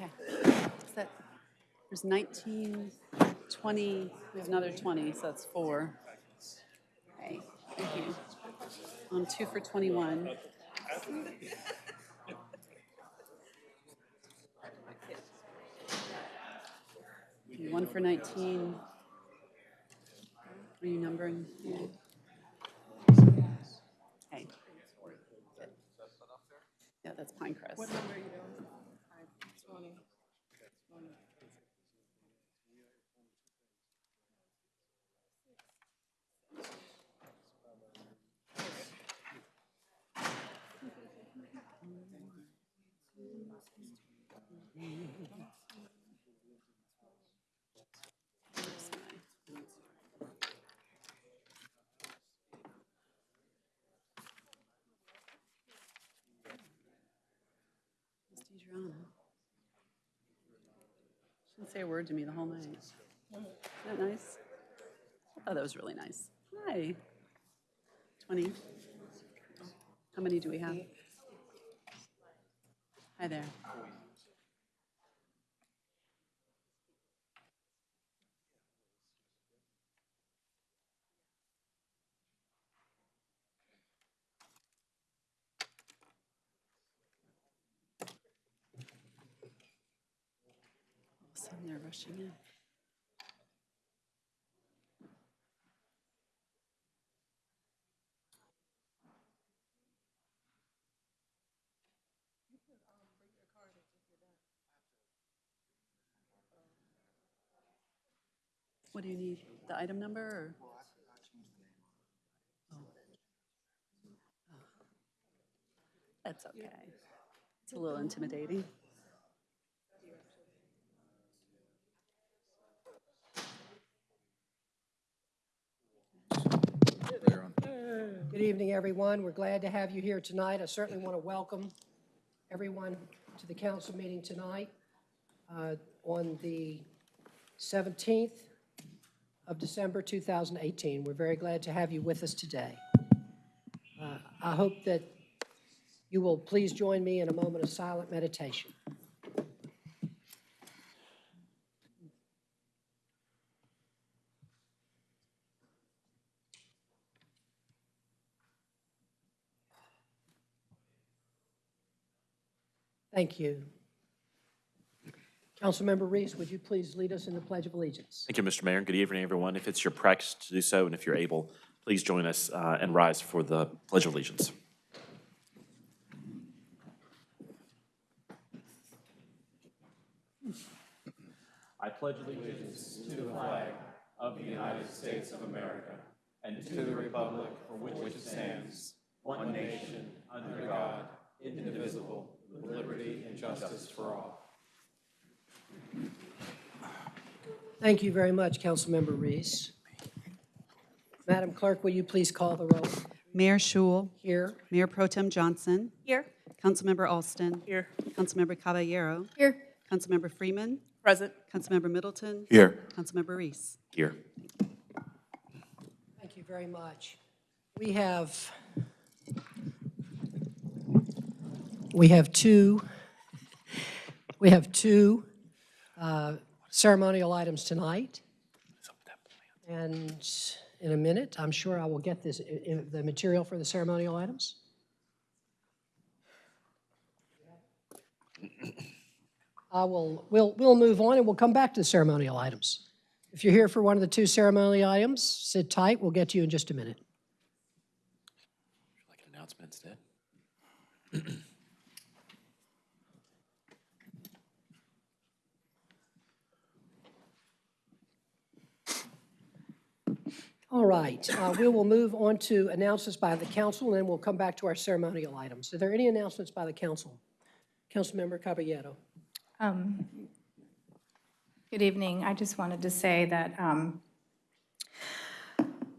Okay. That, there's 19, 20, we have another 20, so that's four. Okay, thank you. Um, two for 21. One for 19. Are you numbering? Okay. Yeah, that's Pinecrest. What number are you doing? Say a word to me the whole night. Isn't that nice? I thought that was really nice. Hi. 20. How many do we have? Hi there. All of a sudden, they're rushing in. What do you need? The item number or? Oh. Oh. That's okay. It's a little intimidating. Good evening, everyone. We're glad to have you here tonight. I certainly want to welcome everyone to the council meeting tonight uh, on the 17th of December 2018. We're very glad to have you with us today. Uh, I hope that you will please join me in a moment of silent meditation. Thank you. Councilmember Reese, would you please lead us in the Pledge of Allegiance? Thank you, Mr. Mayor. Good evening, everyone. If it's your practice to do so, and if you're able, please join us uh, and rise for the Pledge of Allegiance. I pledge allegiance to the flag of the United States of America and to the republic for which it stands, one nation, under God, indivisible, with liberty and justice for all. Thank you very much, Councilmember Reese. Madam Clerk, will you please call the roll? Mayor Schewel, Here. Mayor Pro Tem Johnson, Here. Councilmember Alston, Here. Councilmember Caballero, Here. Councilmember Freeman, Present. Councilmember Middleton, Here. Councilmember Reese. Here. Thank you very much. We have, we have two, we have two uh, ceremonial items tonight. And in a minute, I'm sure I will get this, the material for the ceremonial items. I will, we'll, we'll move on and we'll come back to the ceremonial items. If you're here for one of the two ceremonial items, sit tight, we'll get to you in just a minute. Like an announcement instead. All right, uh, we will move on to announcements by the council, and then we'll come back to our ceremonial items. Are there any announcements by the council? Councilmember Caballero. Um, Good evening. I just wanted to say that um,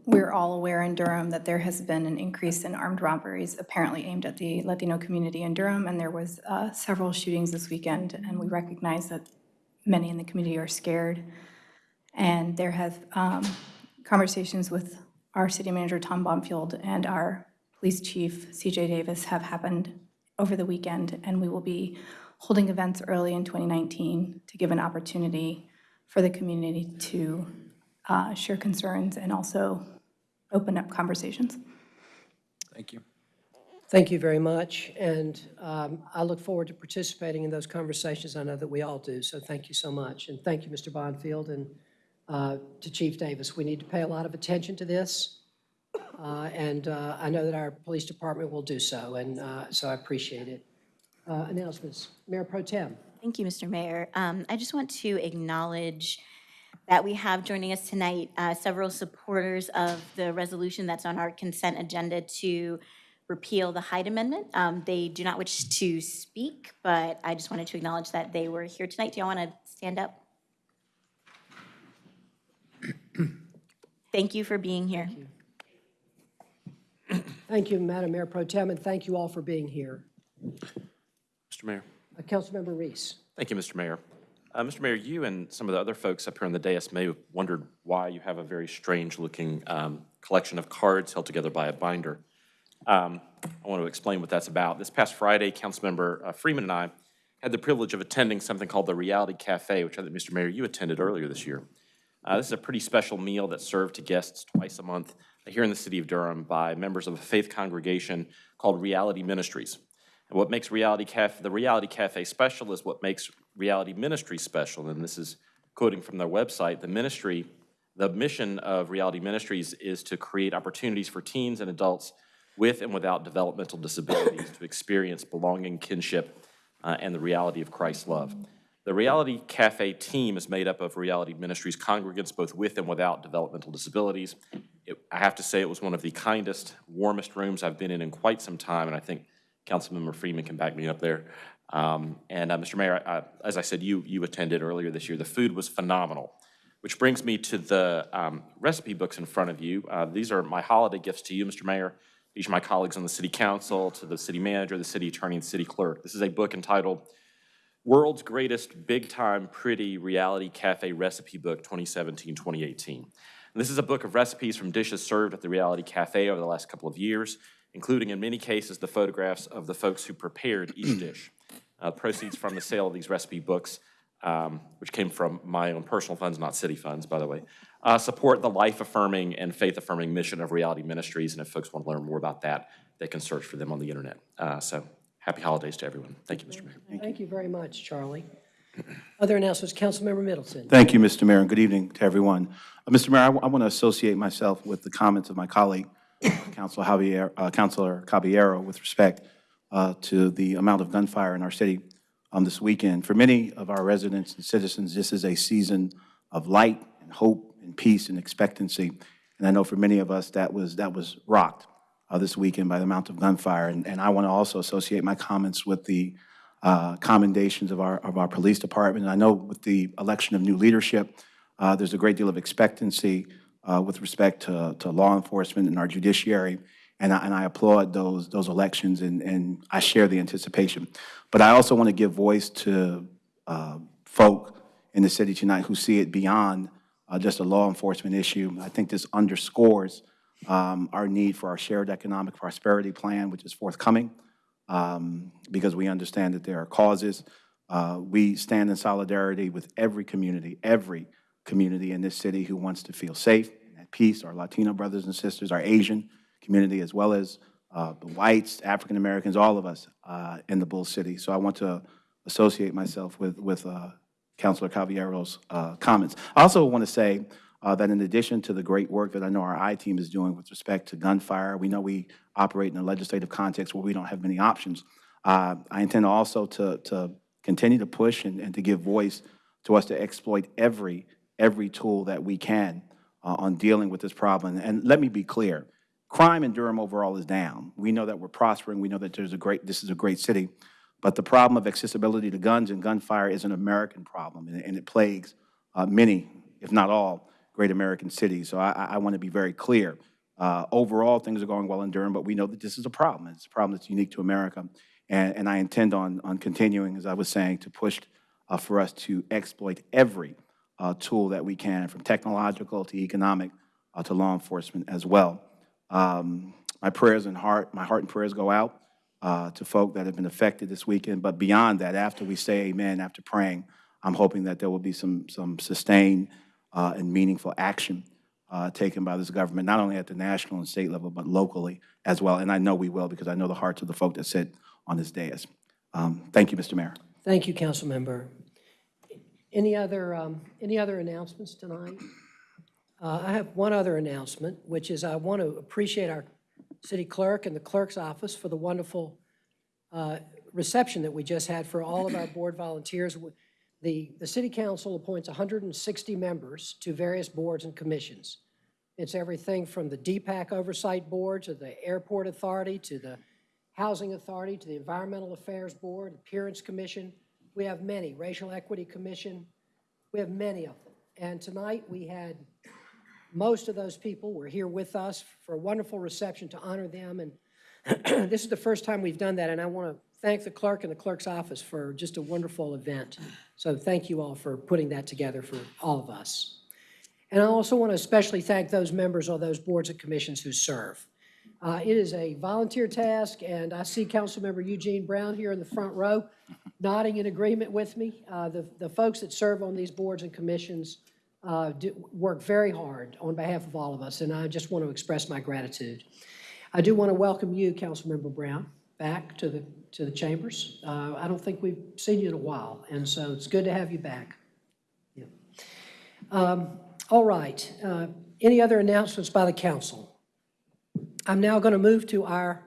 we're all aware in Durham that there has been an increase in armed robberies apparently aimed at the Latino community in Durham, and there was uh, several shootings this weekend, and we recognize that many in the community are scared. And there have um, conversations with our city manager, Tom Bonfield, and our police chief, CJ Davis, have happened over the weekend, and we will be holding events early in 2019 to give an opportunity for the community to uh, share concerns and also open up conversations. Thank you. Thank you very much, and um, I look forward to participating in those conversations. I know that we all do, so thank you so much. And thank you, Mr. Bonfield, and uh, to Chief Davis. We need to pay a lot of attention to this, uh, and uh, I know that our police department will do so, and uh, so I appreciate it. Uh, Announcements. Mayor Pro Tem. Thank you, Mr. Mayor. Um, I just want to acknowledge that we have joining us tonight several supporters of the resolution that's on our consent agenda to repeal the Hyde Amendment. Um, They do not wish to speak, but I just wanted to acknowledge that they were here tonight. Do y'all want to stand up? Thank you for being here. Thank you, Madam Mayor Pro Tem, and thank you all for being here. Mr. Mayor. Uh, Councilmember Reese. Thank you, Mr. Mayor. Uh, Mr. Mayor, you and some of the other folks up here on the dais may have wondered why you have a very strange-looking um, collection of cards held together by a binder. Um, I want to explain what that's about. This past Friday, Councilmember uh, Freeman and I had the privilege of attending something called the Reality Cafe, which I think, Mr. Mayor, you attended earlier this year. Uh, This is a pretty special meal that's served to guests twice a month here in the city of Durham by members of a faith congregation called Reality Ministries. And what makes Reality Cafe, the Reality Cafe special is what makes Reality Ministry special. And this is quoting from their website, the ministry, the mission of Reality Ministries is to create opportunities for teens and adults with and without developmental disabilities to experience belonging, kinship, uh, and the reality of Christ's love. The Reality Cafe team is made up of Reality Ministries congregants, both with and without developmental disabilities. It- I have to say, it was one of the kindest, warmest rooms I've been in in quite some time, and I think Councilmember Freeman can back me up there. Um, And, uh, Mr. Mayor, I- I- as I said, you, you attended earlier this year. The food was phenomenal, which brings me to the um, recipe books in front of you. Uh, These are my holiday gifts to you, Mr. Mayor. These are my colleagues on the city council, to the city manager, the city attorney, and city clerk. This is a book entitled World's Greatest Big Time Pretty Reality Cafe Recipe Book 2017-2018. And this is a book of recipes from dishes served at the Reality Cafe over the last couple of years, including in many cases the photographs of the folks who prepared each dish. Uh, Proceeds from the sale of these recipe books, um, which came from my own personal funds, not city funds, by the way, uh, support the life-affirming and faith-affirming mission of Reality Ministries. And if folks want to learn more about that, they can search for them on the internet. Uh, So happy holidays to everyone. Thank you, Mr. Mayor. Thank you very much, Charlie. Other announcements, Councilmember Middleton. Thank you, Mr. Mayor, and good evening to everyone. Uh, Mr. Mayor, I want to associate myself with the comments of my colleague, Councilor Javier, uh, Councilor Caballero, with respect uh, to the amount of gunfire in our city um, this weekend. For many of our residents and citizens, this is a season of light and hope and peace and expectancy. And I know for many of us, that was, that was rocked uh, this weekend by the amount of gunfire. And, and I want to also associate my comments with the uh, commendations of our, of our police department. And I know with the election of new leadership, uh, there's a great deal of expectancy uh, with respect to, to law enforcement and our judiciary. And I, and I applaud those, those elections and, and I share the anticipation. But I also want to give voice to uh, folk in the city tonight who see it beyond uh, just a law enforcement issue. I think this underscores um, our need for our shared economic prosperity plan, which is forthcoming um, because we understand that there are causes. Uh, We stand in solidarity with every community, every community in this city who wants to feel safe and at peace, our Latino brothers and sisters, our Asian community, as well as uh, the whites, African Americans, all of us uh, in the Bull City. So I want to associate myself with, with uh, Councilor Caballero's uh, comments. I also want to say uh, that in addition to the great work that I know our I-team is doing with respect to gunfire, we know we operate in a legislative context where we don't have many options. Uh, I intend also to, to continue to push and, and to give voice to us to exploit every, every tool that we can uh, on dealing with this problem. And let me be clear, crime in Durham overall is down. We know that we're prospering. We know that there's a great, this is a great city. But the problem of accessibility to guns and gunfire is an American problem, and, and it plagues uh, many, if not all, great American cities. So I, I, I want to be very clear. Uh, overall, things are going well in Durham, but we know that this is a problem. It's a problem that's unique to America. And, and I intend on, on continuing, as I was saying, to push uh, for us to exploit every uh, tool that we can, from technological to economic uh, to law enforcement as well. Um, my prayers and heart, my heart and prayers go out uh, to folk that have been affected this weekend. But beyond that, after we say amen, after praying, I'm hoping that there will be some, some sustained uh, and meaningful action uh, taken by this government, not only at the national and state level, but locally as well. And I know we will, because I know the hearts of the folk that sit on this dais. Um, Thank you, Mr. Mayor. Thank you, Councilmember. Any other, um, any other announcements tonight? Uh, I have one other announcement, which is I want to appreciate our city clerk and the clerk's office for the wonderful uh, reception that we just had for all of our board volunteers. The, the city council appoints 160 members to various boards and commissions. It's everything from the DPAC Oversight Board to the Airport Authority to the Housing Authority to the Environmental Affairs Board, Appearance Commission. We have many, Racial Equity Commission. We have many of them. And tonight, we had, most of those people were here with us for a wonderful reception to honor them. And this is the first time we've done that, and I want to thank the clerk and the clerk's office for just a wonderful event. So thank you all for putting that together for all of us. And I also want to especially thank those members of those boards and commissions who serve. Uh, It is a volunteer task, and I see Councilmember Eugene Brown here in the front row nodding in agreement with me. Uh, The the folks that serve on these boards and commissions uh, do- work very hard on behalf of all of us, and I just want to express my gratitude. I do want to welcome you, Councilmember Brown, back to the, to the chambers. Uh, I don't think we've seen you in a while, and so it's good to have you back. Yeah. Um, All right, uh, any other announcements by the council? I'm now going to move to our,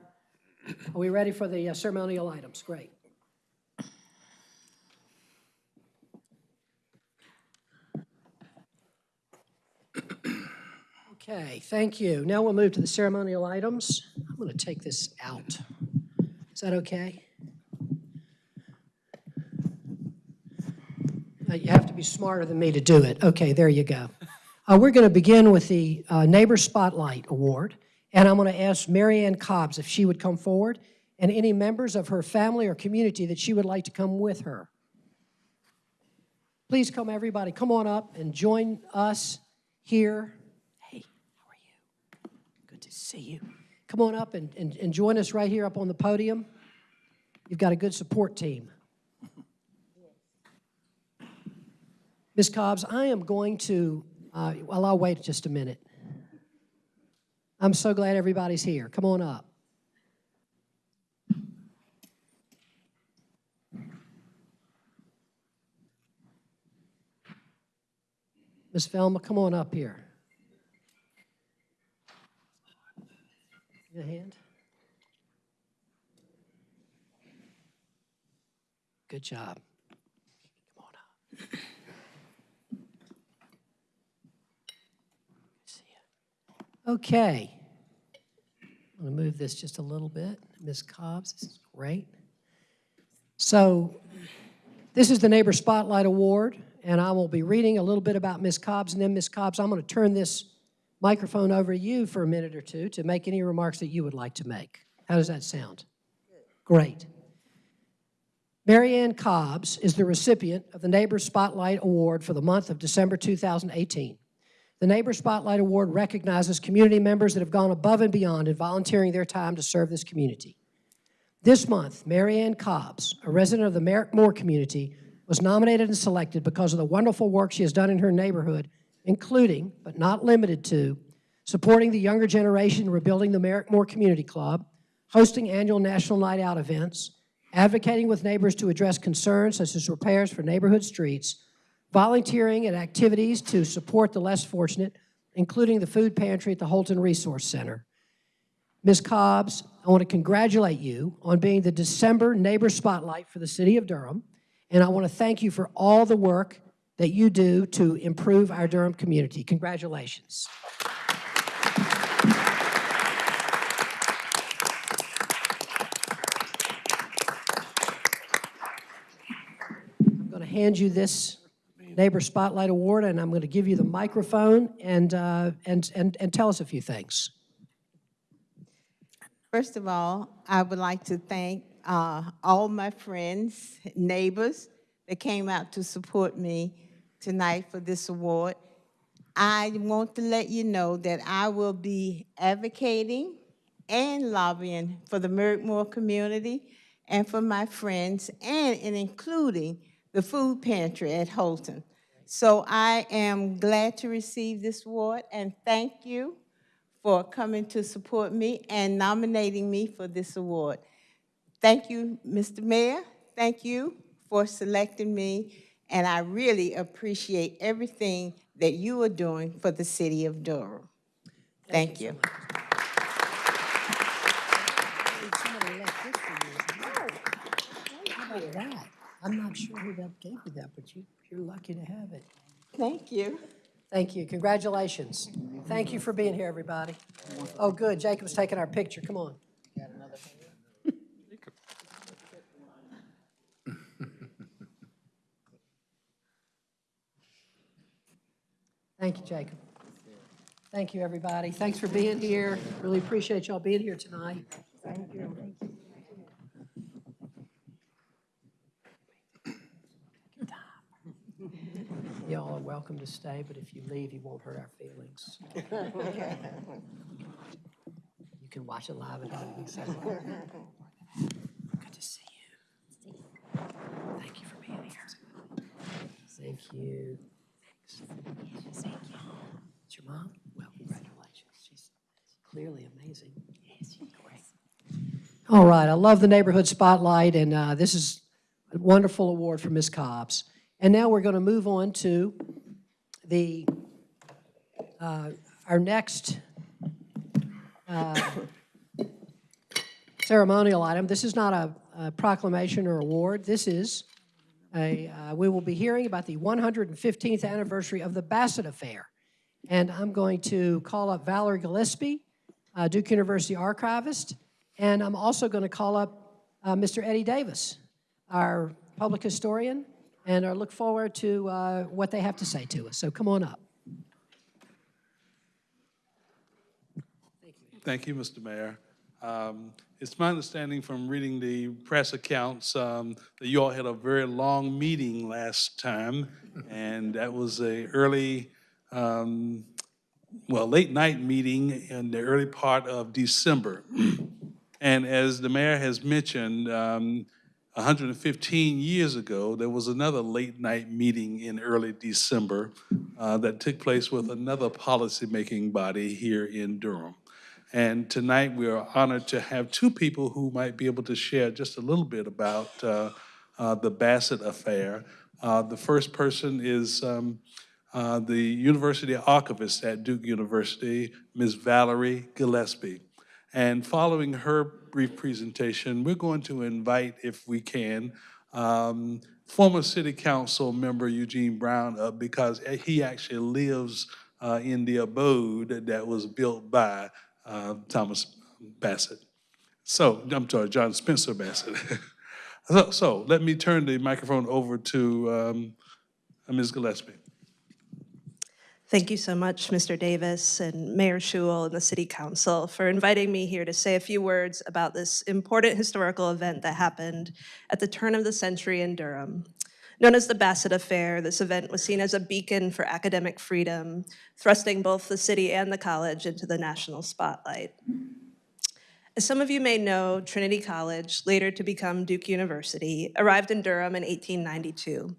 are we ready for the uh, ceremonial items? Great. Okay, thank you. Now we'll move to the ceremonial items. I'm going to take this out. Is that okay? Uh, You have to be smarter than me to do it. Okay, there you go. Uh, We're going to begin with the uh, Neighbor Spotlight Award, and I'm going to ask Marianne Ann Cobbs if she would come forward, and any members of her family or community that she would like to come with her. Please come, everybody, come on up and join us here. Hey, how are you? Good to see you. Come on up and, and, and join us right here up on the podium. You've got a good support team. Ms. Cobbs, I am going to, uh, well, I'll wait just a minute. I'm so glad everybody's here. Come on up. Ms. Velma, come on up here. Me hand. Good job. Come on up. See you. Okay. I'm going to move this just a little bit. Ms. Cobbs, this is great. So this is the Neighbor Spotlight Award, and I will be reading a little bit about Ms. Cobbs, and then Ms. Cobbs, I'm going to turn this microphone over you for a minute or two to make any remarks that you would like to make. How does that sound? Great. Marianne Ann Cobbs is the recipient of the Neighbor Spotlight Award for the month of December 2018. The Neighbor Spotlight Award recognizes community members that have gone above and beyond in volunteering their time to serve this community. This month, Marianne Ann Cobbs, a resident of the Merrick Moore community, was nominated and selected because of the wonderful work she has done in her neighborhood, including, but not limited to, supporting the younger generation, rebuilding the Merrick Moore Community Club, hosting annual National Night Out events, advocating with neighbors to address concerns such as repairs for neighborhood streets, volunteering at activities to support the less fortunate, including the food pantry at the Holton Resource Center. Ms. Cobbs, I want to congratulate you on being the December Neighbor Spotlight for the City of Durham, and I want to thank you for all the work that you do to improve our Durham community. Congratulations. I'm going to hand you this Neighbor Spotlight Award, and I'm going to give you the microphone and, uh, and, and, and tell us a few things. First of all, I would like to thank uh, all my friends, neighbors that came out to support me tonight for this award. I want to let you know that I will be advocating and lobbying for the Merrick-Moore community and for my friends, and in including the food pantry at Holton. So I am glad to receive this award, and thank you for coming to support me and nominating me for this award. Thank you, Mr. Mayor. Thank you for selecting me, and I really appreciate everything that you are doing for the city of Durham. Thank you. Somebody left this for you. How that? I'm not sure who that gave you that, but you, you're lucky to have it. Thank you. Thank you. Congratulations. Thank you for being here, everybody. Oh, good. Jacob's taking our picture. Come on. Thank you, Jacob. Thank you, everybody. Thanks for being here. Really appreciate y'all being here tonight. Thank you. Y'all are welcome to stay, but if you leave, you won't hurt our feelings. You can watch it live at home. Good to see you. Thank you for being here. Thank you. Thanks. Thank you. It's your mom? Well, congratulations. She's clearly amazing. Yes, she's great. All right, I love the neighborhood spotlight, and uh, this is a wonderful award for Ms. Cobbs. And now we're going to move on to the, uh, our next uh, ceremonial item. This is not a a proclamation or award. This is a, uh, we will be hearing about the 115th anniversary of the Bassett Affair. And I'm going to call up Valerie Gillispie, uh, Duke University archivist, and I'm also going to call up uh, Mr. Eddie Davis, our public historian, and I look forward to uh, what they have to say to us. So come on up. Thank you, Mr. Mayor. Um, It's my understanding from reading the press accounts um, that you all had a very long meeting last time, and that was a early, um, well, late night meeting in the early part of December. And as the mayor has mentioned, um, 115 years ago, there was another late-night meeting in early December uh, that took place with another policymaking body here in Durham. And tonight, we are honored to have two people who might be able to share just a little bit about uh, uh, the Bassett affair. Uh, The first person is um, uh, the University Archivist at Duke University, Ms. Valerie Gillispie. And following her brief presentation, we're going to invite, if we can, um, former City Council member Eugene Brown up because he actually lives uh, in the abode that was built by uh, Thomas Bassett. So, I'm sorry, John Spencer Bassett. So, so let me turn the microphone over to um, Ms. Gillispie. Thank you so much, Mr. Davis and Mayor Schewel and the City Council for inviting me here to say a few words about this important historical event that happened at the turn of the century in Durham. Known as the Bassett Affair, this event was seen as a beacon for academic freedom, thrusting both the city and the college into the national spotlight. As some of you may know, Trinity College, later to become Duke University, arrived in Durham in 1892.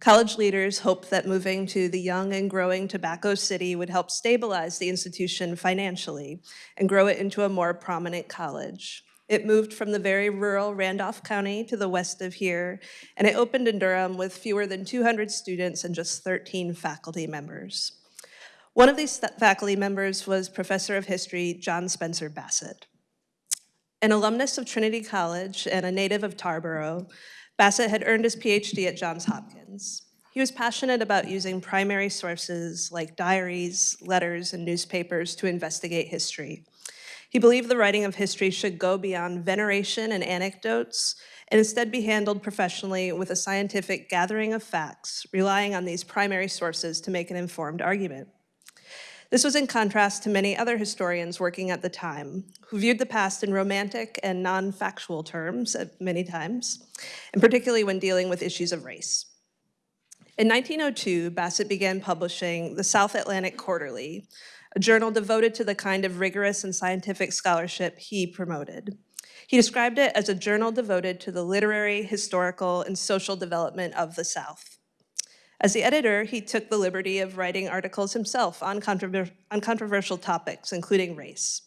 College leaders hoped that moving to the young and growing Tobacco City would help stabilize the institution financially and grow it into a more prominent college. It moved from the very rural Randolph County to the west of here, and it opened in Durham with fewer than 200 students and just 13 faculty members. One of these faculty members was Professor of History John Spencer Bassett. An alumnus of Trinity College and a native of Tarboro, Bassett had earned his PhD at Johns Hopkins. He was passionate about using primary sources like diaries, letters, and newspapers to investigate history. He believed the writing of history should go beyond veneration and anecdotes and instead be handled professionally with a scientific gathering of facts, relying on these primary sources to make an informed argument. This was in contrast to many other historians working at the time, who viewed the past in romantic and non-factual terms at many times, and particularly when dealing with issues of race. In 1902, Bassett began publishing the South Atlantic Quarterly, a journal devoted to the kind of rigorous and scientific scholarship he promoted. He described it as a journal devoted to the literary, historical, and social development of the South. As the editor, he took the liberty of writing articles himself on, controver on controversial topics, including race.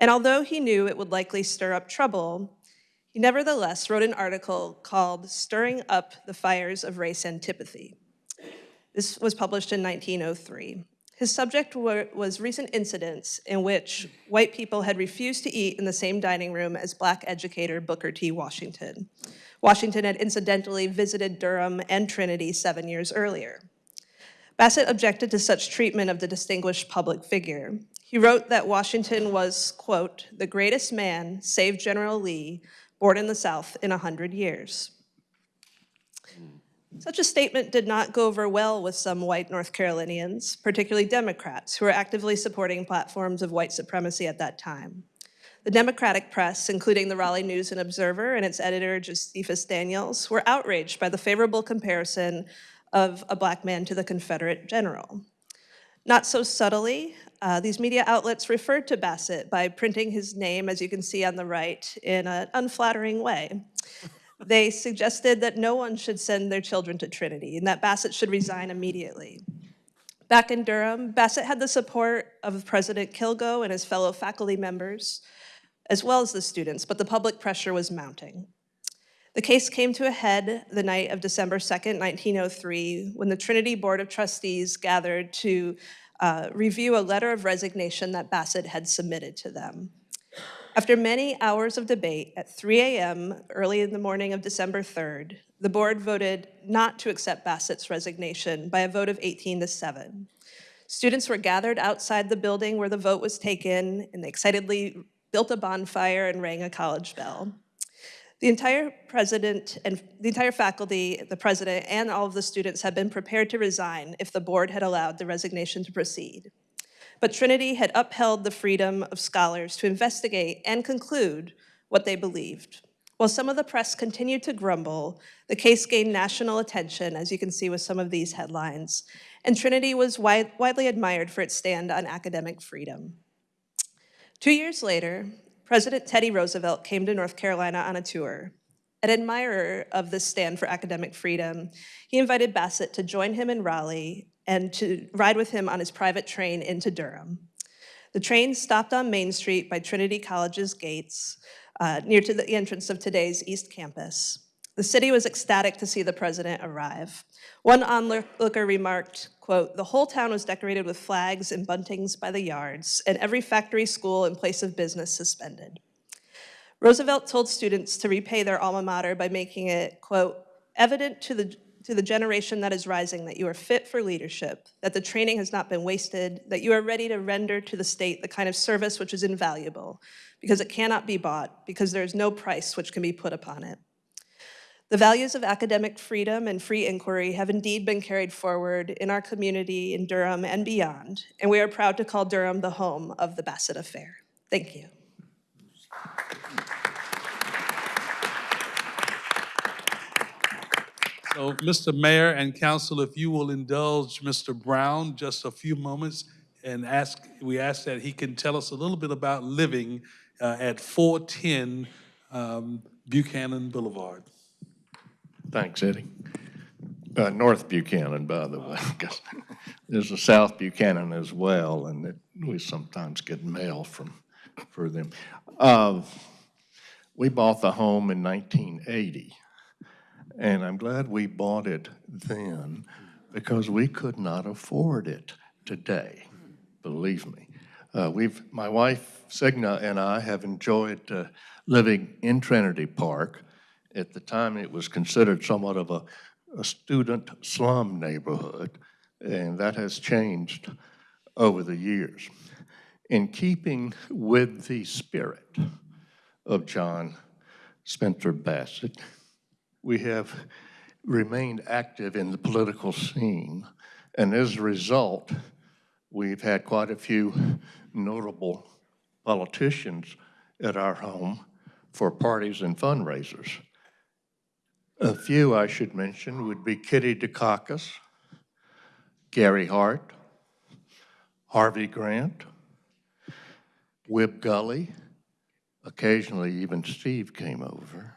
And although he knew it would likely stir up trouble, he nevertheless wrote an article called Stirring Up the Fires of Race Antipathy. This was published in 1903. His subject was recent incidents in which white people had refused to eat in the same dining room as black educator Booker T. Washington. Washington had incidentally visited Durham and Trinity seven years earlier. Bassett objected to such treatment of the distinguished public figure. He wrote that Washington was, quote, the greatest man, save General Lee, born in the South in a hundred years. Such a statement did not go over well with some white North Carolinians, particularly Democrats, who were actively supporting platforms of white supremacy at that time. The Democratic press, including the Raleigh News and Observer and its editor, Josephus Daniels, were outraged by the favorable comparison of a black man to the Confederate general. Not so subtly, uh, these media outlets referred to Bassett by printing his name, as you can see on the right, in an unflattering way. They suggested that no one should send their children to Trinity and that Bassett should resign immediately. Back in Durham, Bassett had the support of President Kilgo and his fellow faculty members, as well as the students, but the public pressure was mounting. The case came to a head the night of December 2nd, 1903, when the Trinity Board of Trustees gathered to uh, review a letter of resignation that Bassett had submitted to them. After many hours of debate, at 3 a.m. early in the morning of December 3rd, the board voted not to accept Bassett's resignation by a vote of 18 to 7. Students were gathered outside the building where the vote was taken, and they excitedly built a bonfire and rang a college bell. The entire president and the entire faculty, the president, and all of the students had been prepared to resign if the board had allowed the resignation to proceed. But Trinity had upheld the freedom of scholars to investigate and conclude what they believed. While some of the press continued to grumble, the case gained national attention, as you can see with some of these headlines, and Trinity was wide, widely admired for its stand on academic freedom. Two years later, President Teddy Roosevelt came to North Carolina on a tour. An admirer of this stand for academic freedom, he invited Bassett to join him in Raleigh and to ride with him on his private train into Durham. The train stopped on Main Street by Trinity College's gates, uh, near to the entrance of today's East Campus. The city was ecstatic to see the president arrive. One onlooker remarked, quote, the whole town was decorated with flags and buntings by the yards, and every factory, school, and place of business suspended. Roosevelt told students to repay their alma mater by making it, quote, evident to the to the generation that is rising that you are fit for leadership, that the training has not been wasted, that you are ready to render to the state the kind of service which is invaluable, because it cannot be bought, because there is no price which can be put upon it. The values of academic freedom and free inquiry have indeed been carried forward in our community in Durham and beyond, and we are proud to call Durham the home of the Bassett Affair. Thank you. So, Mr. Mayor and Council, if you will indulge Mr. Brown just a few moments and ask, we ask that he can tell us a little bit about living uh, at 410 um, Buchanan Boulevard. Thanks, Eddie. Uh, North Buchanan, by the way, because there's a South Buchanan as well, and it, we sometimes get mail from for them. Uh, we bought the home in 1980 and I'm glad we bought it then because we could not afford it today, believe me. Uh, we've, my wife, Signa, and I have enjoyed uh, living in Trinity Park. At the time, it was considered somewhat of a, a student slum neighborhood, and that has changed over the years. In keeping with the spirit of John Spencer Bassett, we have remained active in the political scene. And as a result, we've had quite a few notable politicians at our home for parties and fundraisers. A few I should mention would be Kitty Dukakis, Gary Hart, Harvey Grant, Wib Gulley, occasionally even Steve came over,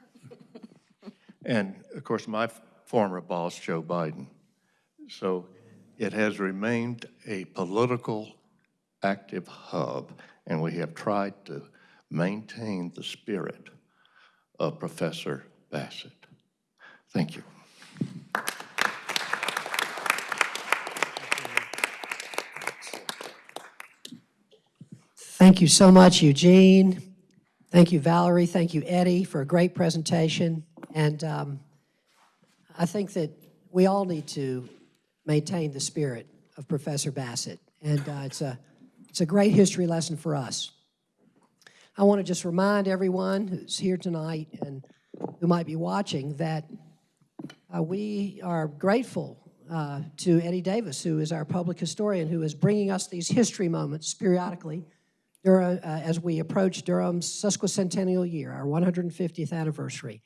and of course, my former boss, Joe Biden. So it has remained a political active hub, and we have tried to maintain the spirit of Professor Bassett. Thank you. Thank you so much, Eugene. Thank you, Valerie. Thank you, Eddie, for a great presentation. And um, I think that we all need to maintain the spirit of Professor Bassett. And uh, it's, a, it's a great history lesson for us. I want to just remind everyone who's here tonight and who might be watching that uh, we are grateful uh, to Eddie Davis, who is our public historian, who is bringing us these history moments periodically uh, as we approach Durham's sesquicentennial year, our 150th anniversary.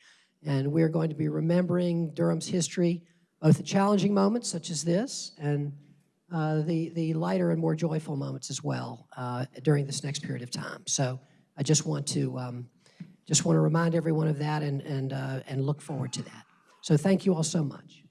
And we're going to be remembering Durham's history, both the challenging moments such as this and uh, the, the lighter and more joyful moments as well uh, during this next period of time. So I just want to, um, just want to remind everyone of that and, and, uh, and look forward to that. So thank you all so much.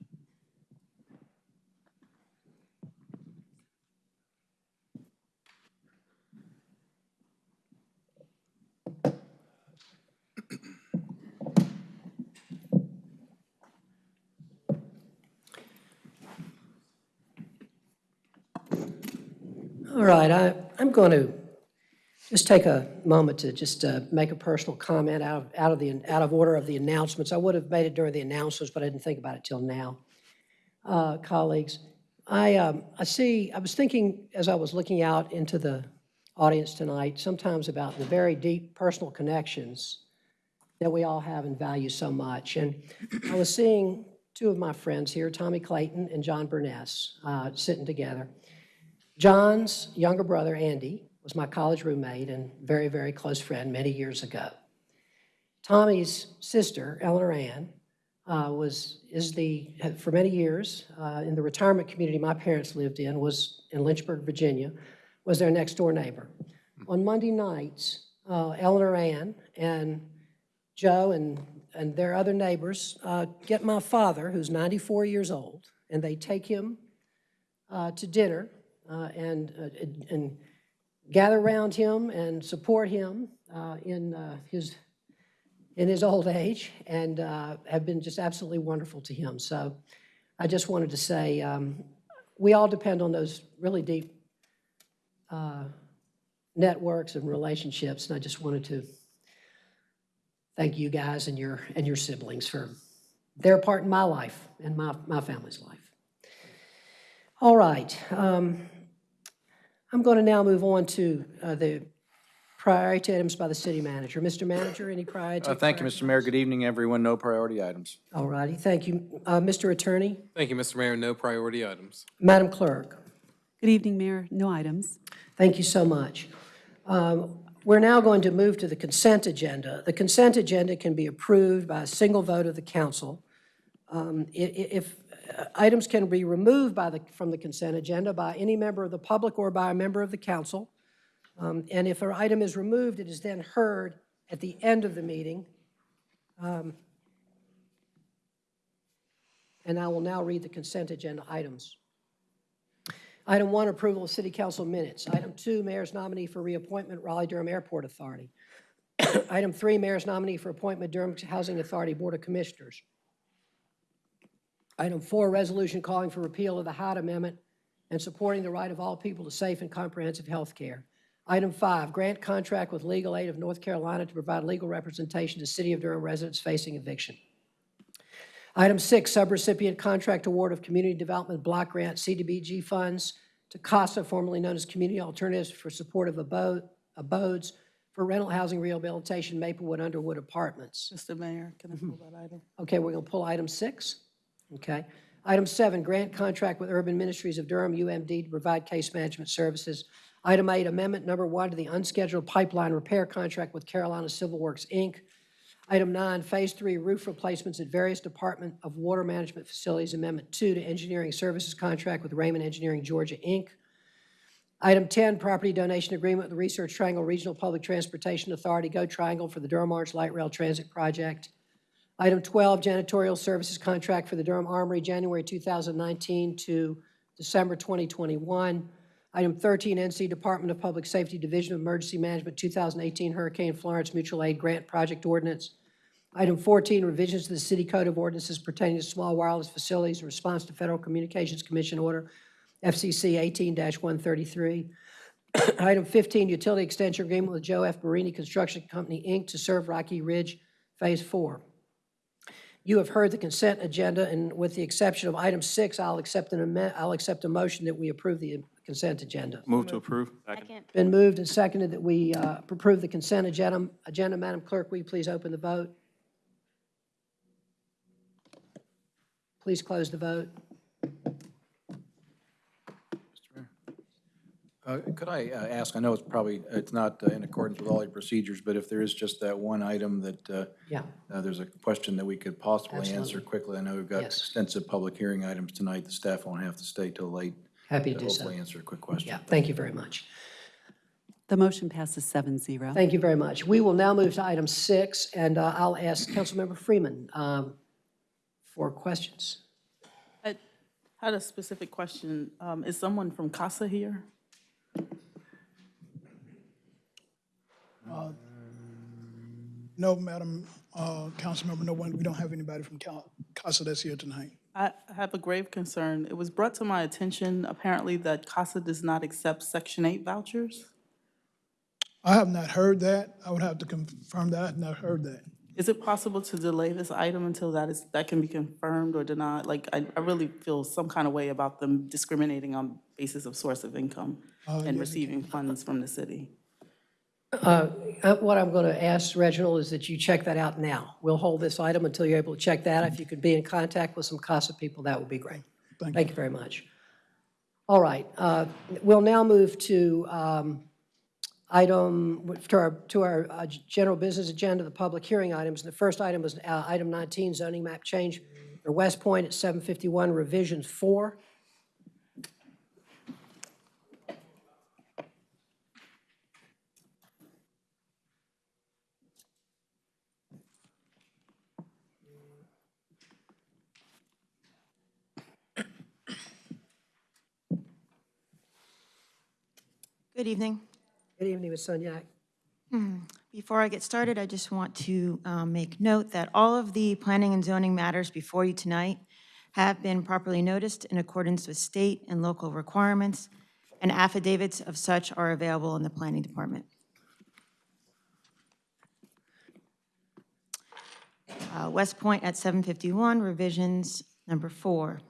All right, I, I'm going to just take a moment to just uh, make a personal comment out of, out of the, out of order of the announcements. I would have made it during the announcements, but I didn't think about it till now. Uh, Colleagues, I, um, I see, I was thinking as I was looking out into the audience tonight, sometimes about the very deep personal connections that we all have and value so much. And I was seeing two of my friends here, Tommy Clayton and John Burness, uh, sitting together. John's younger brother, Andy, was my college roommate and very, very close friend many years ago. Tommy's sister, Eleanor Ann, uh, was, is the, for many years, uh, in the retirement community my parents lived in, was in Lynchburg, Virginia, was their next-door neighbor. On Monday nights, uh, Eleanor Ann and Joe and, and their other neighbors uh, get my father, who's 94 years old, and they take him uh, to dinner and, uh, and- and gather around him and support him uh, in uh, his, in his old age and uh, have been just absolutely wonderful to him. So I just wanted to say, um, we all depend on those really deep uh, networks and relationships, and I just wanted to thank you guys and your, and your siblings for their part in my life and my, my family's life. All right. um, I'm going to now move on to uh, the priority items by the city manager. Mr. Manager, any priority? Uh, Thank you, Mr. Mayor. Good evening, everyone. No priority items. All righty, thank you. Uh, Mr. Attorney, Thank you, Mr. Mayor. No priority items. Madam Clerk, Good evening, Mayor. No items. thank you so much. Um, We're now going to move to the consent agenda. The consent agenda can be approved by a single vote of the council. Um, i- i- If items can be removed by the, from the consent agenda by any member of the public or by a member of the council, um, and if an item is removed, it is then heard at the end of the meeting. Um, And I will now read the consent agenda items. Item one, approval of city council minutes. Item two, mayor's nominee for reappointment, Raleigh-Durham Airport Authority. Item three, mayor's nominee for appointment, Durham Housing Authority Board of Commissioners. Item four, resolution calling for repeal of the Hyde Amendment and supporting the right of all people to safe and comprehensive health care. Item five, grant contract with Legal Aid of North Carolina to provide legal representation to City of Durham residents facing eviction. Item six, subrecipient contract award of Community Development Block Grant CDBG funds to CASA, formerly known as Community Alternatives for Support of Abode- Abodes for Rental Housing Rehabilitation Maplewood Underwood Apartments. Mr. Mayor, can I pull that item? Okay, we're going to pull item six. Okay. Item seven, grant contract with Urban Ministries of Durham, UMD, to provide case management services. Item eight, amendment number one to the unscheduled pipeline repair contract with Carolina Civil Works, Inc. Item nine, Phase Three roof replacements at various Department of Water Management Facilities. Amendment two to engineering services contract with Raymond Engineering Georgia, Inc. Item 10, property donation agreement with the Research Triangle Regional Public Transportation Authority, Go Triangle, for the Durham Orange Light Rail Transit Project. Item 12, janitorial services contract for the Durham Armory, January 2019 to December 2021. Item 13, NC Department of Public Safety Division of Emergency Management 2018 Hurricane Florence Mutual Aid Grant Project Ordinance. Item 14, revisions to the City Code of Ordinances pertaining to small wireless facilities in response to Federal Communications Commission Order FCC 18-133. Item 15, utility extension agreement with Joe F. Marini Construction Company, Inc. to serve Rocky Ridge Phase 4. You have heard the consent agenda, and with the exception of item six, I'll accept an amendment, I'll accept a motion that we approve the consent agenda. Move to approve. Second. Been moved and seconded that we uh, approve the consent agenda. Agenda, Madam Clerk, will you please open the vote? Please close the vote. Uh, Could I uh, ask, I know it's probably, it's not uh, in accordance with all your procedures, but if there is just that one item that uh, Yeah. uh, there's a question that we could possibly answer Absolutely. quickly. I know we've got Yes. extensive public hearing items tonight. The staff won't have to stay till late. Happy to do so. Hopefully answer a quick question. Yeah, thank you very much. The motion passes seven zero. Thank you very much. We will now move to item six, and uh, I'll ask Councilmember Freeman um, for questions. I had a specific question. Um, Is someone from CASA here? No, Madam uh, Councilmember, no one, we don't have anybody from CASA that's here tonight. I I have a grave concern. It was brought to my attention apparently that CASA does not accept Section 8 vouchers. I have not heard that. I would have to confirm that. I have not heard that. Is it possible to delay this item until that is, that can be confirmed or denied? Like, I I really feel some kind of way about them discriminating on basis of source of income Uh, and yes, receiving funds from the city. Uh, uh, What I'm going to ask Reginald is that you check that out now. We'll hold this item until you're able to check that. If you could be in contact with some CASA people, that would be great. Thank you. Thank you very much. All right, uh, we'll now move to um, item, to our, to our uh, general business agenda, the public hearing items. And The first item is uh, item 19, zoning map change for West Point at 751 revisions 4. Good evening. Good evening, Ms. Sunyak. Before I get started, I just want to um, make note that all of the planning and zoning matters before you tonight have been properly noticed in accordance with state and local requirements, and affidavits of such are available in the planning department. Uh, West Point at 751, revisions number four.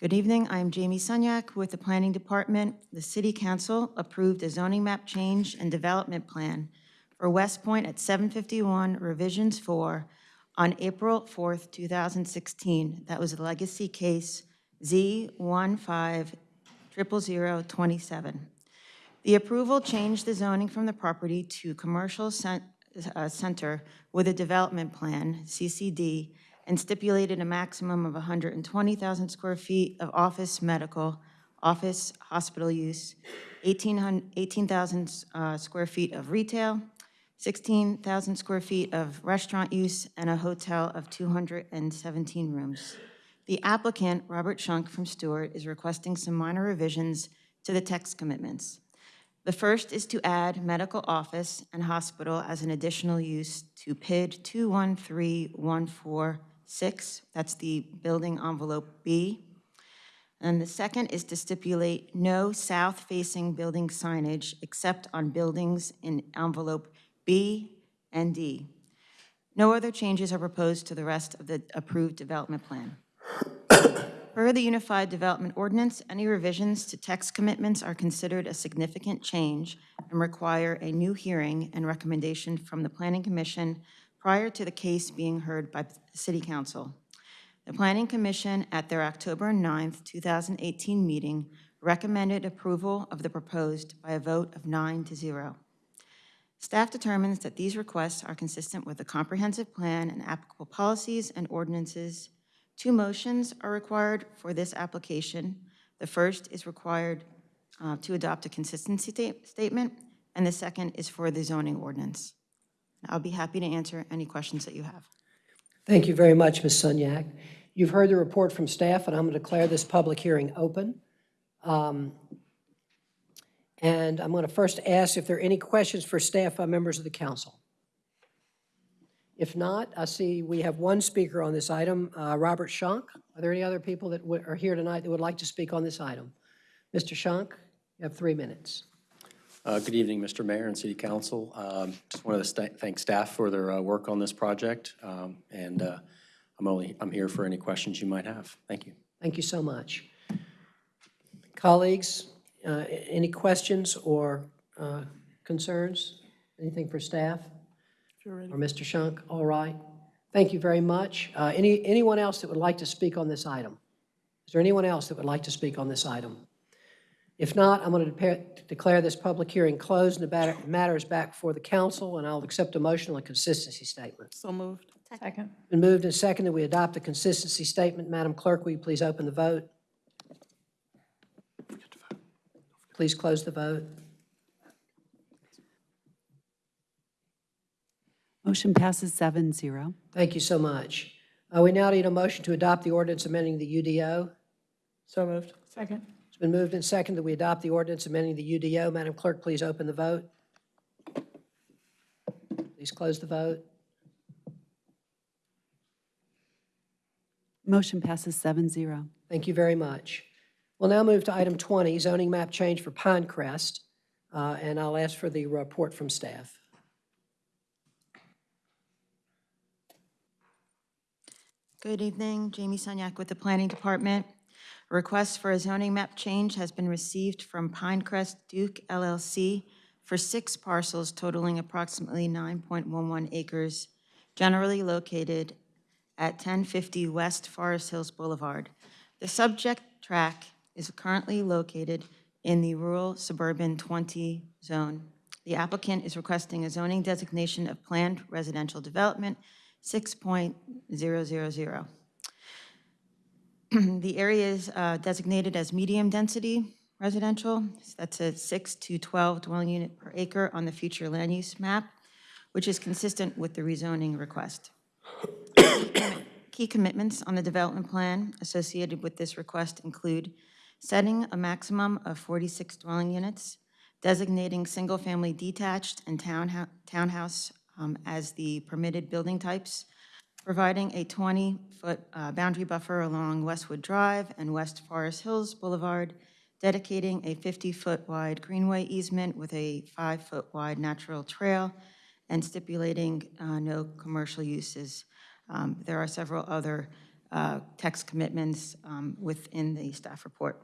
Good evening, I'm Jamie Sunyak with the Planning Department. The City Council approved a zoning map change and development plan for West Point at 751 revisions 4 on April 4th, 2016. That was a legacy case Z150027. The approval changed the zoning from the property to commercial uh, center with a development plan, CCD, and stipulated a maximum of 120,000 square feet of office, medical, office, hospital use, 18,000 uh, square feet of retail, 16,000 square feet of restaurant use, and a hotel of 217 rooms. The applicant, Robert Shunk from Stewart, is requesting some minor revisions to the text commitments. The first is to add medical office and hospital as an additional use to PID 213146, that's the building envelope B. And the second is to stipulate no south-facing building signage except on buildings in envelope B and D. No other changes are proposed to the rest of the approved development plan. Per the Unified Development Ordinance, any revisions to text commitments are considered a significant change and require a new hearing and recommendation from the Planning Commission prior to the case being heard by City Council. The Planning Commission, at their October 9th, 2018 meeting, recommended approval of the proposed by a vote of nine to zero. Staff determines that these requests are consistent with the comprehensive plan and applicable policies and ordinances. Two motions are required for this application. The first is required uh, to adopt a consistency sta- statement, and the second is for the zoning ordinance. I'll be happy to answer any questions that you have. Thank you very much, Ms. Sunyak. You've heard the report from staff, and I'm going to declare this public hearing open. Um, And I'm going to first ask if there are any questions for staff by members of the council. If not, I see we have one speaker on this item, uh, Robert Schank. Are there any other people that are here tonight that would like to speak on this item? Mr. Schank, you have three minutes. Uh, Good evening, Mr. Mayor and City Council. Um, Just wanted to sta- thank staff for their uh, work on this project, um, and uh, I'm only, I'm here for any questions you might have. Thank you. Thank you so much. Colleagues, uh, any questions or uh, concerns? Anything for staff? Or Mr. Shunk? All right. Thank you very much. Uh, Any, anyone else that would like to speak on this item? Is there anyone else that would like to speak on this item? If not, I'm going to declare this public hearing closed and the matter- matter is back before the council, and I'll accept a motion on a consistency statement. So moved. Second. Been moved and seconded, we adopt the consistency statement. Madam Clerk, will you please open the vote? Please close the vote. Motion passes seven zero. Thank you so much. Uh, We now need a motion to adopt the ordinance amending the UDO. So moved. Second. It's been moved and seconded that we adopt the ordinance amending the UDO. Madam Clerk, please open the vote. Please close the vote. Motion passes seven zero. Thank you very much. We'll now move to item 20, zoning map change for Pinecrest, uh, and I'll ask for the report from staff. Good evening, Jamie Sunyak with the Planning Department. A request for a zoning map change has been received from Pinecrest Duke LLC for six parcels totaling approximately 9.11 acres, generally located at 1050 West Forest Hills Boulevard. The subject tract is currently located in the rural suburban 20 zone. The applicant is requesting a zoning designation of planned residential development 6.000. The area is uh, designated as medium-density residential. That's a 6 to 12 dwelling unit per acre on the future land use map, which is consistent with the rezoning request. Key commitments on the development plan associated with this request include setting a maximum of 46 dwelling units, designating single-family detached and townhou- townhouse um, as the permitted building types, providing a 20-foot boundary buffer along Westwood Drive and West Forest Hills Boulevard, dedicating a 50-foot wide greenway easement with a five-foot wide natural trail, and stipulating uh, no commercial uses. Um, There are several other uh, text commitments um, within the staff report.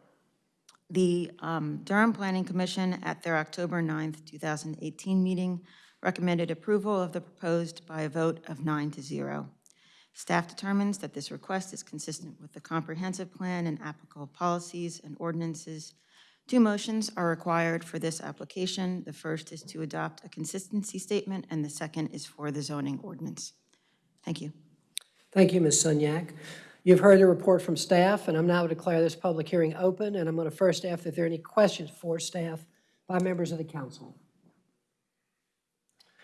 The um, Durham Planning Commission, at their October 9th, 2018 meeting, recommended approval of the proposed by a vote of nine to zero. Staff determines that this request is consistent with the comprehensive plan and applicable policies and ordinances. Two motions are required for this application. The first is to adopt a consistency statement, and the second is for the zoning ordinance. Thank you. Thank you, Ms. Sunyak. You've heard the report from staff, and I'm now to declare this public hearing open, and I'm going to first ask if there are any questions for staff by members of the council.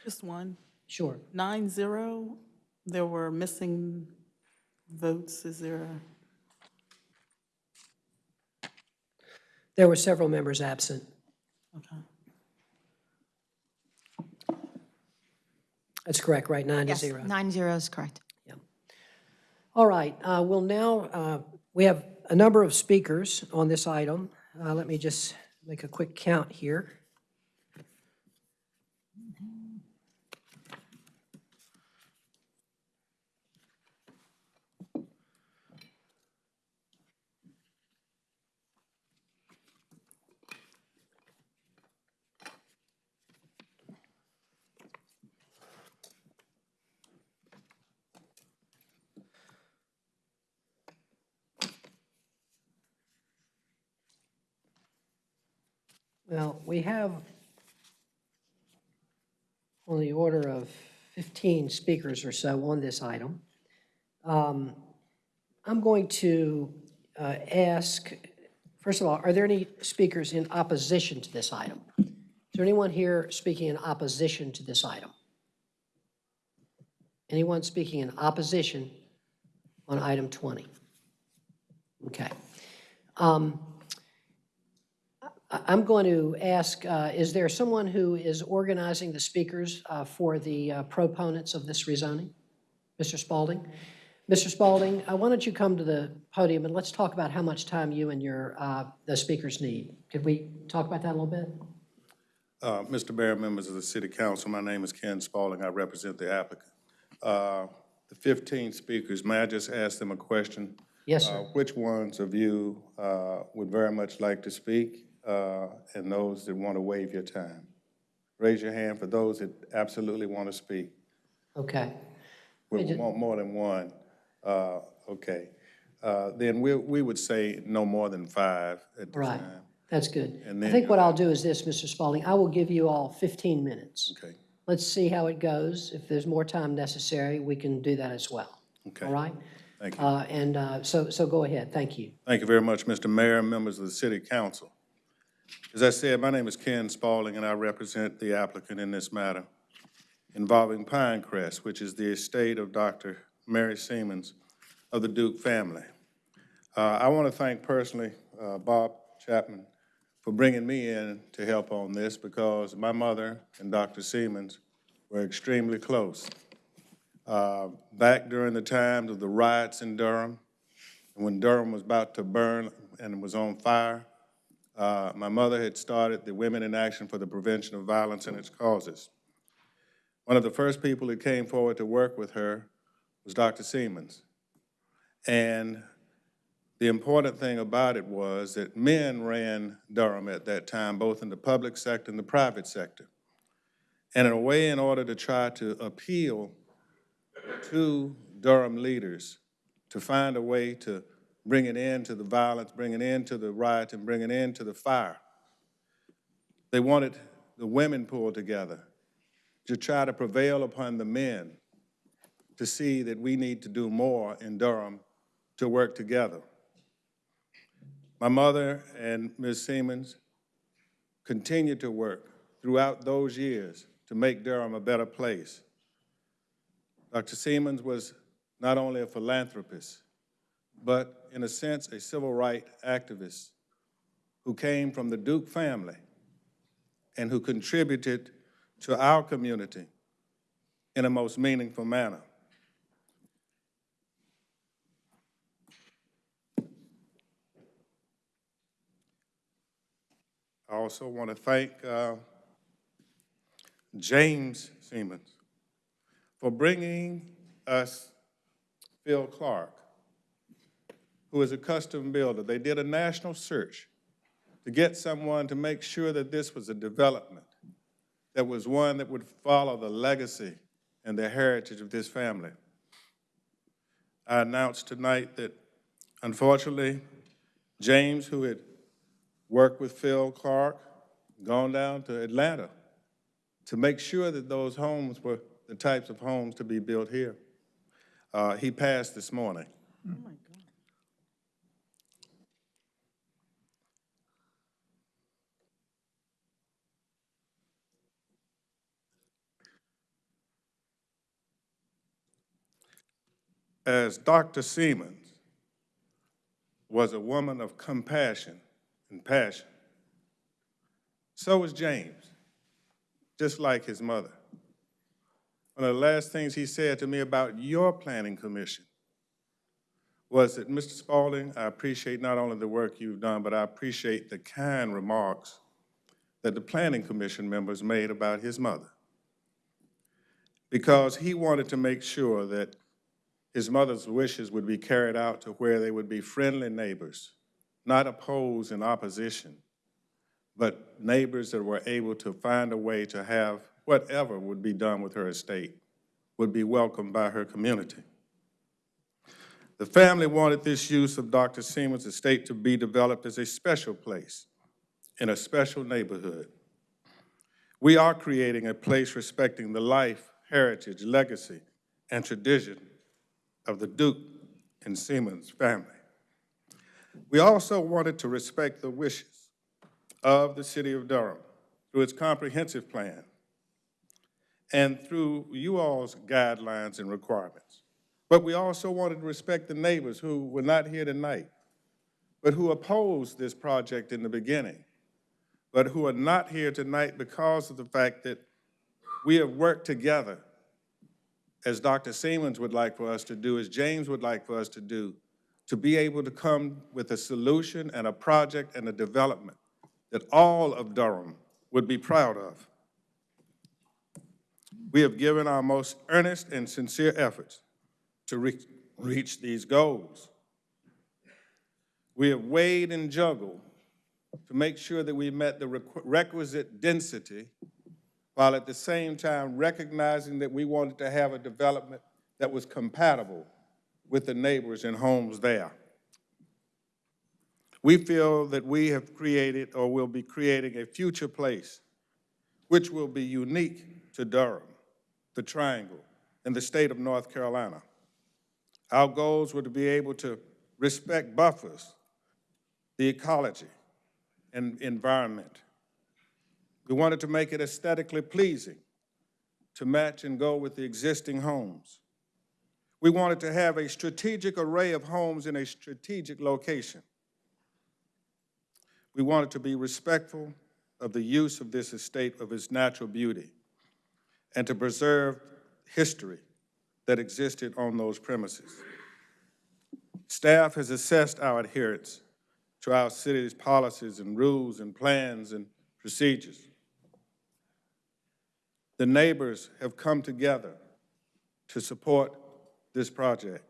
Just one. Sure. Nine zero, there were missing votes. Is there a? There were several members absent. Okay. That's correct, right? Nine to Yes, zero. nine zero is correct. Yeah. All right, uh, we'll now, uh, we have a number of speakers on this item. Uh, Let me just make a quick count here. Well, we have on the order of 15 speakers or so on this item. Um, I'm going to uh, ask First of all, are there any speakers in opposition to this item? Is there anyone here speaking in opposition to this item? Anyone speaking in opposition on item 20? Okay. Um, I'm going to ask, uh, is there someone who is organizing the speakers uh, for the uh, proponents of this rezoning? Mr. Spaulding? Mr. Spaulding, uh, why don't you come to the podium and let's talk about how much time you and your, uh, the speakers need. Could we talk about that a little bit? Uh, Mr. Mayor, members of the City Council, my name is Ken Spaulding. I represent the applicant. Uh, The 15 speakers, may I just ask them a question? Yes, sir. Which ones of you uh, would very much like to speak, uh, and those that want to waive your time? Raise your hand for those that absolutely want to speak. Okay. We want more than one. Uh, Okay. Uh, Then we we would say no more than five at the Right. time. That's good. And I think what I'll do is this, Mr. Spaulding, I will give you all 15 minutes. Okay. Let's see how it goes. If there's more time necessary, we can do that as well. Okay. All right? Thank you. Uh, And uh, so, so go ahead. Thank you. Thank you very much, Mr. Mayor and members of the City Council. As I said, my name is Ken Spaulding, and I represent the applicant in this matter involving Pinecrest, which is the estate of Dr. Mary Semans of the Duke family. Uh, I want to thank personally uh, Bob Chapman for bringing me in to help on this because my mother and Dr. Semans were extremely close. Uh, Back during the times of the riots in Durham, when Durham was about to burn and was on fire, uh, my mother had started the Women in Action for the Prevention of Violence and Its Causes. One of the first people that came forward to work with her was Dr. Semans. And the important thing about it was that men ran Durham at that time, both in the public sector and the private sector. And in a way, in order to try to appeal to Durham leaders to find a way to bring an end to the violence, bring an end to the riot, and bring an end to the fire. They wanted the women pulled together to try to prevail upon the men to see that we need to do more in Durham to work together. My mother and Ms. Semans continued to work throughout those years to make Durham a better place. Dr. Semans was not only a philanthropist, but in a sense, a civil rights activist who came from the Duke family and who contributed to our community in a most meaningful manner. I also want to thank uh, James Semans for bringing us Phil Clark, who is a custom builder. They did a national search to get someone to make sure that this was a development that was one that would follow the legacy and the heritage of this family. I announced tonight that unfortunately, James, who had worked with Phil Clark, gone down to Atlanta to make sure that those homes were the types of homes to be built here. Uh, he passed this morning. As Dr. Semans was a woman of compassion and passion, so was James, just like his mother. One of the last things he said to me about your planning commission was that, Mr. Spaulding, I appreciate not only the work you've done, but I appreciate the kind remarks that the planning commission members made about his mother. Because he wanted to make sure that his mother's wishes would be carried out to where they would be friendly neighbors, not opposed in opposition, but neighbors that were able to find a way to have whatever would be done with her estate would be welcomed by her community. The family wanted this use of Dr. Semans' estate to be developed as a special place in a special neighborhood. We are creating a place respecting the life, heritage, legacy, and tradition of the Duke and Semans family. We also wanted to respect the wishes of the city of Durham through its comprehensive plan and through you all's guidelines and requirements. But we also wanted to respect the neighbors who were not here tonight, but who opposed this project in the beginning, but who are not here tonight because of the fact that we have worked together, as Dr. Semans would like for us to do, as James would like for us to do, to be able to come with a solution and a project and a development that all of Durham would be proud of. We have given our most earnest and sincere efforts to reach, reach these goals. We have weighed and juggled to make sure that we met the requ- requisite density while at the same time recognizing that we wanted to have a development that was compatible with the neighbors and homes there. We feel that we have created or will be creating a future place which will be unique to Durham, the Triangle, and the state of North Carolina. Our goals were to be able to respect buffers, the ecology, and environment. We wanted to make it aesthetically pleasing to match and go with the existing homes. We wanted to have a strategic array of homes in a strategic location. We wanted to be respectful of the use of this estate of its natural beauty and to preserve history that existed on those premises. Staff has assessed our adherence to our city's policies and rules and plans and procedures. The neighbors have come together to support this project.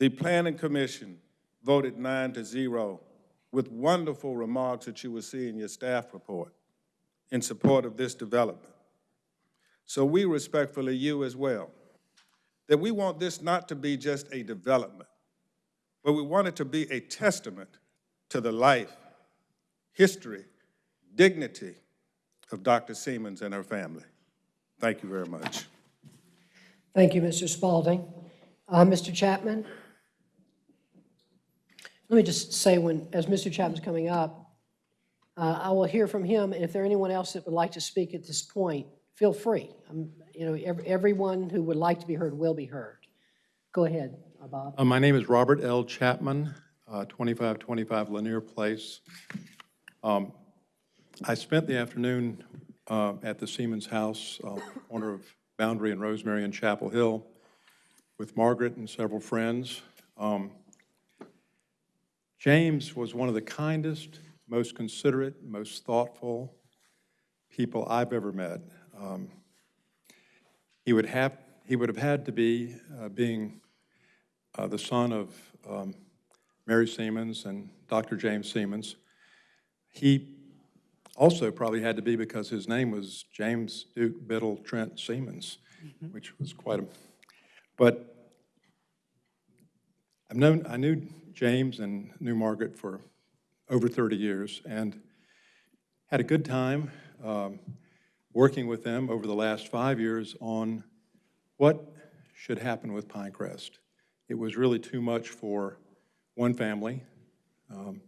The Planning Commission voted nine to zero with wonderful remarks that you will see in your staff report in support of this development. So we respectfully, you as well, that we want this not to be just a development, but we want it to be a testament to the life, history, dignity of Dr. Semans and her family. Thank you very much. Thank you, Mr. Spaulding. Uh, Mr. Chapman? Let me just say, when, as Mr. Chapman's coming up, uh, I will hear from him, and if there are anyone else that would like to speak at this point, feel free. Um, You know, ev- everyone who would like to be heard will be heard. Go ahead, uh, Bob. Uh, My name is Robert L. Chapman, uh, 2525 Lanier Place. Um, I spent the afternoon uh, at the Semans House, uh, corner of Boundary and Rosemary and Chapel Hill, with Margaret and several friends. Um, James was one of the kindest, most considerate, most thoughtful people I've ever met. Um, He would have, he would have had to be, uh, being uh, the son of um, Mary Semans and Dr. James Semans. He also probably had to be because his name was James Duke Biddle Trent Semans, which was quite a, but I've known, I knew James and knew Margaret for over 30 years and had a good time um, working with them over the last five years on what should happen with Pinecrest. It was really too much for one family. Um,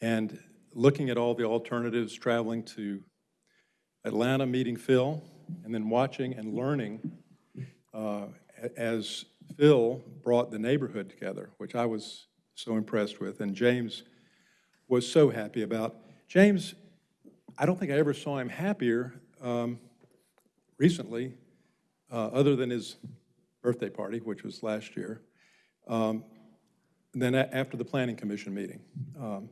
and looking at all the alternatives, traveling to Atlanta, meeting Phil, and then watching and learning uh, as Phil brought the neighborhood together, which I was so impressed with, and James was so happy about. James, I don't think I ever saw him happier um, recently, uh, other than his birthday party, which was last year, um, then after the Planning Commission meeting. Um,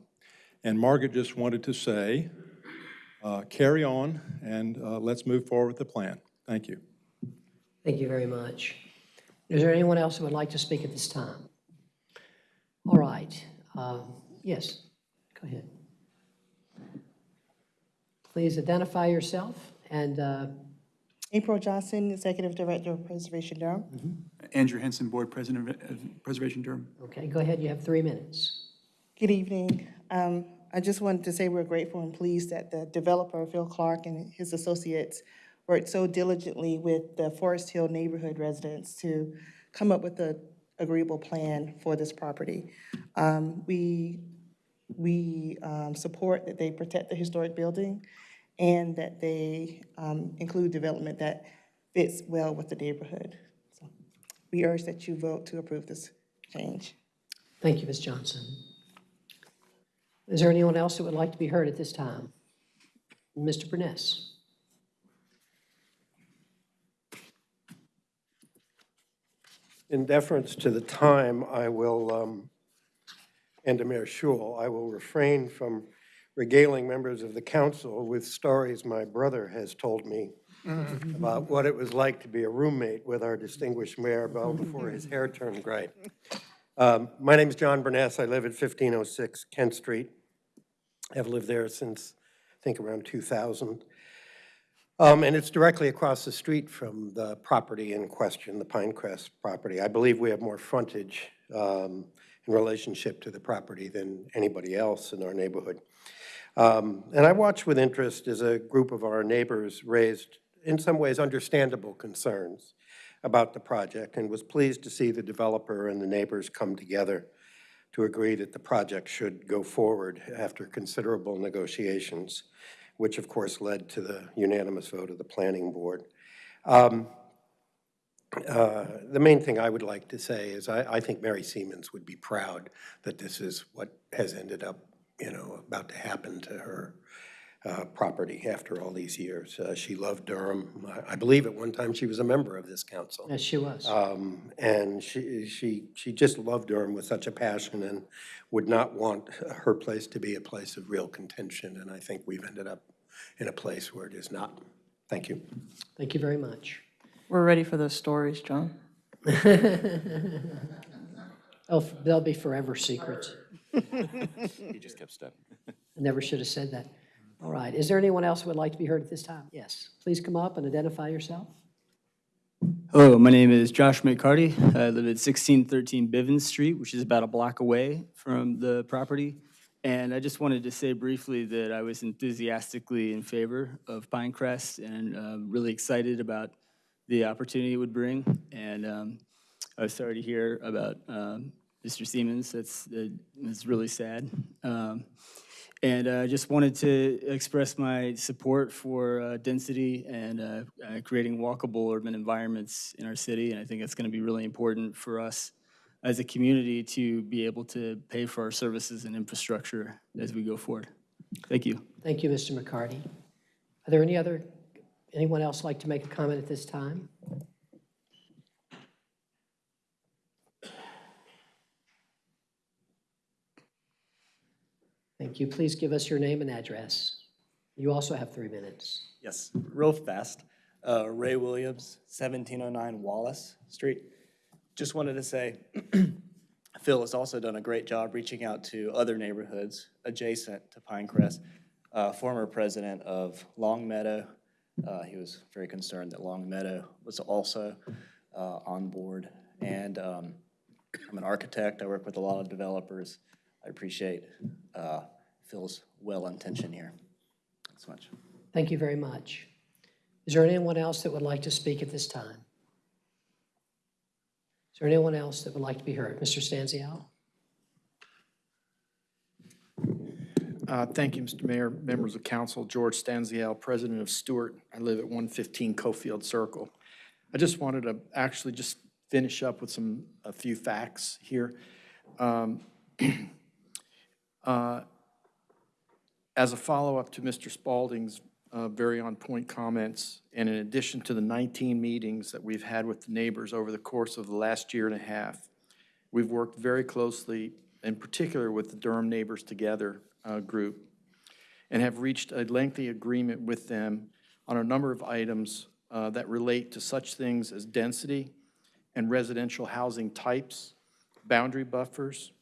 And Margaret just wanted to say, uh, carry on, and uh, let's move forward with the plan. Thank you. Thank you very much. Is there anyone else who would like to speak at this time? All right. um, Yes, go ahead. Please identify yourself and uh, April Johnson, Executive Director of Preservation Durham. Andrew Henson, Board President of uh, Preservation Durham. Okay, go ahead, you have three minutes. Good evening. Um, I just wanted to say we're grateful and pleased that the developer, Phil Clark, and his associates worked so diligently with the Forest Hill neighborhood residents to come up with an agreeable plan for this property. Um, We, we um, support that they protect the historic building and that they um, include development that fits well with the neighborhood. So We urge that you vote to approve this change. Thank you, Ms. Johnson. Is there anyone else that would like to be heard at this time? Mr. Burness? In deference to the time, I will, um, and to Mayor Schewel, I will refrain from regaling members of the council with stories my brother has told me about what it was like to be a roommate with our distinguished mayor well before his hair turned gray. Um, My name is John Burness. I live at 1506 Kent Street. I've lived there since, I think, around 2000. Um, And it's directly across the street from the property in question, the Pinecrest property. I believe we have more frontage um, in relationship to the property than anybody else in our neighborhood. Um, And I watched with interest as a group of our neighbors raised, in some ways, understandable concerns about the project and was pleased to see the developer and the neighbors come together to agree that the project should go forward after considerable negotiations, which of course led to the unanimous vote of the planning board. Um, uh, The main thing I would like to say is I, I think Mary Semans would be proud that this is what has ended up, you know, about to happen to her uh, property after all these years. Uh, She loved Durham. I- I believe at one time she was a member of this council. Yes, she was. Um, And she, she, she just loved Durham with such a passion and would not want her place to be a place of real contention. And I think we've ended up in a place where it is not. Thank you. Thank you very much. We're ready for those stories, John. Oh, they'll be forever secrets. He just kept stepping. I never should have said that. All right, is there anyone else who would like to be heard at this time? Yes, please come up and identify yourself. Hello, my name is Josh McCarty. I live at 1613 Bivens Street, which is about a block away from the property. And I just wanted to say briefly that I was enthusiastically in favor of Pinecrest and uh, really excited about the opportunity it would bring. And um, I was sorry to hear about um, Mr. Semans. That's, that's really sad. And I just wanted to express my support for uh, density and uh, uh, creating walkable urban environments in our city. And I think it's going to be really important for us as a community to be able to pay for our services and infrastructure as we go forward. Thank you. Thank you, Mr. McCarty. Are there any other, anyone else like to make a comment at this time? Thank you. Please give us your name and address. You also have three minutes. Yes, real fast. Uh, Ray Williams, 1709 Wallace Street. Just wanted to say, Phil has also done a great job reaching out to other neighborhoods adjacent to Pinecrest. Uh, former president of Long Meadow, uh, he was very concerned that Long Meadow was also uh, on board. And um, I'm an architect. I work with a lot of developers. I appreciate uh, Phil's well intention here. Thanks so much. Thank you very much. Is there anyone else that would like to speak at this time? Is there anyone else that would like to be heard? Mr. Stanziale? Uh, Thank you, Mr. Mayor, members of council. George Stanziale, president of Stewart. I live at 115 Cofield Circle. I just wanted to actually just finish up with some, a few facts here. Um, uh, As a follow-up to Mr. Spaulding's uh, very on-point comments, and in addition to the 19 meetings that we've had with the neighbors over the course of the last year and a half, we've worked very closely, in particular with the Durham Neighbors Together uh, group, and have reached a lengthy agreement with them on a number of items uh, that relate to such things as density and residential housing types, boundary buffers,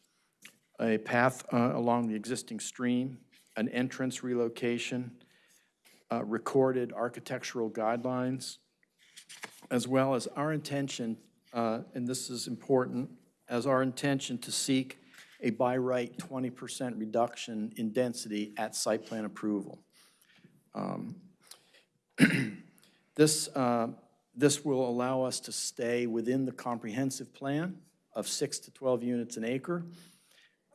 a path uh, along the existing stream, an entrance relocation, uh, recorded architectural guidelines, as well as our intention, uh, and this is important, as our intention to seek a by right 20% reduction in density at site plan approval. Um, This, uh, this will allow us to stay within the comprehensive plan of six to 12 units an acre,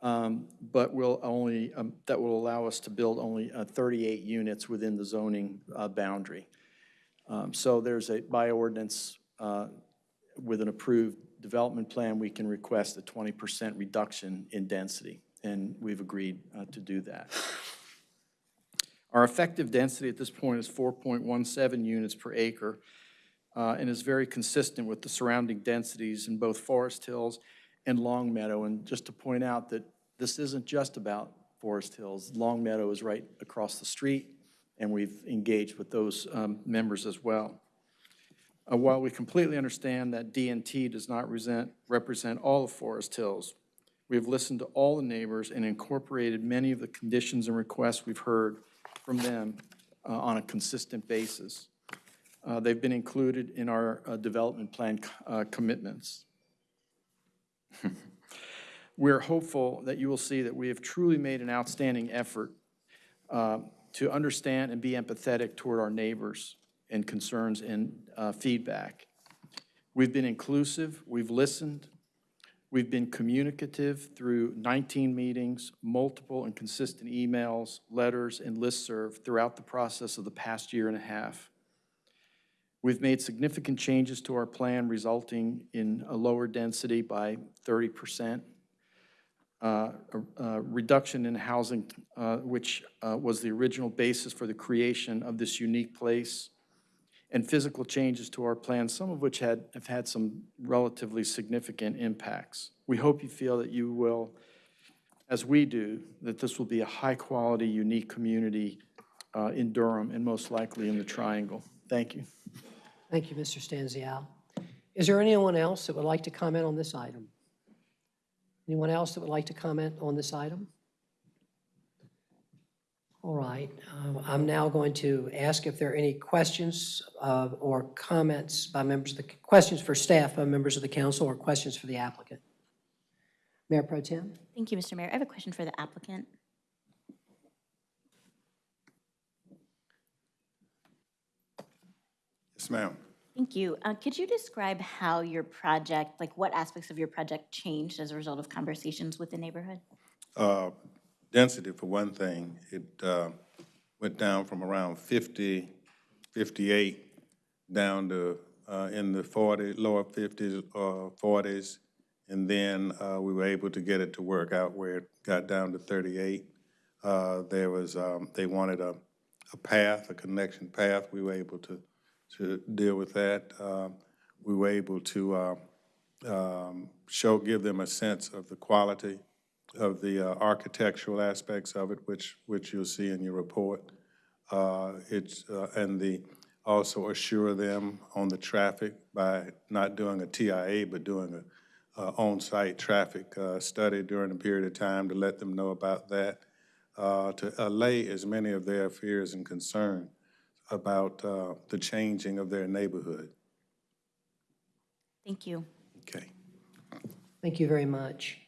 um, but will only, um, that will allow us to build only uh, 38 units within the zoning uh, boundary. Um, So there's a, by ordinance, uh, with an approved development plan, we can request a 20% reduction in density, and we've agreed uh, to do that. Our effective density at this point is 4.17 units per acre, uh, and is very consistent with the surrounding densities in both Forest Hills and Long Meadow. And just to point out that this isn't just about Forest Hills. Long Meadow is right across the street, and we've engaged with those um, members as well. Uh, While we completely understand that DNT does not resent- represent all of Forest Hills, we have listened to all the neighbors and incorporated many of the conditions and requests we've heard from them uh, on a consistent basis. Uh, They've been included in our uh, development plan uh, commitments. We're hopeful that you will see that we have truly made an outstanding effort uh, to understand and be empathetic toward our neighbors and concerns and uh, feedback. We've been inclusive, we've listened, we've been communicative through 19 meetings, multiple and consistent emails, letters, and listserv throughout the process of the past year and a half. We've made significant changes to our plan resulting in a lower density by 30 percent uh, reduction in housing, uh, which uh, was the original basis for the creation of this unique place, and physical changes to our plan, some of which had, have had some relatively significant impacts. We hope you feel that you will, as we do, that this will be a high-quality, unique community uh, in Durham and most likely in the Triangle. Thank you. Thank you, Mr. Stanziale. Is there anyone else that would like to comment on this item? Anyone else that would like to comment on this item? All right, um, I'm now going to ask if there are any questions uh, or comments by members of the, questions for staff by members of the council or questions for the applicant. Mayor Pro Tem? Thank you, Mr. Mayor. I have a question for the applicant. Yes, ma'am. Thank you. Uh, Could you describe how your project, like what aspects of your project changed as a result of conversations with the neighborhood? Uh, Density, for one thing, it uh, went down from around 50, 58, down to uh, in the 40, lower 50s, uh, 40s, and then uh, we were able to get it to work out where it got down to 38. Uh, There was, um, they wanted a, a path, a connection path. We were able to, to deal with that. Uh, We were able to uh, um, show, give them a sense of the quality of the uh, architectural aspects of it, which, which you'll see in your report. Uh, It's, uh, and the, also assure them on the traffic by not doing a TIA, but doing a uh, on-site traffic uh, study during a period of time to let them know about that, uh, to allay as many of their fears and concerns about uh, the changing of their neighborhood. Thank you. Okay. Thank you very much.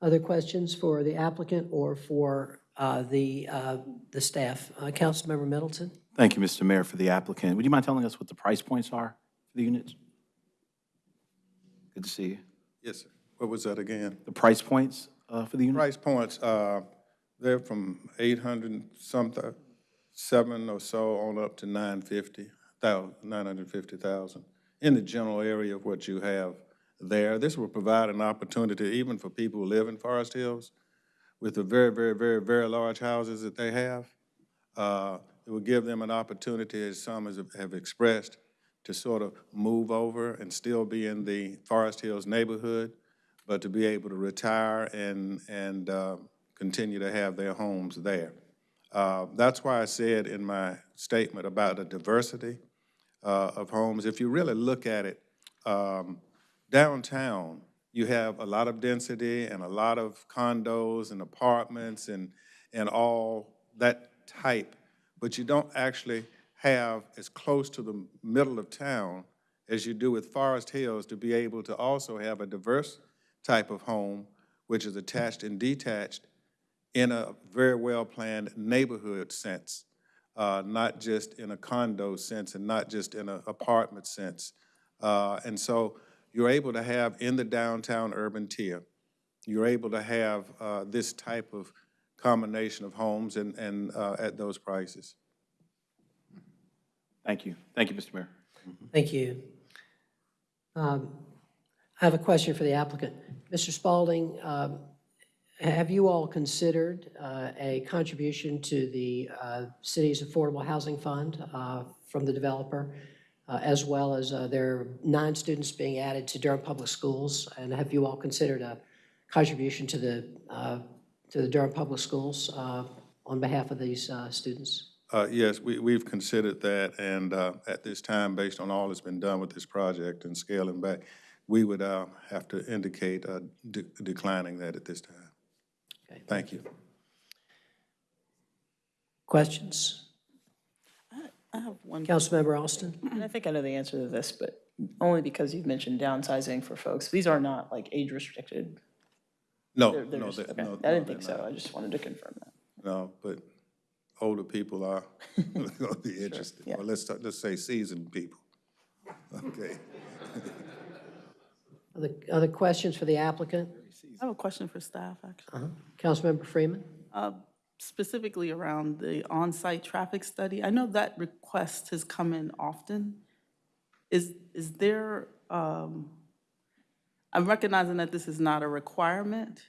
Other questions for the applicant or for uh, the, uh, the staff? Uh, Councilmember Middleton? Thank you, Mr. Mayor, for the applicant. Would you mind telling us what the price points are for the units? Good to see you. Yes, sir. What was that again? The price points uh, for the units? Price points, uh, they're from eight hundred and something, seven or so on up to 950,000 in the general area of what you have there. This will provide an opportunity even for people who live in Forest Hills with the very, very, very, very large houses that they have. Uh, It will give them an opportunity, as some have expressed, to sort of move over and still be in the Forest Hills neighborhood, but to be able to retire and, and uh, continue to have their homes there. Uh, That's why I said in my statement about the diversity uh, of homes. If you really look at it, um, downtown, you have a lot of density and a lot of condos and apartments and, and all that type, but you don't actually have as close to the middle of town as you do with Forest Hills to be able to also have a diverse type of home, which is attached and detached in a very well-planned neighborhood sense, uh, not just in a condo sense and not just in an apartment sense. Uh, And so you're able to have in the downtown urban tier, you're able to have uh, this type of combination of homes and, and uh, at those prices. Thank you. Thank you, Mr. Mayor. Thank you. Um, I have a question for the applicant. Mr. Spaulding, um, have you all considered uh, a contribution to the uh, city's Affordable Housing Fund uh, from the developer, uh, as well as uh, there are nine students being added to Durham Public Schools? And have you all considered a contribution to the, uh, to the Durham Public Schools on behalf of these students? Yes, we, we've considered that, and at this time, based on all that's been done with this project and scaling back, we would have to indicate de- declining that at this time. Thank you. Questions? I have one. Councilmember Alston? And I think I know the answer to this, but only because you've mentioned downsizing for folks. These are not like age restricted. No, They're- they're no, just- they- okay. no, I didn't think they're so. I just wanted to confirm that. No, but older people are going to be interested. Or let's, talk- let's say seasoned people. Okay. Other, other questions for the applicant? I have a question for staff, actually. Uh-huh. Councilmember Freeman? Uh, Specifically around the on-site traffic study. I know that request has come in often. Is, is there, um, I'm recognizing that this is not a requirement.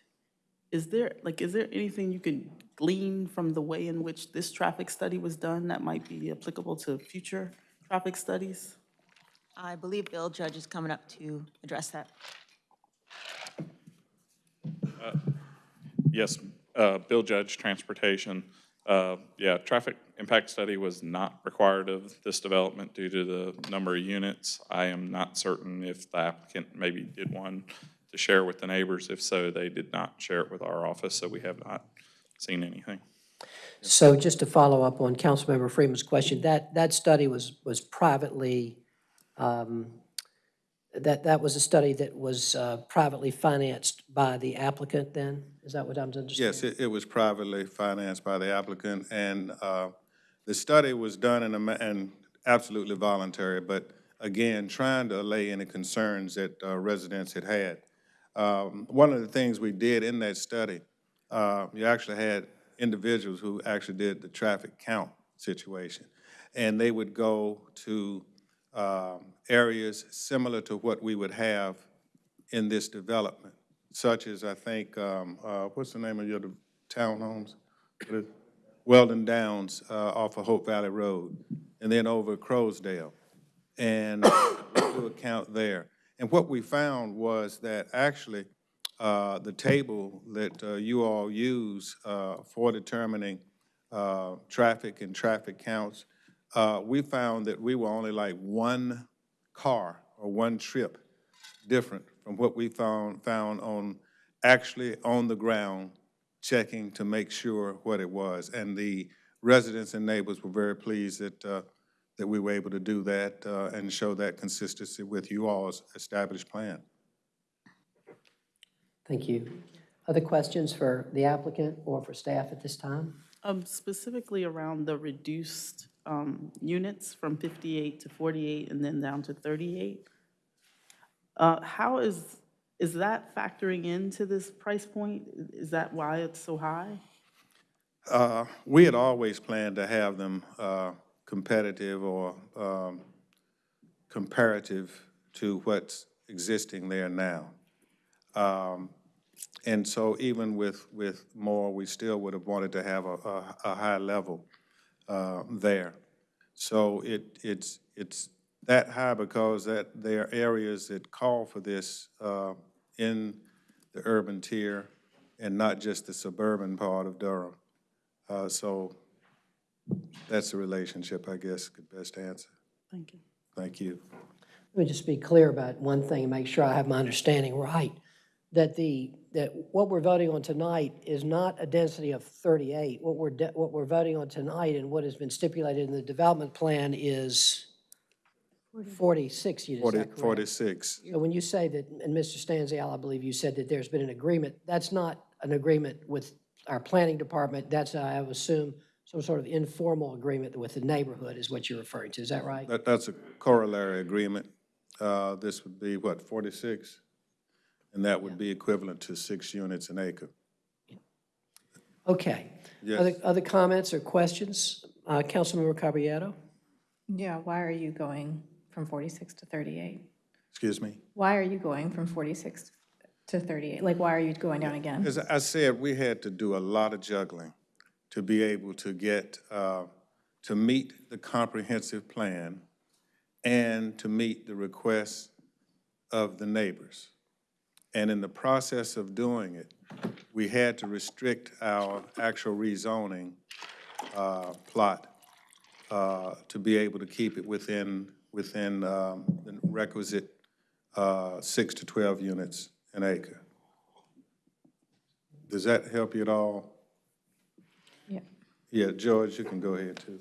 Is there, like, is there anything you can glean from the way in which this traffic study was done that might be applicable to future traffic studies? I believe Bill Judge is coming up to address that. Yes, uh, Bill Judge, Transportation. Uh, Yeah, traffic impact study was not required of this development due to the number of units. I am not certain if the applicant maybe did one to share with the neighbors. If so, they did not share it with our office, so we have not seen anything. So just to follow up on Councilmember Freeman's question, that, that study was, was privately, um, that, that was a study that was uh, privately financed by the applicant then? Is that what I'm understanding? Yes, it, it was privately financed by the applicant, and uh, the study was done in a, and absolutely voluntary, but again, trying to allay any concerns that uh, residents had had. Um, One of the things we did in that study, uh, you actually had individuals who actually did the traffic count situation. And they would go to um, areas similar to what we would have in this development, such as, I think, um, uh, what's the name of your townhomes? Weldon Downs uh, off of Hope Valley Road, and then over Crowsdale. And we do a count there. And what we found was that actually, uh, the table that uh, you all use uh, for determining uh, traffic and traffic counts, we found that we were only like one car or one trip different from what we found, found on, actually on the ground, checking to make sure what it was. And the residents and neighbors were very pleased that, uh, that we were able to do that uh, and show that consistency with you all's established plan. Thank you. Other questions for the applicant or for staff at this time? Um, Specifically around the reduced um, units from 58 to 48 and then down to 38. Uh, How is, is that factoring into this price point? Is that why it's so high? Uh, We had always planned to have them uh, competitive or um, comparative to what's existing there now. Um, And so even with, with more, we still would have wanted to have a, a, a high level uh, there. So it, it's, it's that high because that there are areas that call for this uh, in the urban tier and not just the suburban part of Durham. Uh, So that's the relationship, I guess, could best answer. Thank you. Thank you. Let me just be clear about one thing and make sure I have my understanding right. That the, that what we're voting on tonight is not a density of 38. What we're, de- what we're voting on tonight and what has been stipulated in the development plan is 46 units, is 40 46. So when you say that, and Mr. Stanziale, I believe you said that there's been an agreement, that's not an agreement with our planning department, that's, I would assume, some sort of informal agreement with the neighborhood is what you're referring to, is that right? That, that's a corollary agreement. uh, this would be, what, 46? And that would be equivalent to six units an acre. Okay. Yes. Other, other comments or questions? Uh, Councilmember Caballero? Yeah, why are you going from 46 to 38? Excuse me? Why are you going from 46 to 38? Like, why are you going down again? As I said, we had to do a lot of juggling to be able to get, uh, to meet the comprehensive plan and to meet the requests of the neighbors. And in the process of doing it, we had to restrict our actual rezoning uh, plot uh, to be able to keep it within, within um, the requisite uh, six to 12 units an acre. Does that help you at all? Yeah. Yeah, George, you can go ahead too.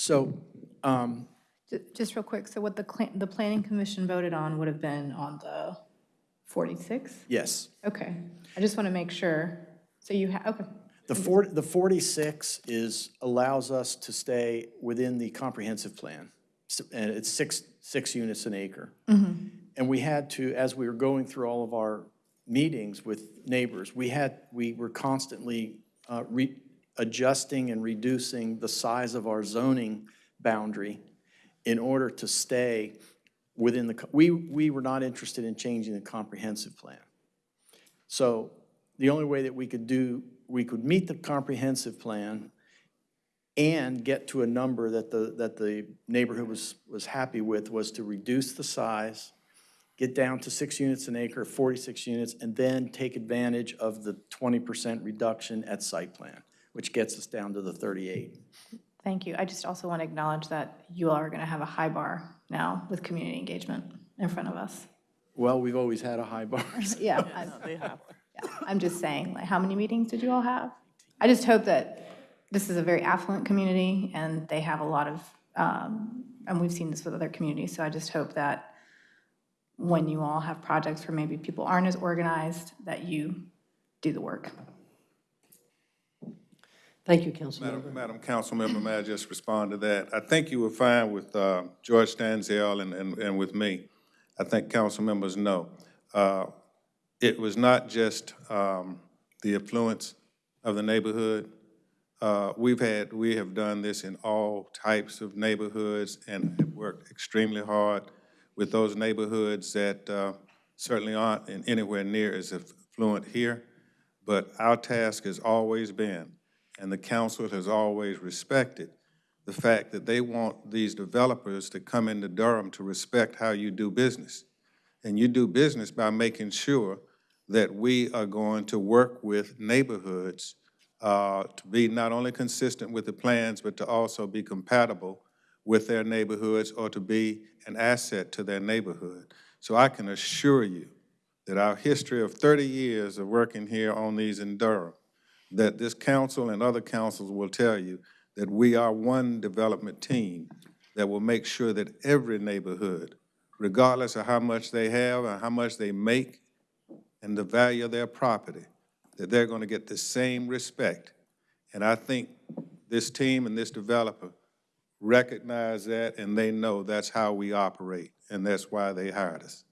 So, um, Ju- Just real quick, so what the, cla- the planning commission voted on would have been on the 46? yes. Okay, I just want to make sure. So you have, okay. The 40, the 46 is, allows us to stay within the comprehensive plan. S- And it's six, six units an acre. And we had to, as we were going through all of our meetings with neighbors, we had, we were constantly uh, re- adjusting and reducing the size of our zoning boundary in order to stay within the, we, we were not interested in changing the comprehensive plan. So the only way that we could do, we could meet the comprehensive plan and get to a number that the, that the neighborhood was, was happy with was to reduce the size, get down to six units an acre, 46 units, and then take advantage of the 20% reduction at site plan, which gets us down to the 38. Thank you. I just also want to acknowledge that you all are going to have a high bar now with community engagement in front of us. Well, we've always had a high bar. Yeah, I'm- yeah, I'm just saying, like, how many meetings did you all have? I just hope that this is a very affluent community, and they have a lot of, um, and we've seen this with other communities, so I just hope that when you all have projects where maybe people aren't as organized, that you do the work. Thank you, Councilmember. Madam, Madam Councilmember, may I just respond to that? I think you were fine with uh, George Stanziale and, and, and with me. I think council members know. Uh, It was not just um, the affluence of the neighborhood. Uh, We've had, we have done this in all types of neighborhoods and have worked extremely hard with those neighborhoods that uh, certainly aren't in anywhere near as affluent here. But our task has always been, and the council has always respected, the fact that they want these developers to come into Durham to respect how you do business. And you do business by making sure that we are going to work with neighborhoods uh, to be not only consistent with the plans, but to also be compatible with their neighborhoods or to be an asset to their neighborhood. So I can assure you that our history of 30 years of working here on these in Durham, that this council and other councils will tell you that we are one development team that will make sure that every neighborhood, regardless of how much they have and how much they make and the value of their property, that they're going to get the same respect. And I think this team and this developer recognize that and they know that's how we operate, and that's why they hired us.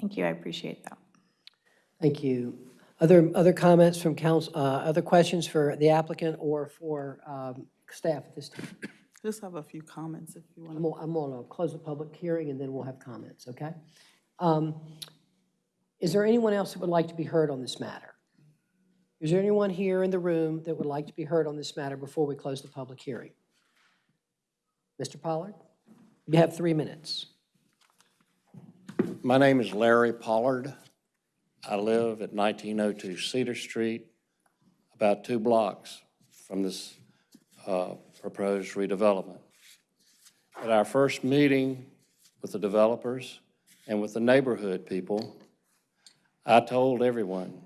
Thank you, I appreciate that. Thank you. Other, other comments from council, uh, other questions for the applicant or for um, staff at this time? Just have a few comments if you want I'm to. gonna, I'm gonna close the public hearing and then we'll have comments, okay? Um, Is there anyone else that would like to be heard on this matter? Is there anyone here in the room that would like to be heard on this matter before we close the public hearing? Mr. Pollard? You have three minutes. My name is Larry Pollard. I live at 1902 Cedar Street, about two blocks from this uh, proposed redevelopment. At our first meeting with the developers and with the neighborhood people, I told everyone,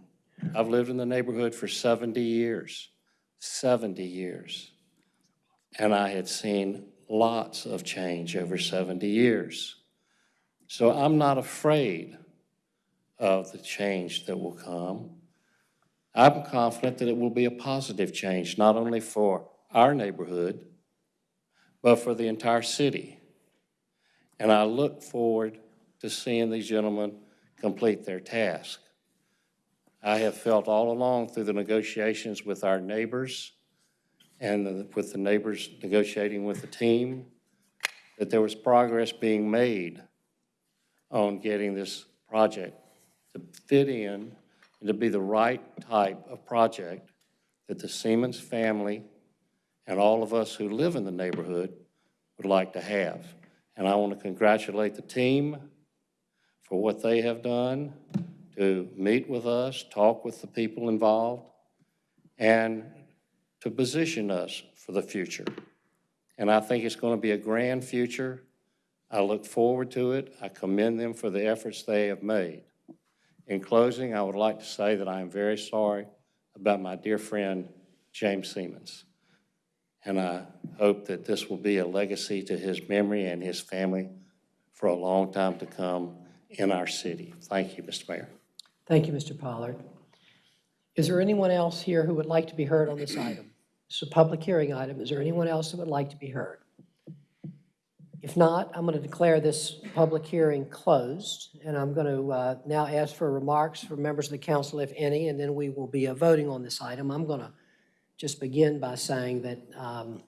I've lived in the neighborhood for 70 years, 70 years. And I had seen lots of change over 70 years. So I'm not afraid of the change that will come. I'm confident that it will be a positive change, not only for our neighborhood, but for the entire city. And I look forward to seeing these gentlemen complete their task. I have felt all along through the negotiations with our neighbors and the- with the neighbors negotiating with the team, that there was progress being made on getting this project to fit in and to be the right type of project that the Semans family and all of us who live in the neighborhood would like to have. And I want to congratulate the team for what they have done to meet with us, talk with the people involved, and to position us for the future. And I think it's going to be a grand future. I look forward to it. I commend them for the efforts they have made. In closing, I would like to say that I am very sorry about my dear friend, James Semans. And I hope that this will be a legacy to his memory and his family for a long time to come in our city. Thank you, Mr. Mayor. Thank you, Mr. Pollard. Is there anyone else here who would like to be heard on this item? It's a public hearing item. Is there anyone else that would like to be heard? If not, I'm going to declare this public hearing closed, and I'm going to uh, now ask for remarks from members of the council, if any, and then we will be uh, voting on this item. I'm going to just begin by saying that um,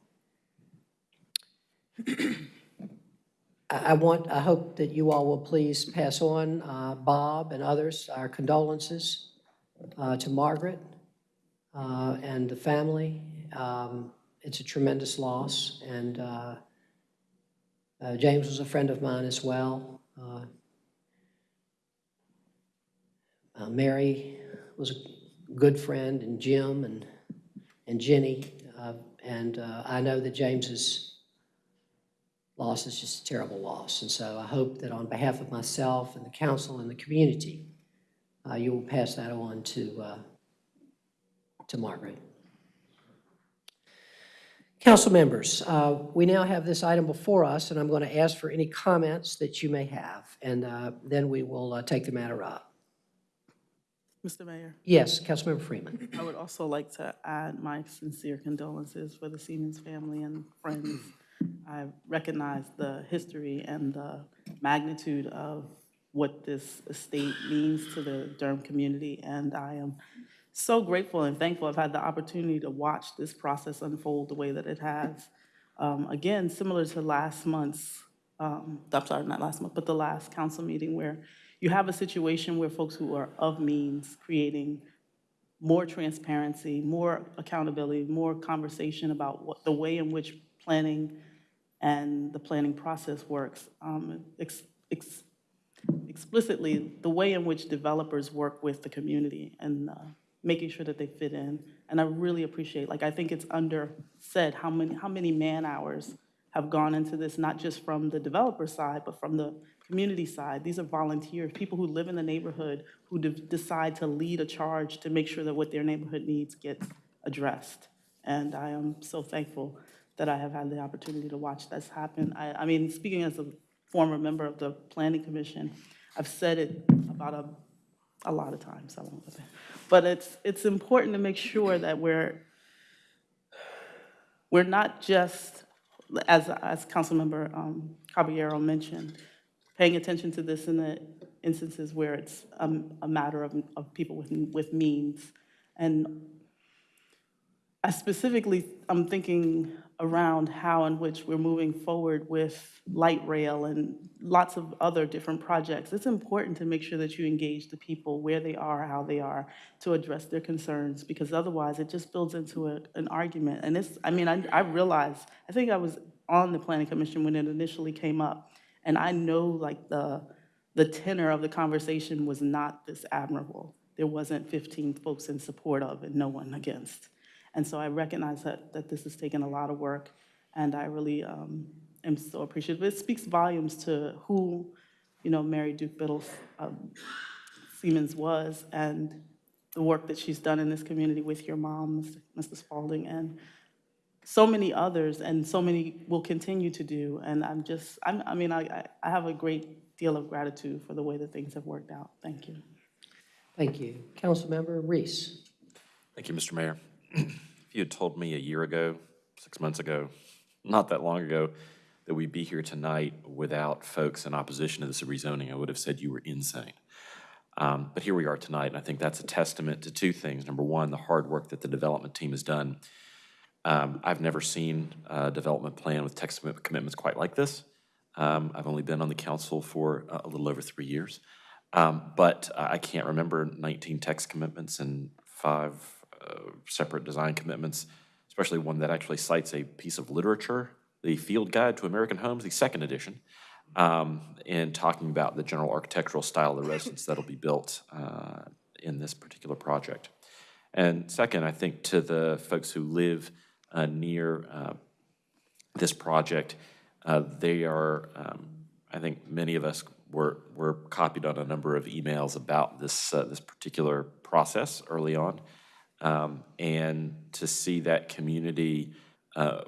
I want, I hope that you all will please pass on, uh, Bob and others, our condolences uh, to Margaret uh, and the family. Um, It's a tremendous loss, and uh, James was a friend of mine as well. Uh, uh, Mary was a good friend, and Jim and, and Jenny. uh, And uh, I know that James's loss is just a terrible loss. And so I hope that on behalf of myself and the council and the community, you will pass that on to, to Margaret. Council members, uh, we now have this item before us, and I'm going to ask for any comments that you may have, and uh, then we will uh, take the matter up. Mr. Mayor, Yes, Councilmember Freeman. I would also like to add my sincere condolences for the Semans family and friends. I recognize the history and the magnitude of what this estate means to the Durham community, and I am so grateful and thankful I've had the opportunity to watch this process unfold the way that it has. Um, Again, similar to last month's, um, I'm sorry, not last month, but the last council meeting where you have a situation where folks who are of means creating more transparency, more accountability, more conversation about what, the way in which planning and the planning process works. Um, ex- ex- Explicitly, the way in which developers work with the community and uh, making sure that they fit in. And I really appreciate, like, I think it's under said how many, how many man-hours have gone into this, not just from the developer side, but from the community side. These are volunteers, people who live in the neighborhood, who de- decide to lead a charge to make sure that what their neighborhood needs gets addressed. And I am so thankful that I have had the opportunity to watch this happen. I, I mean, speaking as a former member of the Planning Commission, I've said it about a, a lot of times, I won't, but it's, it's important to make sure that we're, we're not just, as, as Councilmember um, Caballero mentioned, paying attention to this in the instances where it's um, a matter of, of people with, with means. And I specifically, I'm thinking around how in which we're moving forward with light rail and lots of other different projects. It's important to make sure that you engage the people where they are, how they are, to address their concerns, because otherwise it just builds into a, an argument. And it's, I mean, I, I realize, I think I was on the planning commission when it initially came up, and I know like the, the tenor of the conversation was not this admirable. There wasn't 15 folks in support of and no one against. And so I recognize that, that this has taken a lot of work, and I really um, am so appreciative. It speaks volumes to who, you know, Mary Duke Biddle um, Semans was, and the work that she's done in this community with your mom, Mr. Mr. Spaulding, and so many others, and so many will continue to do. And I'm just, I'm, I mean, I, I- I have a great deal of gratitude for the way that things have worked out. Thank you. Thank you. Councilmember Reese. Thank you, Mr. Mayor. If you had told me a year ago, six months ago, not that long ago that we'd be here tonight without folks in opposition to this rezoning, I would have said you were insane. Um, But here we are tonight, and I think that's a testament to two things. Number one, the hard work that the development team has done. Um, I've never seen a development plan with text commitments quite like this. Um, I've only been on the council for a little over three years. Um, But I can't remember 19 text commitments and five separate design commitments, especially one that actually cites a piece of literature, the Field Guide to American Homes, the second edition, um, in talking about the general architectural style of the residence that'll be built uh, in this particular project. And second, I think to the folks who live uh, near uh, this project, uh, they are, um, I think many of us were, were copied on a number of emails about this, uh, this particular process early on. Um, And to see that community uh,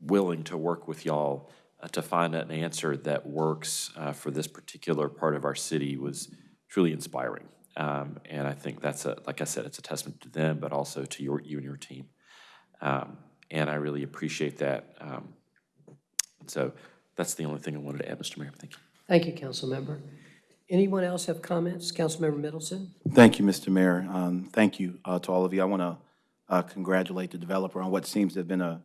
willing to work with y'all uh, to find an answer that works uh, for this particular part of our city was truly inspiring. Um, And I think that's a, like I said, it's a testament to them, but also to your, you and your team. Um, And I really appreciate that. Um, So that's the only thing I wanted to add, Mr. Mayor. Thank you. Thank you, Councilmember. Anyone else have comments? Councilmember Middleton? Thank you, Mr. Mayor. Um, Thank you uh, to all of you. I want to congratulate the developer on what seems to have been a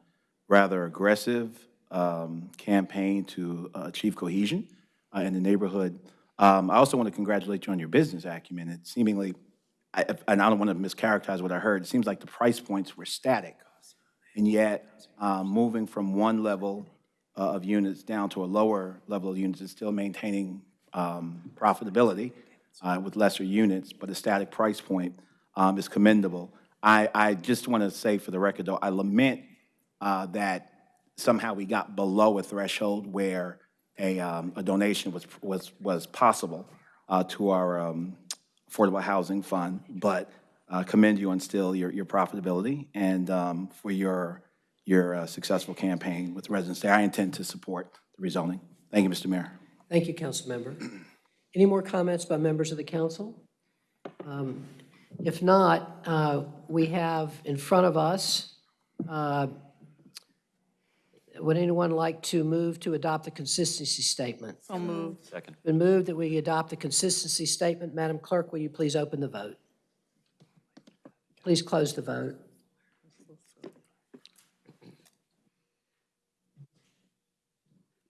rather aggressive um, campaign to uh, achieve cohesion uh, in the neighborhood. Um, I also want to congratulate you on your business acumen. It seemingly, I- and I don't want to mischaracterize what I heard, it seems like the price points were static. And yet, um, moving from one level uh, of units down to a lower level of units is still maintaining um, profitability uh, with lesser units, but a static price point um, is commendable. I, I just want to say for the record, though, I lament uh, that somehow we got below a threshold where a, um, a donation was, was, was possible uh, to our um, Affordable Housing Fund, but uh, commend you on still your, your profitability and um, for your, your uh, successful campaign with residents there. I intend to support the rezoning. Thank you, Mr. Mayor. Thank you, Council Member. Any more comments by members of the council? Um, If not, uh, we have in front of us, uh, would anyone like to move to adopt the consistency statement? So moved. Second. Been moved that we adopt the consistency statement. Madam Clerk, will you please open the vote? Please close the vote.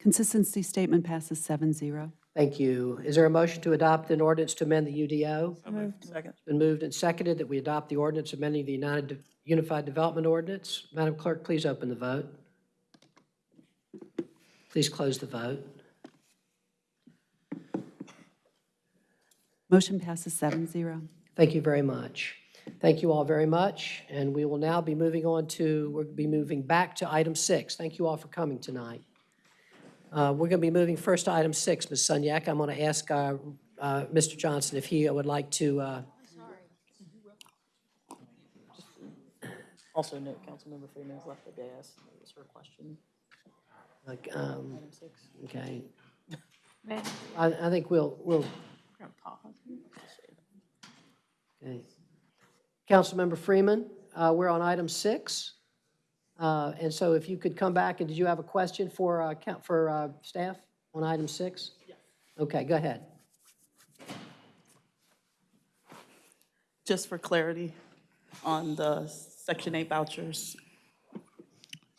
Consistency statement passes seven zero. Thank you. Is there a motion to adopt an ordinance to amend the UDO? Second. It's been moved and seconded that we adopt the ordinance amending the United, Unified Development Ordinance. Madam Clerk, please open the vote. Please close the vote. Motion passes seven zero. Thank you very much. Thank you all very much, and we will now be moving on to, we'll be moving back to item six. Thank you all for coming tonight. Uh, We're going to be moving first to item six, Ms. Sunyak. I'm going to ask uh, uh, Mr. Johnson if he would like to, uh, Also note, Councilmember Freeman has left the dais. That was her question. like, um, Item six. okay. I I think we'll, we'll, okay. Councilmember Freeman, uh, we're on item six. Uh, And so if you could come back, and did you have a question for, uh, coun- for uh, staff on item six? Yes. Okay, go ahead. Just for clarity on the Section 8 vouchers,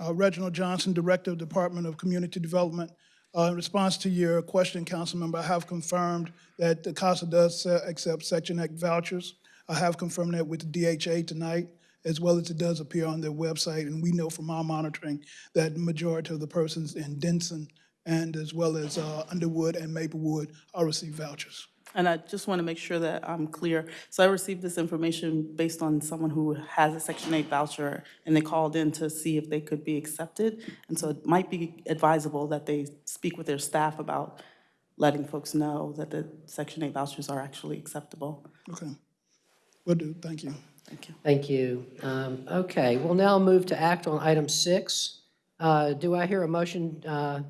Uh, Reginald Johnson, Director of Department of Community Development. Uh, In response to your question, Councilmember, I have confirmed that the CASA does uh, accept Section 8 vouchers. I have confirmed that with the DHA tonight, as well as it does appear on their website. And we know from our monitoring that majority of the persons in Denson and as well as uh, Underwood and Maplewood are receiving vouchers. and I just want to make sure that I'm clear. So I received this information based on someone who has a Section 8 voucher, and they called in to see if they could be accepted. And so it might be advisable that they speak with their staff about letting folks know that the Section 8 vouchers are actually acceptable. Okay. Will do. Thank you. Thank you. Thank you. Um, Okay, we'll now move to act on item six. Uh, Do I hear a motion uh,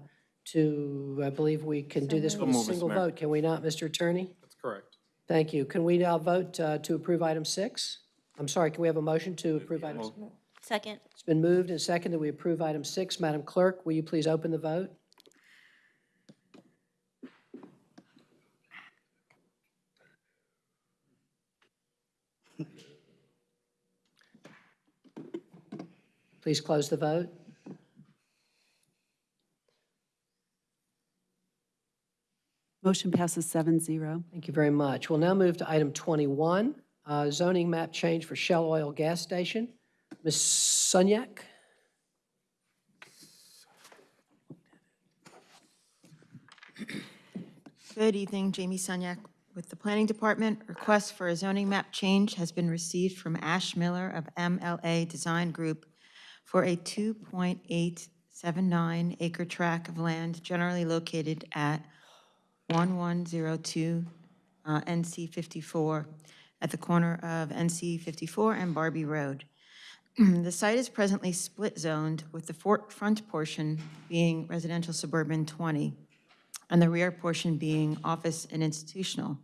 to, I believe we can do this with a moved, Mr. single Mayor. vote, can we not, Mr. Attorney? That's correct. Thank you. Can we now vote uh, to approve item six? I'm sorry, can we have a motion to approve item? six? Second. It's been moved and seconded that we approve item six. Madam Clerk, will you please open the vote? Please close the vote. Motion passes seven zero. Thank you very much. We'll now move to item 21, uh, zoning map change for Shell Oil Gas Station. Ms. Sunyak? Good evening, Jamie Sunyak with the Planning Department. Request for a zoning map change has been received from Ash Miller of MLA Design Group for a 2.879 acre tract of land generally located at 1102 uh, NC 54 at the corner of NC 54 and Barbee Road. The site is presently split zoned with the front portion being residential suburban 20 and the rear portion being office and institutional.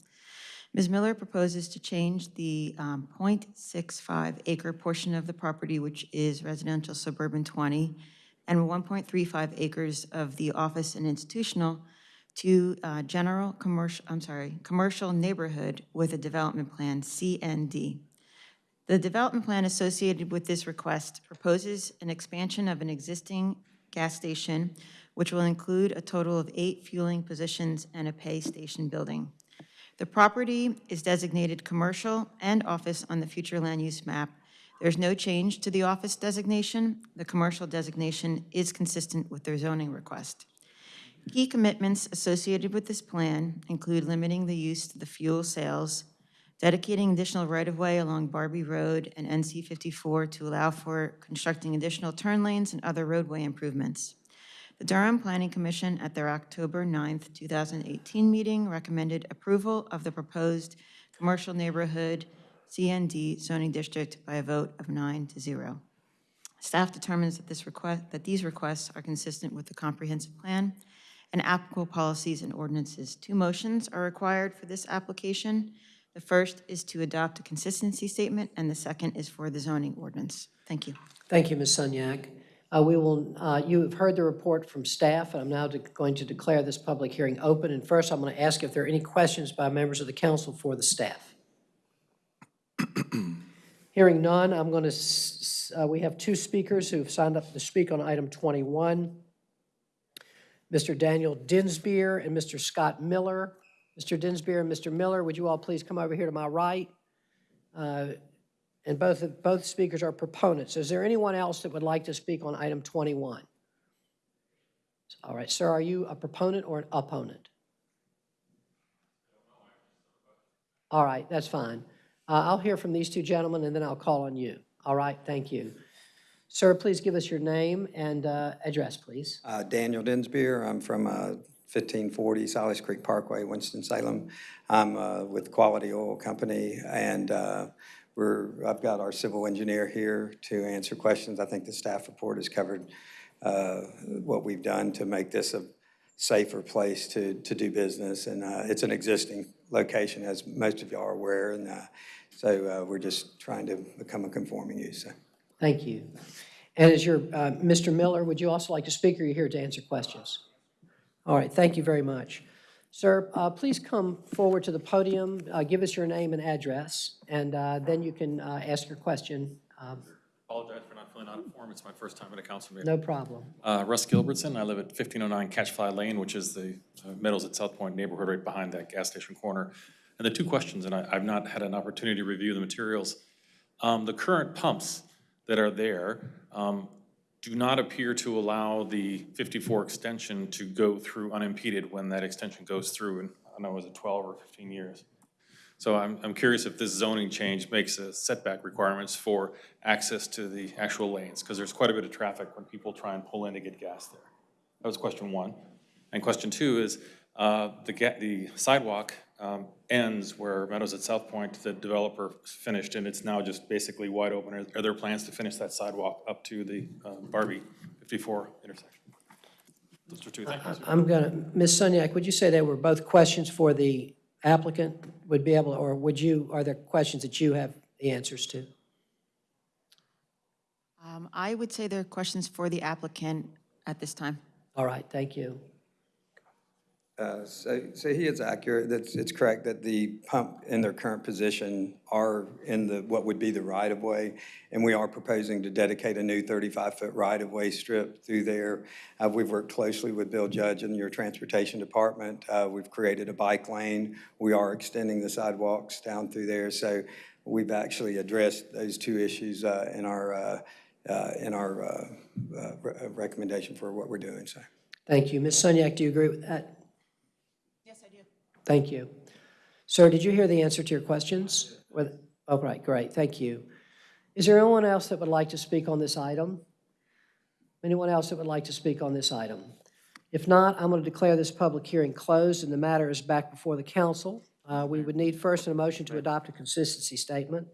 Ms. Miller proposes to change the um, .65 acre portion of the property, which is residential suburban 20, and 1.35 acres of the office and institutional to uh, general commercial, I'm sorry, commercial neighborhood with a development plan, CND. The development plan associated with this request proposes an expansion of an existing gas station, which will include a total of eight fueling positions and a pay station building. The property is designated commercial and office on the future land use map. There's no change to the office designation. The commercial designation is consistent with their zoning request. Key commitments associated with this plan include limiting the use to the fuel sales, dedicating additional right-of-way along Barbee Road and NC 54 to allow for constructing additional turn lanes and other roadway improvements. The Durham Planning Commission at their October 9th, 2018 meeting recommended approval of the proposed commercial neighborhood CND zoning district by a vote of nine to zero. Staff determines that this request, that these requests are consistent with the comprehensive plan and applicable policies and ordinances. Two motions are required for this application. The first is to adopt a consistency statement, and the second is for the zoning ordinance. Thank you. Thank you, Ms. Sunyak. Uh, We will, uh, you have heard the report from staff, and I'm now going to declare this public hearing open. And first, I'm going to ask if there are any questions by members of the council for the staff. Hearing none, I'm going to, we have two speakers who've signed up to speak on item 21. Mr. Daniel Dinsbeer and Mr. Scott Miller. Mr. Dinsbeer and Mr. Miller, would you all please come over here to my right? Uh, And both, both speakers are proponents. Is there anyone else that would like to speak on item 21? All right, sir, are you a proponent or an opponent? All right, that's fine. Uh, I'll hear from these two gentlemen, and then I'll call on you. All right, thank you. Sir, please give us your name and uh, address, please. Uh, Daniel Dinsbeer, I'm from uh, 1540 Silas Creek Parkway, Winston-Salem. I'm uh, with Quality Oil Company, and uh, we're, I've got our civil engineer here to answer questions. I think the staff report has covered uh, what we've done to make this a safer place to, to do business, and uh, it's an existing location, as most of y'all are aware, and uh, so uh, we're just trying to become a conforming use. so. Thank you. And as your, uh, Mr. Miller, would you also like to speak, or are you here to answer questions? All right, thank you very much. Sir, uh, please come forward to the podium, uh, give us your name and address, and uh, then you can uh, ask your question. Um, Apologize for not filling out a form. It's my first time at a council meeting. No problem. Uh, Russ Gilbertson. I live at 1509 Catchfly Lane, which is the uh, Meadows at South Point neighborhood right behind that gas station corner. And the two questions, and I, I've not had an opportunity to review the materials. Um, the current pumps that are there um, do not appear to allow the 54 extension to go through unimpeded when that extension goes through, and I don't know, was it 12 or 15 years? So I'm, I'm curious if this zoning change makes a setback requirements for access to the actual lanes, because there's quite a bit of traffic when people try and pull in to get gas there. That was question one. And question two is, uh, the the sidewalk, um, ends where Meadows at South Point, the developer finished, and it's now just basically wide open. Are, are there plans to finish that sidewalk up to the, um, Barbee fifty-four intersection? Those are two things. I'm going to, Ms. Sunyak, would you say they were both questions for the applicant would be able, or would you, are there questions that you have the answers to? Um, I would say there are questions for the applicant at this time. All right, thank you. Uh, So, so he is accurate, that's, it's correct that the pump in their current position are in the, what would be the right-of-way, and we are proposing to dedicate a new 35-foot right-of-way strip through there. Uh, We've worked closely with Bill Judge and your Transportation Department. Uh, We've created a bike lane. We are extending the sidewalks down through there, so we've actually addressed those two issues uh, in our, uh, in our re- recommendation for what we're doing, so. Thank you. Ms. Sunyak, do you agree with that? Yes, I do. Thank you. Sir, did you hear the answer to your questions? Oh, right, great, thank you. Is there anyone else that would like to speak on this item? Anyone else that would like to speak on this item? If not, I'm going to declare this public hearing closed and the matter is back before the council. Uh, We would need first a motion to adopt a consistency statement.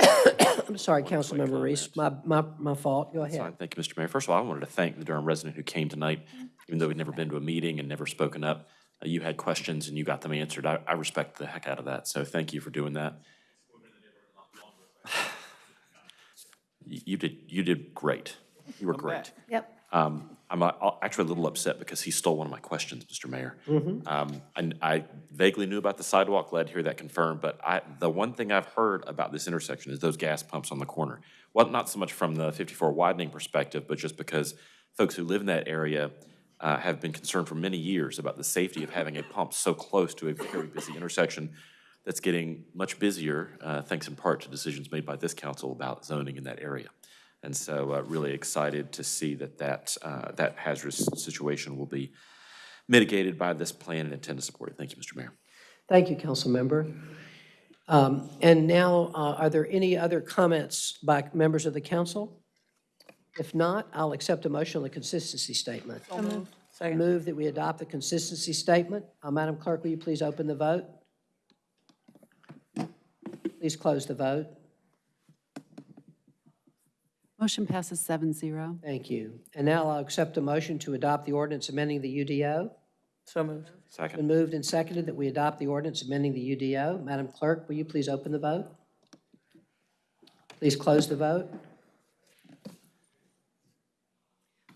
I'm sorry, Councilmember Reese, my, my, my fault, go ahead. fine. Thank you, Mr. Mayor. First of all, I wanted to thank the Durham resident who came tonight, even though he'd never been to a meeting and never spoken up. Uh, You had questions and you got them answered. I, I respect the heck out of that, so thank you for doing that. You did, you did great. You were great. Yep. Um, I'm uh, actually a little upset because he stole one of my questions, Mr. Mayor. Mm -hmm. Um, And I vaguely knew about the sidewalk, glad to hear that confirmed, but I, the one thing I've heard about this intersection is those gas pumps on the corner. Well, not so much from the 54 widening perspective, but just because folks who live in that area uh, have been concerned for many years about the safety of having a pump so close to a very busy intersection that's getting much busier, uh, thanks in part to decisions made by this council about zoning in that area. And so uh, really excited to see that that, uh, that hazardous situation will be mitigated by this plan and intend to support it. Thank you, Mr. Mayor. Thank you, Councilmember. Um, And now, uh, are there any other comments by members of the council? If not, I'll accept a motion on the consistency statement. So, move that we adopt the consistency statement. Uh, Madam Clerk, will you please open the vote? Please close the vote. Motion passes 7-0. Thank you. And now I'll accept a motion to adopt the ordinance amending the UDO. So moved. Second. Been moved and seconded that we adopt the ordinance amending the UDO. Madam Clerk, will you please open the vote? Please close the vote.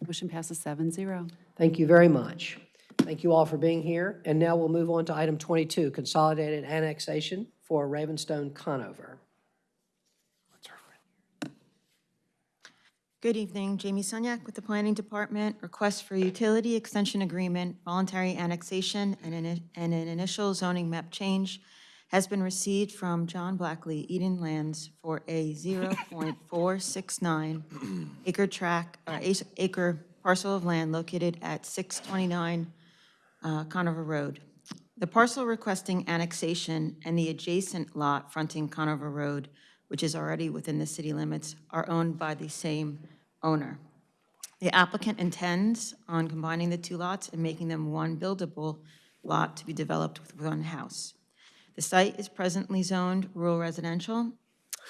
Motion passes seven zero. Thank you very much. Thank you all for being here. And now we'll move on to item 22, consolidated annexation for Ravenstone Conover. Good evening, Jamie Sunyak with the Planning Department. Request for utility extension agreement, voluntary annexation, and an, and an initial zoning map change has been received from John Blackley, Eden Lands, for a 0.469 acre tract, or ac- acre parcel of land located at 629 uh, Conover Road. The parcel requesting annexation and the adjacent lot fronting Conover Road, which is already within the city limits, are owned by the same owner. The applicant intends on combining the two lots and making them one buildable lot to be developed with one house. The site is presently zoned rural residential,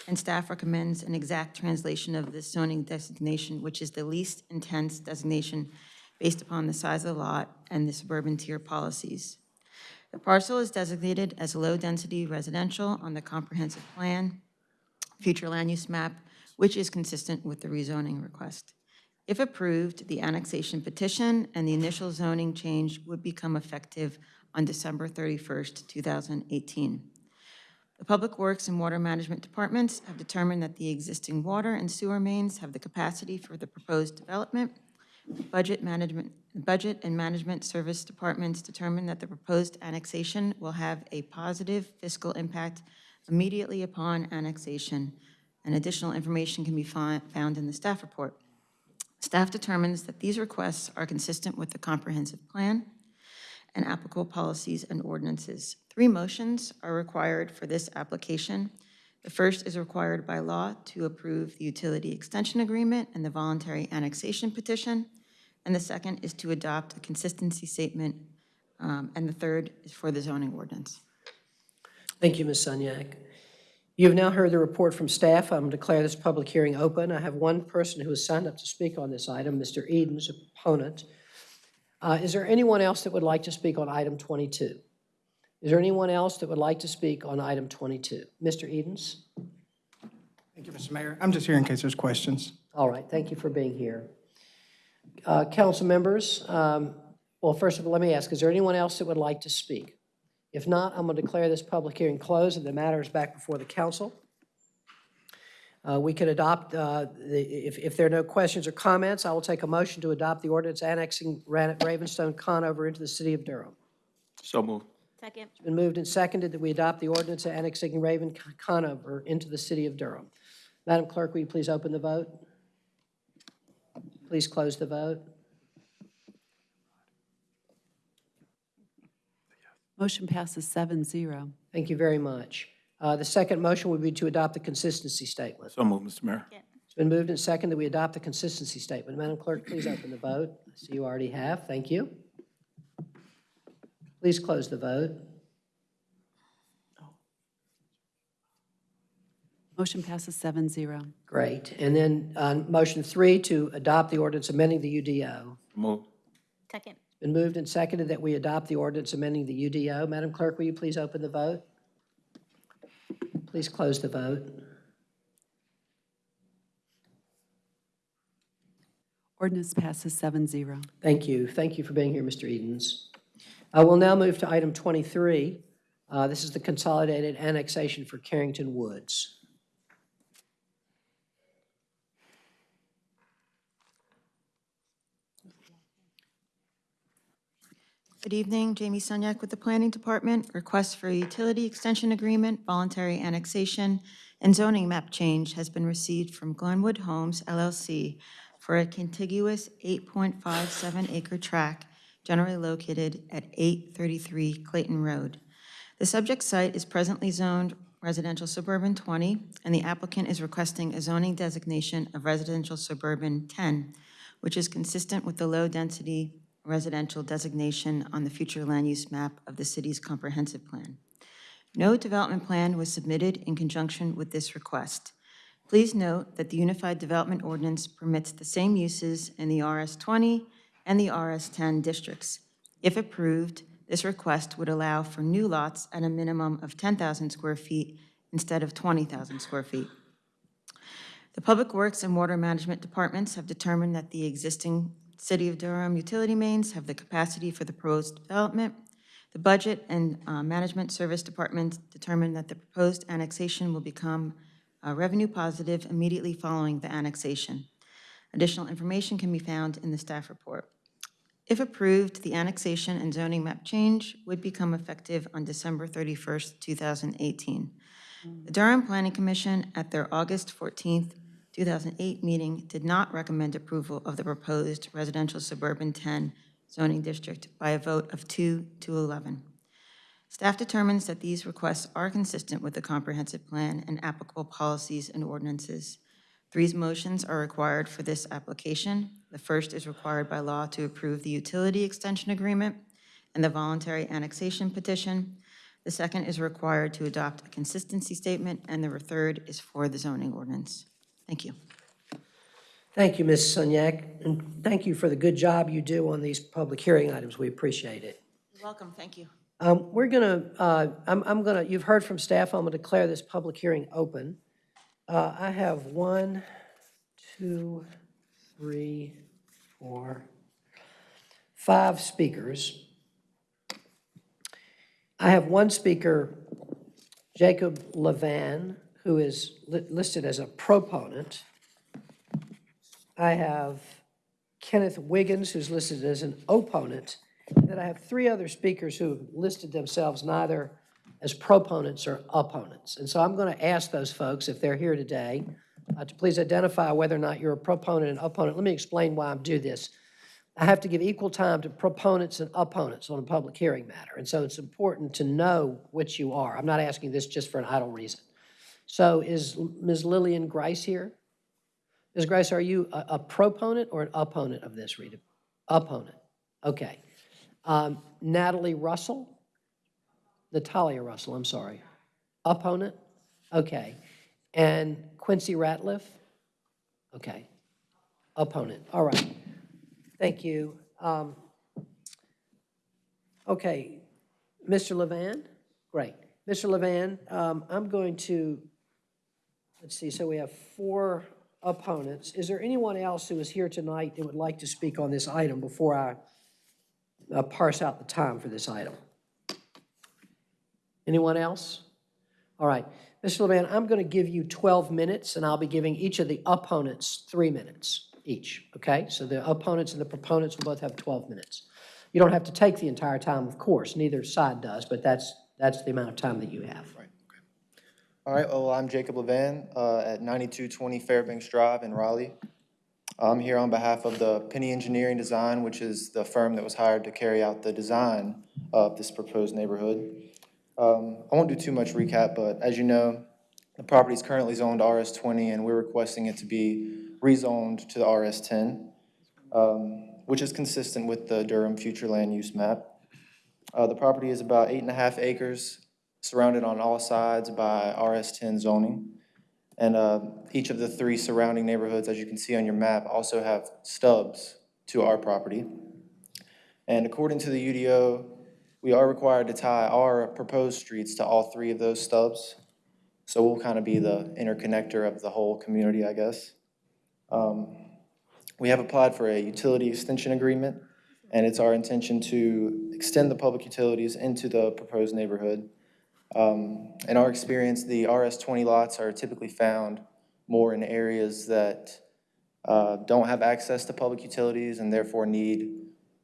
and staff recommends an exact translation of this zoning designation, which is the least intense designation based upon the size of the lot and the suburban tier policies. The parcel is designated as low-density residential on the comprehensive plan, future land use map, which is consistent with the rezoning request. If approved, the annexation petition and the initial zoning change would become effective on December 31st, 2018. The Public Works and Water Management Departments have determined that the existing water and sewer mains have the capacity for the proposed development. Budget Management, Budget and Management Service Departments determined that the proposed annexation will have a positive fiscal impact immediately upon annexation, and additional information can be found in the staff report. Staff determines that these requests are consistent with the comprehensive plan and applicable policies and ordinances. Three motions are required for this application. The first is required by law to approve the utility extension agreement and the voluntary annexation petition. And the second is to adopt a consistency statement. um, And the third is for the zoning ordinance. Thank you, Ms. Sunyak. You have now heard the report from staff. I'm declare this public hearing open. I have one person who has signed up to speak on this item, Mr. Edens, opponent. Uh, Is there anyone else that would like to speak on item 22? Is there anyone else that would like to speak on item 22? Mr. Edens? Thank you, Mr. Mayor. I'm just here in case there's questions. All right, thank you for being here. Uh, Council members, um, well, first of all, let me ask, is there anyone else that would like to speak? If not, I'm going to declare this public hearing closed and the matter is back before the council. Uh, We can adopt, uh, the- if if there are no questions or comments, I will take a motion to adopt the ordinance annexing Ran- Ravenstone Conover into the city of Durham. So moved. Second. It's been moved and seconded that we adopt the ordinance annexing Raven Conover into the city of Durham. Madam Clerk, will you please open the vote? Please close the vote. Motion passes seven zero. Thank you very much. Uh, The second motion would be to adopt the consistency statement. So moved, Mr. Mayor. It's been moved and seconded that we adopt the consistency statement. Madam Clerk, please open the vote. I see you already have. Thank you. Please close the vote. Motion passes seven zero. Great. And then on motion three, to adopt the ordinance amending the UDO. Moved. Second. Been moved and seconded that we adopt the ordinance amending the UDO. Madam Clerk, will you please open the vote? Please close the vote. Ordinance passes seven zero. Thank you. Thank you for being here, Mr. Edens. I will now move to item 23. Uh, This is the consolidated annexation for Carrington Woods. Good evening, Jamie Sunyak with the Planning Department. Request for a utility extension agreement, voluntary annexation, and zoning map change has been received from Glenwood Homes LLC for a contiguous 8.57 acre tract generally located at 833 Clayton Road. The subject site is presently zoned residential suburban 20, and the applicant is requesting a zoning designation of residential suburban 10, which is consistent with the low-density residential designation on the future land use map of the city's comprehensive plan. No development plan was submitted in conjunction with this request. Please note that the Unified Development Ordinance permits the same uses in the RS20 and the RS10 districts. If approved, this request would allow for new lots at a minimum of 10,000 square feet instead of 20,000 square feet. The Public Works and Water Management Departments have determined that the existing City of Durham utility mains have the capacity for the proposed development. The Budget and uh, Management Service Department determined that the proposed annexation will become uh, revenue positive immediately following the annexation. Additional information can be found in the staff report. If approved, the annexation and zoning map change would become effective on December 31st, 2018. The Durham Planning Commission, at their August 14th, 2008 meeting, did not recommend approval of the proposed residential suburban 10 zoning district by a vote of 2 to 11. Staff determines that these requests are consistent with the comprehensive plan and applicable policies and ordinances. Three motions are required for this application. The first is required by law to approve the utility extension agreement and the voluntary annexation petition. The second is required to adopt a consistency statement, and the third is for the zoning ordinance. Thank you. Thank you, Ms. Sunyak, and thank you for the good job you do on these public hearing items. We appreciate it. You're welcome, thank you. Um, We're going to, I'm I'm going to, you've heard from staff, I'm going to declare this public hearing open. Uh, I have one, two, three, four, five speakers. I have one speaker, Jacob Levan, who is li- listed as a proponent. I have Kenneth Wiggins, who's listed as an opponent. And then I have three other speakers who have listed themselves neither as proponents or opponents. And so I'm going to ask those folks, if they're here today, uh, to please identify whether or not you're a proponent and opponent. Let me explain why I do this. I have to give equal time to proponents and opponents on a public hearing matter. And so it's important to know which you are. I'm not asking this just for an idle reason. So is Ms. Lillian Grice here? Ms. Grice, are you a, a proponent or an opponent of this, Rita? Opponent. Okay. Um, Natalie Russell? Natalia Russell, I'm sorry. Opponent? Okay. And Quincy Ratliff? Okay. Opponent. All right. Thank you. Um, Okay. Mr. Levan? Great. Mr. Levan, um, I'm going to Let's see, so we have four opponents. Is there anyone else who is here tonight that would like to speak on this item before I uh, parse out the time for this item? Anyone else? All right, Mr. Levan, I'm going to give you 12 minutes, and I'll be giving each of the opponents three minutes each, okay? So the opponents and the proponents will both have 12 minutes. You don't have to take the entire time, of course, neither side does, but that's, that's the amount of time that you have. All right, well, I'm Jacob Levan uh, at 9220 Fairbanks Drive in Raleigh. I'm here on behalf of the Penny Engineering Design, which is the firm that was hired to carry out the design of this proposed neighborhood. Um, I won't do too much recap, but as you know, the property is currently zoned RS20, and we're requesting it to be rezoned to the RS10, um, which is consistent with the Durham future land use map. Uh, The property is about eight and a half acres, surrounded on all sides by RS10 zoning. And uh, each of the three surrounding neighborhoods, as you can see on your map, also have stubs to our property. And according to the UDO, we are required to tie our proposed streets to all three of those stubs. So we'll kind of be the interconnector of the whole community, I guess. Um, We have applied for a utility extension agreement, and it's our intention to extend the public utilities into the proposed neighborhood. Um, In our experience, the RS20 lots are typically found more in areas that uh, don't have access to public utilities and therefore need,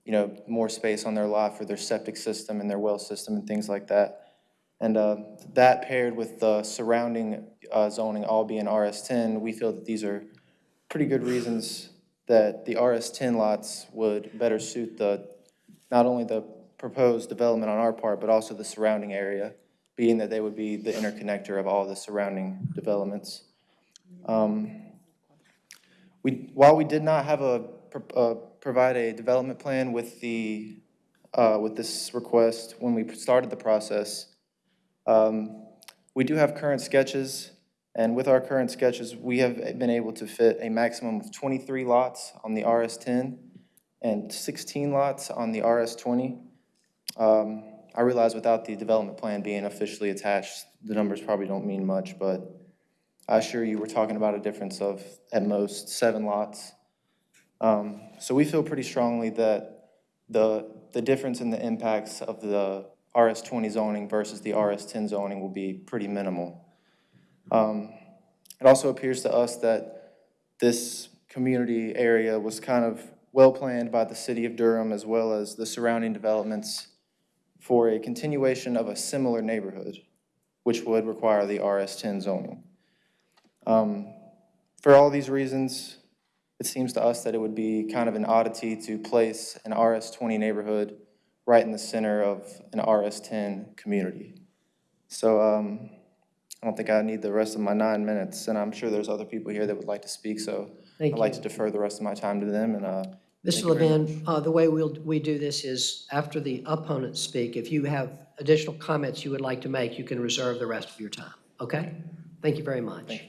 you know, more space on their lot for their septic system and their well system and things like that. And uh, that paired with the surrounding uh, zoning all being RS10, we feel that these are pretty good reasons that the RS10 lots would better suit the, not only the proposed development on our part, but also the surrounding area, being that they would be the interconnector of all the surrounding developments. Um, We, while we did not have a, pro- provide a development plan with the, uh, with this request when we started the process, um, we do have current sketches, and with our current sketches, we have been able to fit a maximum of 23 lots on the RS10 and 16 lots on the RS20. Um, I realize without the development plan being officially attached, the numbers probably don't mean much, but I assure you, we're talking about a difference of, at most, seven lots. Um, So we feel pretty strongly that the, the difference in the impacts of the RS20 zoning versus the RS10 zoning will be pretty minimal. Um, It also appears to us that this community area was kind of well-planned by the city of Durham as well as the surrounding developments for a continuation of a similar neighborhood, which would require the RS10 zoning. Um, For all these reasons, it seems to us that it would be kind of an oddity to place an RS20 neighborhood right in the center of an RS10 community. So um, I don't think I need the rest of my nine minutes, and I'm sure there's other people here that would like to speak, so Thank I'd like to defer the rest of my time to them, and uh, Mr. thank you very. Levin, uh, the way we'll, we do this is after the opponents speak, if you have additional comments you would like to make, you can reserve the rest of your time, okay? Thank you very much.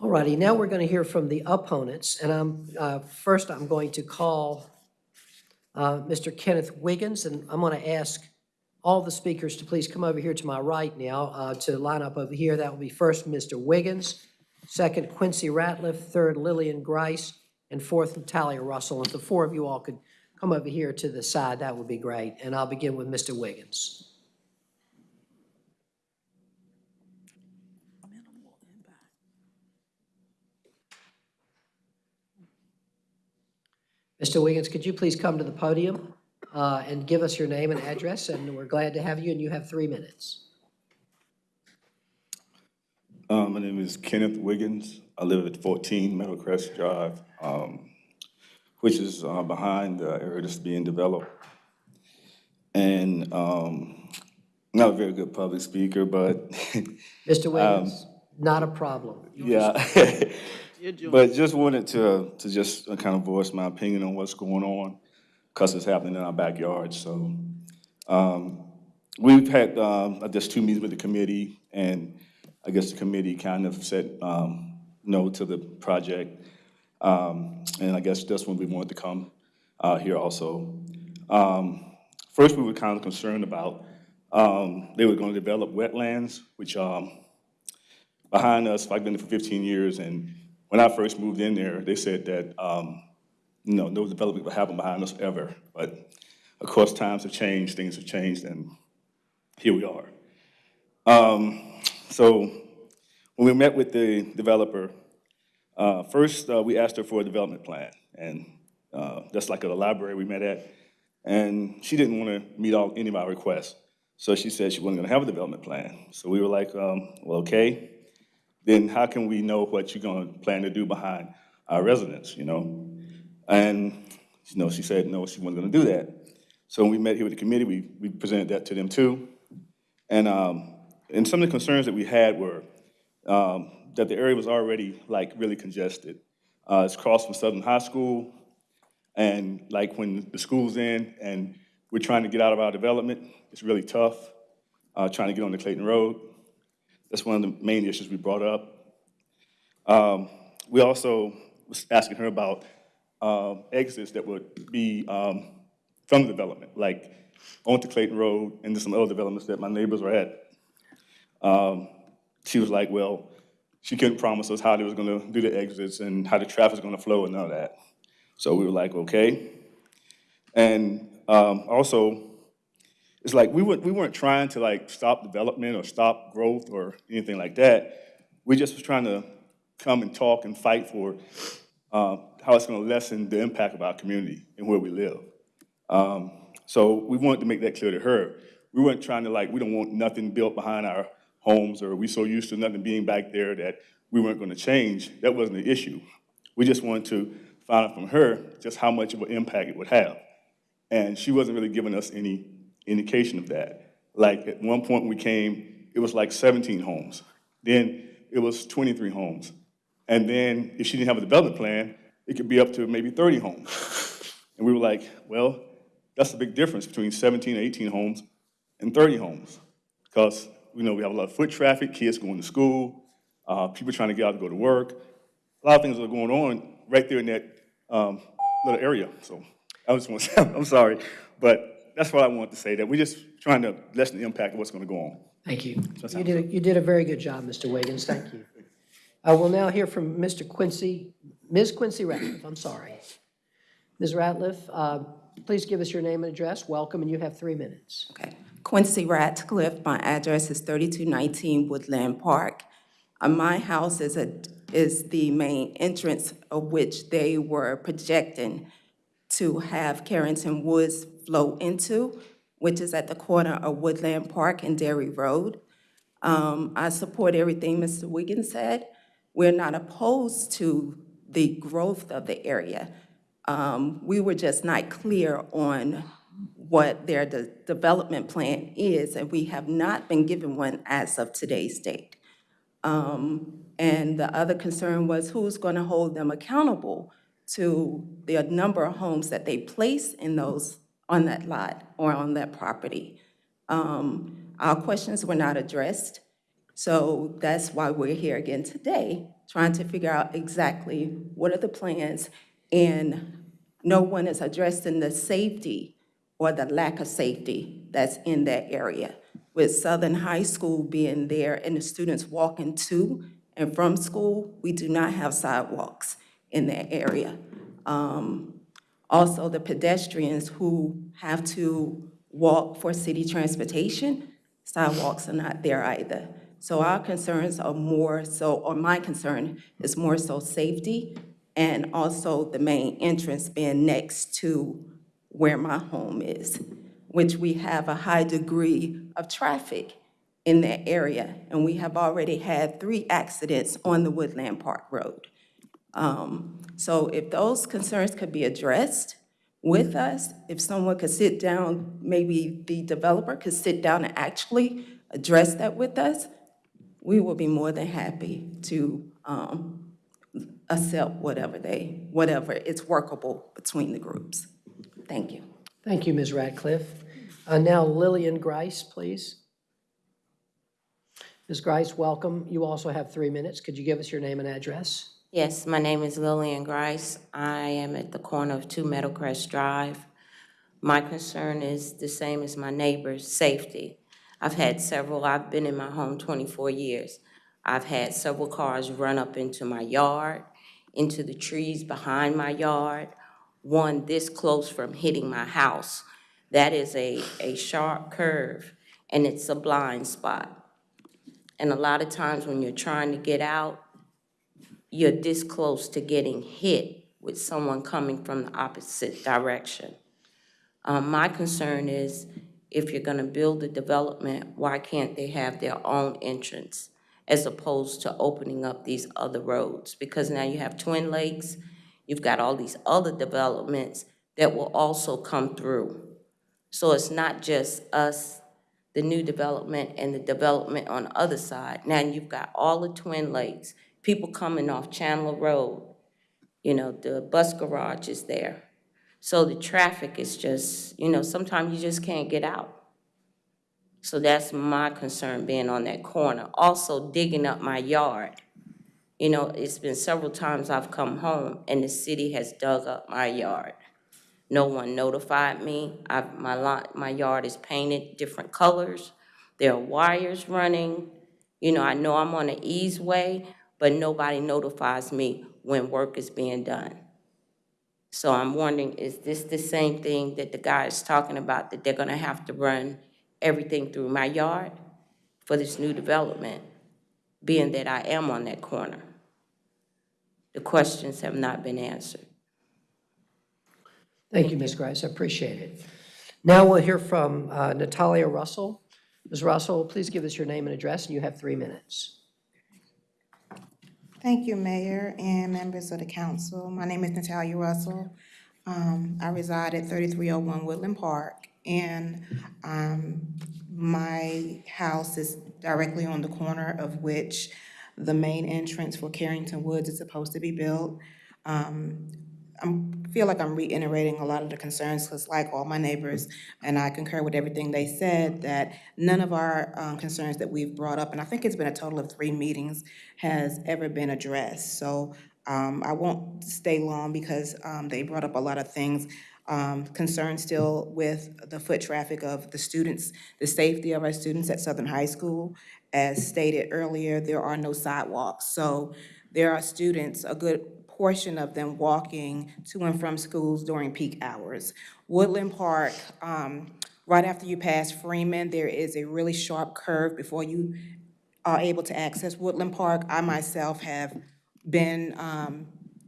All righty, now we're going to hear from the opponents, and I'm, uh, first I'm going to call uh, Mr. Kenneth Wiggins, and I'm going to ask all the speakers to please come over here to my right now, uh, to line up over here. That will be first Mr. Wiggins, second Quincy Ratliff, third Lillian Grice, and fourth Natalia Russell. If the four of you all could come over here to the side, that would be great. And I'll begin with Mr. Wiggins. Mr. Wiggins, could you please come to the podium uh, and give us your name and address? And we're glad to have you, and you have three minutes. Uh, my name is Kenneth Wiggins. I live at 14 Meadowcrest Drive, um, which is uh, behind the area that's being developed. And um, not a very good public speaker, but Mr. um, not a problem. yeah. But just wanted to, to just kind of voice my opinion on what's going on, because it's happening in our backyard, so. um, We've had, um, I guess, two meetings with the committee, and I guess the committee kind of said um, no to the project. Um, And I guess that's when we wanted to come uh, here also. Um, First, we were kind of concerned about, um, they were going to develop wetlands, which um, behind us. I've been there for 15 years, and when I first moved in there, they said that, um, you know, no development would happen behind us ever. But of course, times have changed, things have changed, and here we are. Um, So when we met with the developer, uh, first, uh, we asked her for a development plan, and uh, that's like at a library we met at, and she didn't want to meet all, any of our requests. So she said she wasn't going to have a development plan. So we were like, um, well, okay, then how can we know what you're going to plan to do behind our residents, you know? And, you know, she said, no, she wasn't going to do that. So when we met here with the committee, we, we presented that to them too. And, um, and some of the concerns that we had were um, that the area was already like really congested. Uh, it's across from Southern High School, and like when the school's in and we're trying to get out of our development, it's really tough, uh, trying to get on the Clayton Road. That's one of the main issues we brought up. Um, we also was asking her about uh, exits that would be um, from the development, like onto Clayton Road and to some other developments that my neighbors are at. Um, she was like, well, she couldn't promise us how they was gonna do the exits and how the traffic's gonna flow and all that. So we were like, okay. And um, also, it's like we weren't, we weren't trying to like stop development or stop growth or anything like that. We just was trying to come and talk and fight for uh, how it's gonna lessen the impact of our community and where we live. Um, So we wanted to make that clear to her. We weren't trying to like, we don't want nothing built behind our homes, or we so used to nothing being back there that we weren't gonna change. That wasn't the issue. We just wanted to find out from her just how much of an impact it would have. And she wasn't really giving us any indication of that. Like, at one point we came, it was like 17 homes. Then it was 23 homes. And then if she didn't have a development plan, it could be up to maybe 30 homes. And we were like, well, that's a big difference between 17 or 18 homes and 30 homes. Because, you know, we have a lot of foot traffic, kids going to school, uh, people trying to get out to go to work. A lot of things are going on right there in that um, little area. So I just want to say, I'm sorry, but that's what I wanted to say, that we're just trying to lessen the impact of what's going to go on. Thank you. that's You did, a- you did a very good job, Mr. Wiggins, thank you. I will now hear from Mr. Quincy, Ms. Quincy Ratliff, I'm sorry. Ms. Ratliff, uh, please give us your name and address, welcome, and you have three minutes. Okay. Quincy Ratcliffe, my address is 3219 Woodland Park. Uh, My house is a, is the main entrance of which they were projecting to have Carrington Woods flow into, which is at the corner of Woodland Park and Dairy Road. Um, I support everything Mr. Wiggins said. We're not opposed to the growth of the area. Um, We were just not clear on what their de- development plan is, and we have not been given one as of today's date. Um, And the other concern was who's going to hold them accountable to the number of homes that they place in those, on that lot or on that property. Um, Our questions were not addressed, so that's why we're here again today, trying to figure out exactly what are the plans, and no one is addressing the safety or the lack of safety that's in that area. With Southern High School being there and the students walking to and from school, we do not have sidewalks in that area. Um, Also, the pedestrians who have to walk for city transportation, sidewalks are not there either. So our concerns are more so, or my concern is more so safety and also the main entrance being next to where my home is, which we have a high degree of traffic in that area. And we have already had three accidents on the Woodland Park Road. Um, So if those concerns could be addressed with us, if someone could sit down, maybe the developer could sit down and actually address that with us, we will be more than happy to um, accept whatever they, whatever it's workable between the groups. Thank you. Thank you, Ms. Radcliffe. Uh, Now Lillian Grice, please. Ms. Grice, welcome. You also have three minutes. Could you give us your name and address? Yes, my name is Lillian Grice. I am at the corner of Two Meadowcrest Drive. My concern is the same as my neighbor's, safety. I've had several, I've been in my home 24 years. I've had several cars run up into my yard, into the trees behind my yard, one this close from hitting my house. That is a, a sharp curve, and it's a blind spot. And a lot of times when you're trying to get out, you're this close to getting hit with someone coming from the opposite direction. Um, my concern is, if you're gonna build a development, why can't they have their own entrance as opposed to opening up these other roads? Because now you have Twin Lakes, you've got all these other developments that will also come through. So it's not just us, the new development and the development on the other side. Now you've got all the Twin Lakes, people coming off Chandler Road. You know, the bus garage is there. So the traffic is just, you know, sometimes you just can't get out. So that's my concern being on that corner. Also digging up my yard. You know, it's been several times I've come home and the city has dug up my yard. No one notified me. I, my lot, my yard is painted different colors. There are wires running. You know, I know I'm on an easeway, but nobody notifies me when work is being done. So I'm wondering, is this the same thing that the guy is talking about, that they're gonna have to run everything through my yard for this new development, being that I am on that corner? The questions have not been answered. Thank you, Ms. Grice, I appreciate it. Now we'll hear from uh, Natalia Russell. Ms. Russell, please give us your name and address, and you have three minutes. Thank you, Mayor and members of the council. My name is Natalia Russell. Um, I reside at 3301 Woodland Park, and um, my house is directly on the corner of which the main entrance for Carrington Woods is supposed to be built. Um, I feel like I'm reiterating a lot of the concerns, because like all my neighbors, and I concur with everything they said, that none of our um, concerns that we've brought up, and I think it's been a total of three meetings, has ever been addressed. So um, I won't stay long because um, they brought up a lot of things. Um, Concerned still with the foot traffic of the students, the safety of our students at Southern High School. As stated earlier, there are no sidewalks. So there are students, a good portion of them walking to and from schools during peak hours. Woodland Park, um, right after you pass Freeman, there is a really sharp curve before you are able to access Woodland Park. I myself have been, um,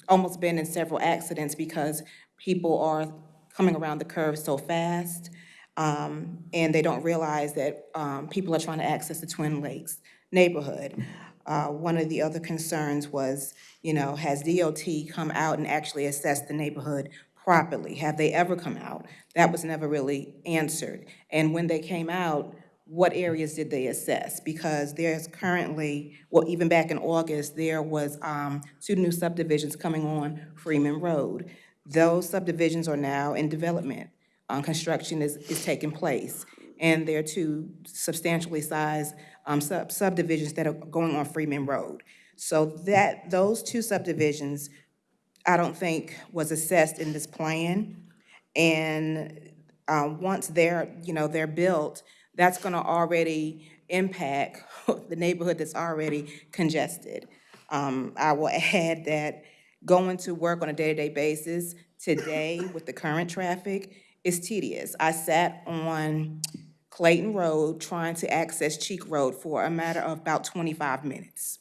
almost been in several accidents because people are coming around the curve so fast. Um, and they don't realize that, um, people are trying to access the Twin Lakes neighborhood. Uh, one of the other concerns was, you know, has DOT come out and actually assessed the neighborhood properly? Have they ever come out? That was never really answered. And when they came out, what areas did they assess? Because there's currently, well, even back in August, there was um, two new subdivisions coming on Freeman Road. Those subdivisions are now in development. Um, Construction is, is taking place. And there are two substantially sized um, sub- subdivisions that are going on Freeman Road. So that, those two subdivisions, I don't think was assessed in this plan. And um, once they're, you know, they're built, that's gonna already impact the neighborhood that's already congested. Um, I will add that going to work on a day-to-day basis today with the current traffic is tedious. I sat on Clayton Road trying to access Cheek Road for a matter of about 25 minutes.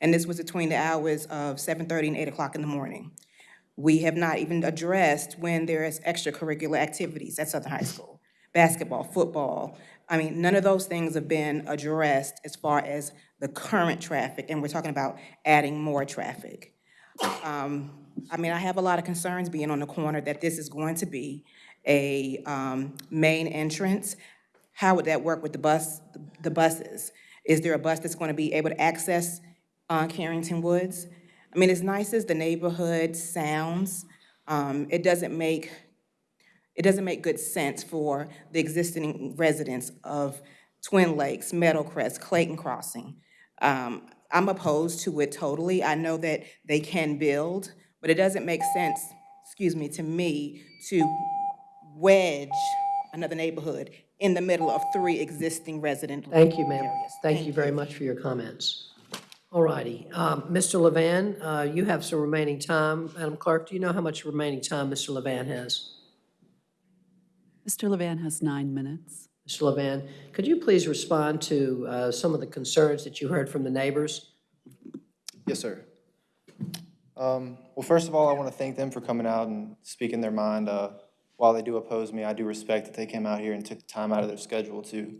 And this was between the hours of 7:30 and 8 o'clock in the morning. We have not even addressed when there is extracurricular activities at Southern High School. Basketball, football. I mean, none of those things have been addressed as far as the current traffic, and we're talking about adding more traffic. Um, I mean, I have a lot of concerns being on the corner that this is going to be a um, main entrance. How would that work with the bus, the buses? Is there a bus that's going to be able to access uh, Carrington Woods? I mean, as nice as the neighborhood sounds, um, it doesn't make, it doesn't make good sense for the existing residents of Twin Lakes, Meadowcrest, Clayton Crossing. Um, I'm opposed to it totally. I know that they can build, but it doesn't make sense, excuse me, to me, to wedge another neighborhood in the middle of three existing resident Thank you, ma'am. areas. Thank you very much for your comments. All righty. Um, Mr. Levan, uh, you have some remaining time. Madam Clerk, do you know how much remaining time Mr. Levan has? Mr. Levan has nine minutes. Mr. Could you please respond to uh, some of the concerns that you heard from the neighbors? Yes, sir. Um, Well, first of all, I want to thank them for coming out and speaking their mind. Uh, While they do oppose me, I do respect that they came out here and took the time out of their schedule to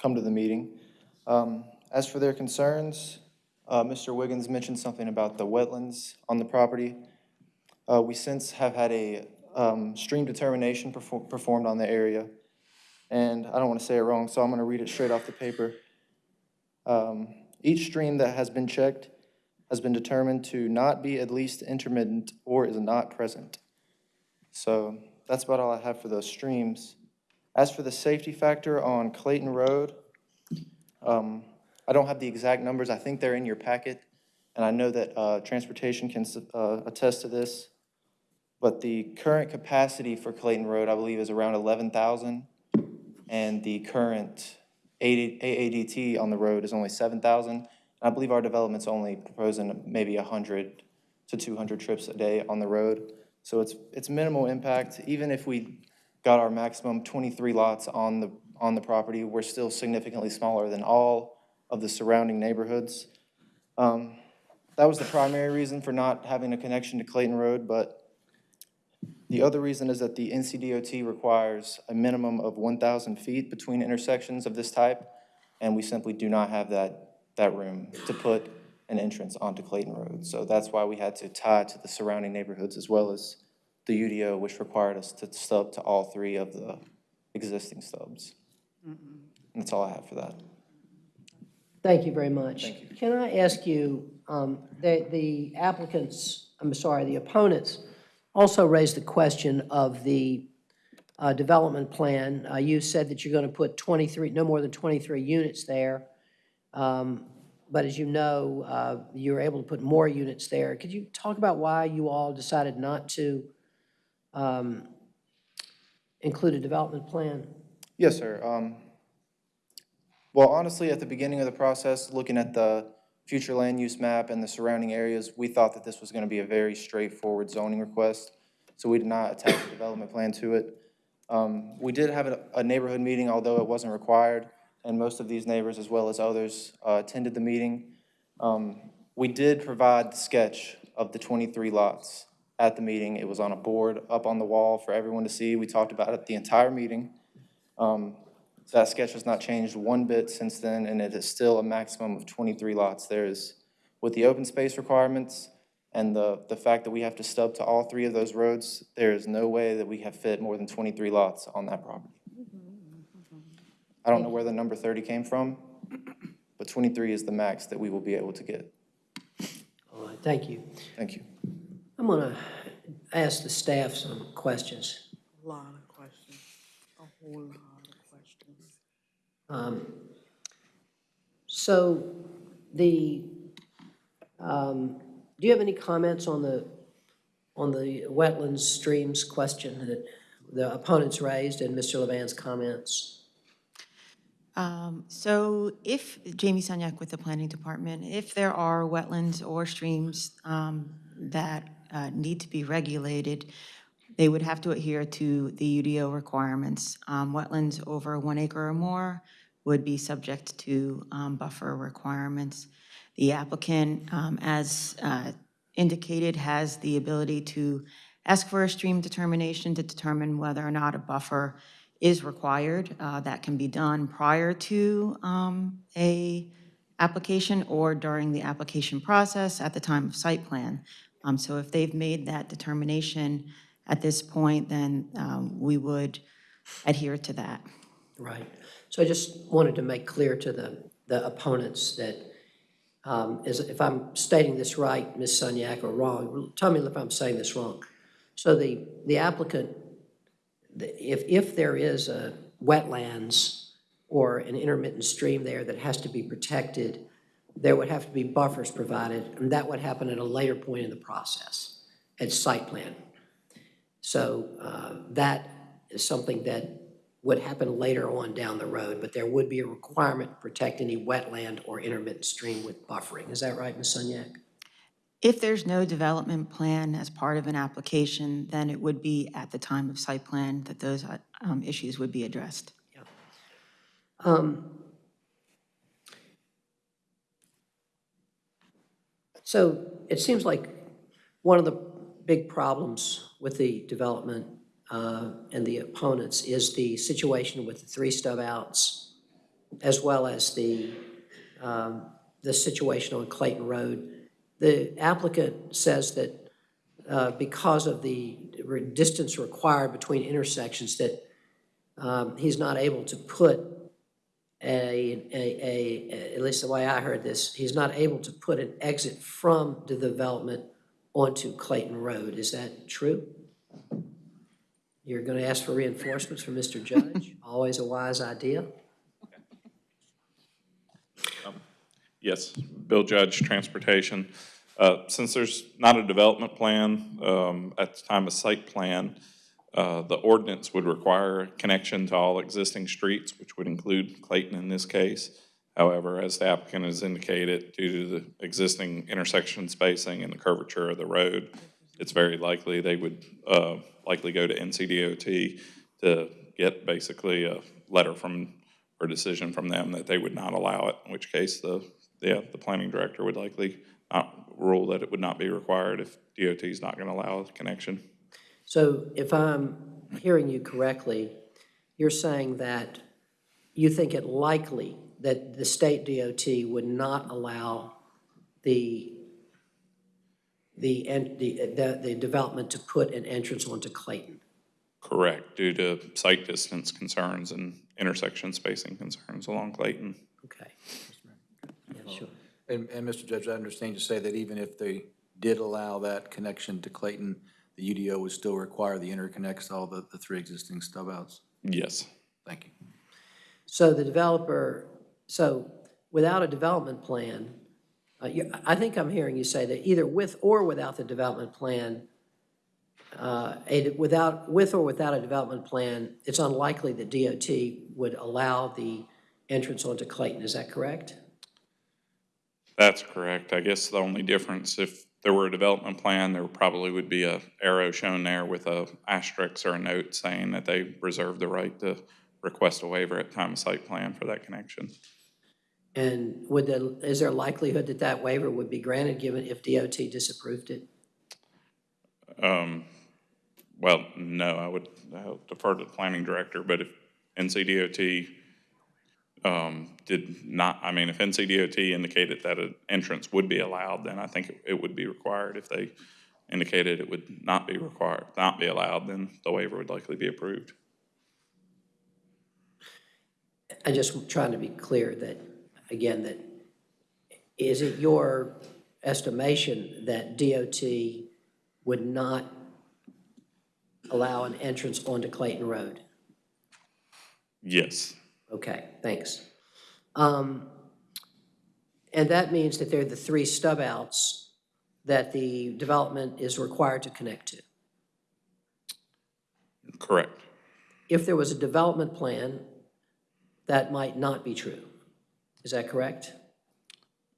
come to the meeting. Um, As for their concerns, uh, Mr. Wiggins mentioned something about the wetlands on the property. Uh, We since have had a um, stream determination perfor- performed on the area, and I don't want to say it wrong, so I'm going to read it straight off the paper. Um, Each stream that has been checked has been determined to not be at least intermittent or is not present. So that's about all I have for those streams. As for the safety factor on Clayton Road, um, I don't have the exact numbers. I think they're in your packet. And I know that uh, transportation can uh, attest to this. But the current capacity for Clayton Road, I believe, is around 11,000. And the current AADT on the road is only 7,000. I believe our development's only proposing maybe 100 to 200 trips a day on the road. So it's, it's minimal impact. Even if we got our maximum 23 lots on the, on the property, we're still significantly smaller than all of the surrounding neighborhoods. Um, That was the primary reason for not having a connection to Clayton Road, but the other reason is that the NCDOT requires a minimum of 1,000 feet between intersections of this type, and we simply do not have that, that room to put an entrance onto Clayton Road. So that's why we had to tie to the surrounding neighborhoods as well as the UDO, which required us to stub to all three of the existing stubs. And that's all I have for that. Thank you very much. Can I ask you, um, the the applicants, I'm sorry, the opponents also raised the question of the uh, development plan. Uh, You said that you're going to put 23, no more than 23 units there. Um, But as you know, uh, you're able to put more units there. Could you talk about why you all decided not to um, include a development plan? Yes, sir. Um, Well, honestly, at the beginning of the process, looking at the future land use map and the surrounding areas, we thought that this was going to be a very straightforward zoning request, so we did not attach a development plan to it. Um, We did have a- a neighborhood meeting, although it wasn't required, and most of these neighbors, as well as others, uh, attended the meeting. Um, We did provide the sketch of the 23 lots at the meeting. It was on a board up on the wall for everyone to see. We talked about it the entire meeting. Um, That sketch has not changed one bit since then, and it is still a maximum of 23 lots. There is, with the open space requirements and the, the fact that we have to stub to all three of those roads, there is no way that we have fit more than 23 lots on that property. I don't know where the number 30 came from, but 23 is the max that we will be able to get. All right, thank you. Thank you. I'm going to ask the staff some questions. A lot of questions, a whole lot of questions. Um, So the, um, do you have any comments on the, on the wetlands streams question that the opponents raised and Mr. Levan's comments? Um, So if, Jamie Sunyak with the Planning Department, if there are wetlands or streams um, that uh, need to be regulated, they would have to adhere to the UDO requirements. Um, Wetlands over one acre or more would be subject to um, buffer requirements. The applicant, um, as uh, indicated, has the ability to ask for a stream determination to determine whether or not a buffer is required. Uh, That can be done prior to um, a application or during the application process at the time of site plan. Um, So if they've made that determination at this point, then um, we would adhere to that. Right. So I just wanted to make clear to the, the opponents that, um, is, if I'm stating this right, Ms. Sunyak, or wrong, tell me if I'm saying this wrong. So the, the applicant, the- if, if there is a wetlands or an intermittent stream there that has to be protected, there would have to be buffers provided, and that would happen at a later point in the process, at site plan. So uh, that is something that would happen later on down the road, but there would be a requirement to protect any wetland or intermittent stream with buffering. Is that right, Ms. Sunyak? If there's no development plan as part of an application, then it would be at the time of site plan that those uh, um, issues would be addressed. Um, So it seems like one of the big problems with the development uh, and the opponents is the situation with the three stub outs, as well as the, um, the situation on Clayton Road. The applicant says that uh, because of the distance required between intersections, that um, he's not able to put a, a, a, at least the way I heard this, he's not able to put an exit from the development onto Clayton Road. Is that true? You're going to ask for reinforcements from Mr. Judge? Always a wise idea. Yes, Bill Judge, Transportation. Uh, Since there's not a development plan um, at the time of site plan, uh, the ordinance would require connection to all existing streets, which would include Clayton in this case. However, as the applicant has indicated, due to the existing intersection spacing and the curvature of the road, it's very likely they would uh, likely go to NCDOT to get basically a letter from, or decision from them that they would not allow it, in which case the, yeah, the planning director would likely not rule that it would not be required if DOT is not going to allow a connection. So if I'm hearing you correctly, you're saying that you think it likely that the state DOT would not allow the, the, en- the, the the development to put an entrance onto Clayton? Correct, due to site distance concerns and intersection spacing concerns along Clayton. Okay. Yeah, sure. And, and Mr. Judge, I understand you say that even if they did allow that connection to Clayton, the UDO would still require the interconnects to all the, the three existing stub outs? Yes. Thank you. So the developer, so without a development plan, uh, you- I think I'm hearing you say that either with or without the development plan, uh, a- without, with or without a development plan, it's unlikely that DOT would allow the entrance onto Clayton. Is that correct? That's correct. I guess the only difference, if there were a development plan, there probably would be a arrow shown there with a asterisk or a note saying that they reserve the right to request a waiver at time of site plan for that connection. And would the, is there a likelihood that that waiver would be granted given if DOT disapproved it? Um, Well, no, I would uh, defer to the planning director, but if NCDOT um, did not, I mean, if NCDOT indicated that an entrance would be allowed, then I think it- it would be required. If they indicated it would not be required, not be allowed, then the waiver would likely be approved. I'm just trying to be clear that, again, that, is it your estimation that DOT would not allow an entrance onto Clayton Road? Yes, Okay, thanks. Um, And that means that they're the three stub outs that the development is required to connect to. correct. If there was a development plan, that might not be true. Is that correct?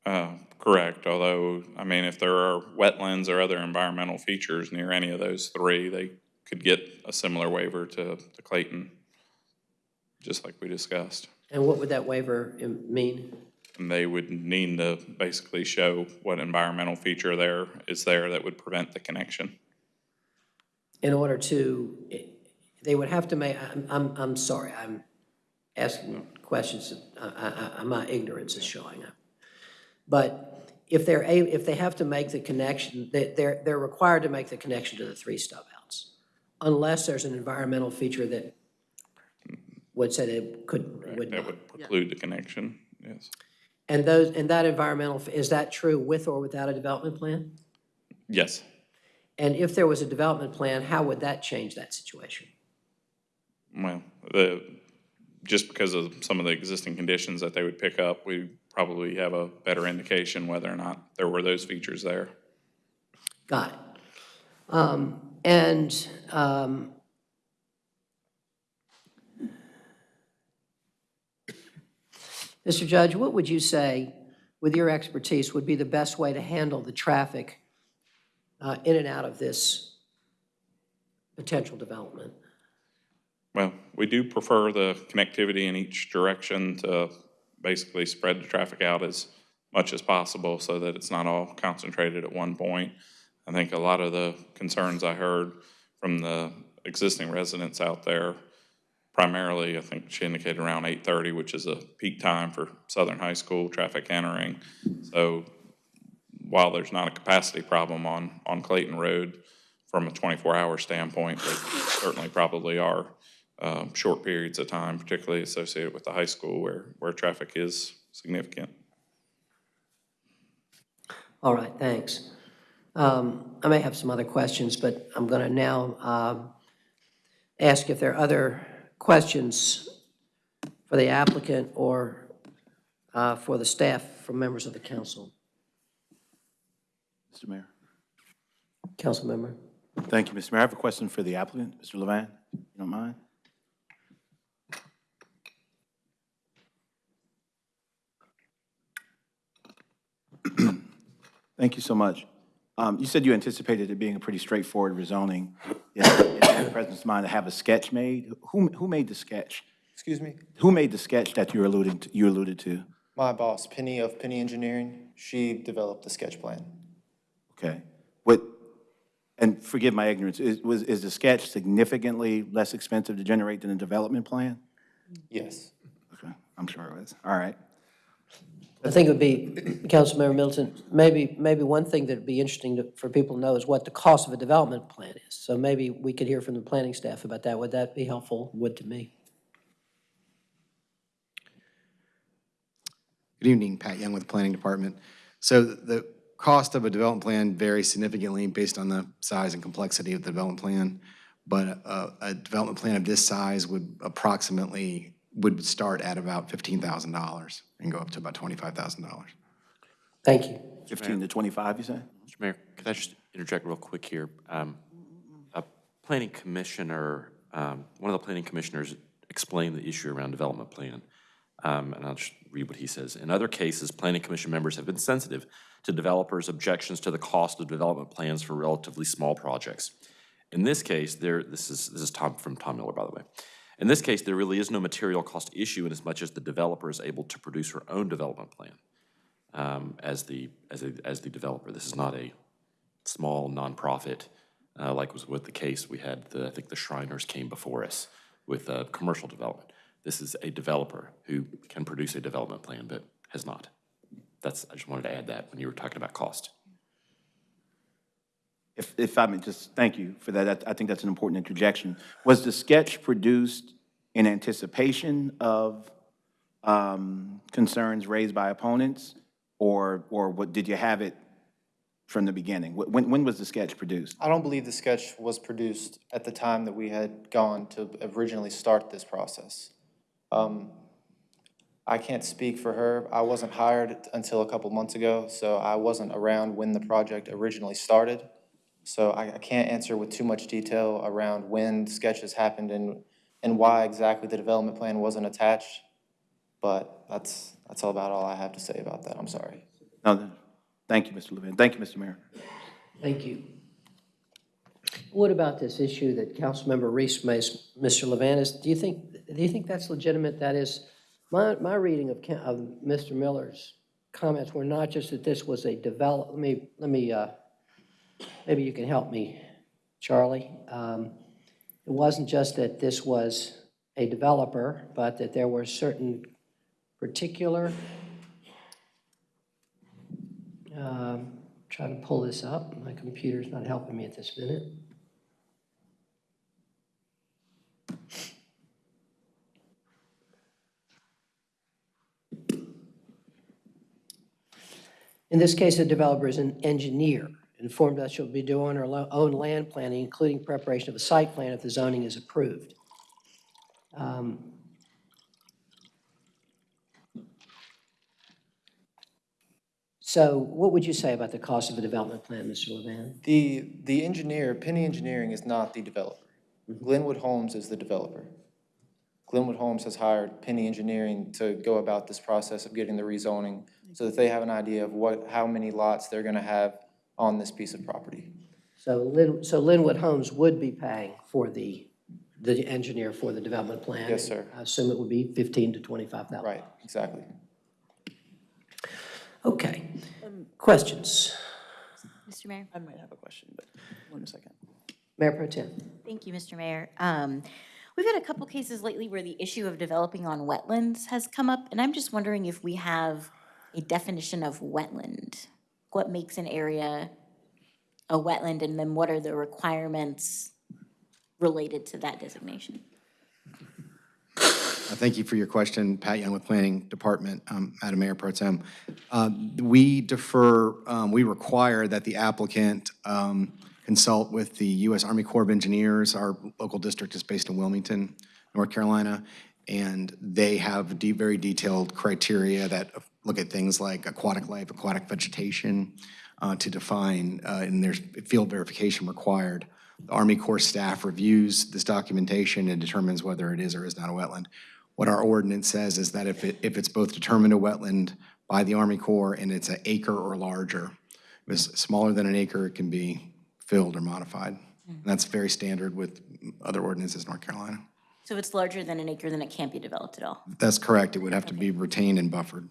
Uh, Correct, although, I mean, if there are wetlands or other environmental features near any of those three, they could get a similar waiver to to Clayton, just like we discussed. And what would that waiver mean? And they would need to basically show what environmental feature there is there that would prevent the connection. in order to, they would have to make, I'm, I'm, I'm sorry, I'm asking questions, that I, I, I, my ignorance is showing up. But if they're, a if they have to make the connection, they, they're, they're required to make the connection to the three stub outs, unless there's an environmental feature that would say they could, would That not. would preclude the connection, yes. And those, and that environmental, is that true with or without a development plan? Yes, And if there was a development plan, how would that change that situation? well, the, just because of some of the existing conditions that they would pick up, we probably have a better indication whether or not there were those features there. Got it. Um, and um, Mr. Judge, what would you say, with your expertise, would be the best way to handle the traffic uh, in and out of this potential development? Well, we do prefer the connectivity in each direction to basically spread the traffic out as much as possible so that it's not all concentrated at one point. I think a lot of the concerns I heard from the existing residents out there, primarily, I think she indicated around 8:30, which is a peak time for Southern High School traffic entering. So while there's not a capacity problem on, on Clayton Road from a 24-hour standpoint, there certainly probably are um, short periods of time, particularly associated with the high school where, where traffic is significant. All right, thanks. Um, I may have some other questions, but I'm going to now um, ask if there are other questions for the applicant or uh, for the staff from members of the council. Mr. Mayor. Council member. Thank you, Mr. Mayor. I have a question for the applicant, Mr. Levan, if you don't mind. Thank you so much. Um, You said you anticipated it being a pretty straightforward rezoning. In in the President's mind to have a sketch made? Who, who made the sketch? Excuse me? Who made the sketch that you alluded, to- you alluded to? My boss, Penny of Penny Engineering, she developed the sketch plan. Okay. What, and forgive my ignorance, is, was, is the sketch significantly less expensive to generate than a development plan? Yes. Okay, I'm sure it was. All right. I think it would be, Councilmember Middleton, maybe, maybe one thing that'd be interesting to- for people to know is what the cost of a development plan is. So maybe we could hear from the planning staff about that. Would that be helpful? Would to me. Good evening, Pat Young with the Planning Department. So the cost of a development plan varies significantly based on the size and complexity of the development plan. But a, a development plan of this size would approximately, would start at about $15,000 and go up to about $25,000. Thank you. 15 to 25, you say? Mr. Mayor, could I just interject real quick here? Um, A planning commissioner, um, one of the planning commissioners explained the issue around development plan. Um, And I'll just read what he says. In other cases, planning commission members have been sensitive to developers' objections to the cost of development plans for relatively small projects. In this case, there, this is, this is Tom, from Tom Miller, by the way. In this case, there really is no material cost issue in as much as the developer is able to produce her own development plan um, as the, as a, as the developer. This is not a small nonprofit, uh, like was with the case, we had, the I think the Shriners came before us with uh, commercial development. This is a developer who can produce a development plan, but has not. That's, I just wanted to add that when you were talking about cost. If, if I may just, thank you for that. I think that's an important interjection. Was the sketch produced in anticipation of um, concerns raised by opponents? Or, or what, did you have it from the beginning? When, when was the sketch produced? I don't believe the sketch was produced at the time that we had gone to originally start this process. Um, I can't speak for her. I wasn't hired until a couple months ago, so I wasn't around when the project originally started. So I, I can't answer with too much detail around when sketches happened and, and why exactly the development plan wasn't attached. But that's, that's all about all I have to say about that. I'm sorry. No, thank you, Mr. Levin. Thank you, Mr. Mayor. Thank you. What about this issue that Councilmember Reece makes, Mr. Levanis? Do you think, do you think that's legitimate? That is, my, my reading of, of Mr. Miller's comments were not just that this was a develop, let me, let me, uh, maybe you can help me, Charlie. Um, It wasn't just that this was a developer, but that there were certain particular, um, trying to pull this up. My computer's not helping me at this minute. In this case, the developer is an engineer, informed that she'll be doing her lo- own land planning, including preparation of a site plan if the zoning is approved. Um, So what would you say about the cost of a development plan, Mr. Levan? The, the engineer, Penny Engineering is not the developer. Glenwood Homes is the developer. Glenwood Homes has hired Penny Engineering to go about this process of getting the rezoning so that they have an idea of what, how many lots they're gonna have on this piece of property. So Lin, so Linwood Homes would be paying for the, the engineer for the development plan? Yes, sir. I assume it would be fifteen to twenty-five thousand? Right, exactly. Okay. Questions? Mr. Mayor? I might have a question, but one second. Mayor Pro Tem? Thank you, Mr. Mayor. Um, We've had a couple cases lately where the issue of developing on wetlands has come up, and I'm just wondering if we have a definition of wetland. What makes an area a wetland, and then what are the requirements related to that designation? Uh, Thank you for your question, Pat Young with Planning Department, um, Madam Mayor Pro Tem. Um, We defer, um, we require that the applicant um, consult with the U.S. Army Corps of Engineers. Our local district is based in Wilmington, North Carolina, and they have very detailed criteria that look at things like aquatic life, aquatic vegetation, uh, to define, uh, and there's field verification required. The Army Corps staff reviews this documentation and determines whether it is or is not a wetland. What our ordinance says is that if it, if it's both determined a wetland by the Army Corps and it's an acre or larger, if it's smaller than an acre, it can be filled or modified. And that's very standard with other ordinances in North Carolina. So if it's larger than an acre, then it can't be developed at all. That's correct. It would have to be retained and buffered.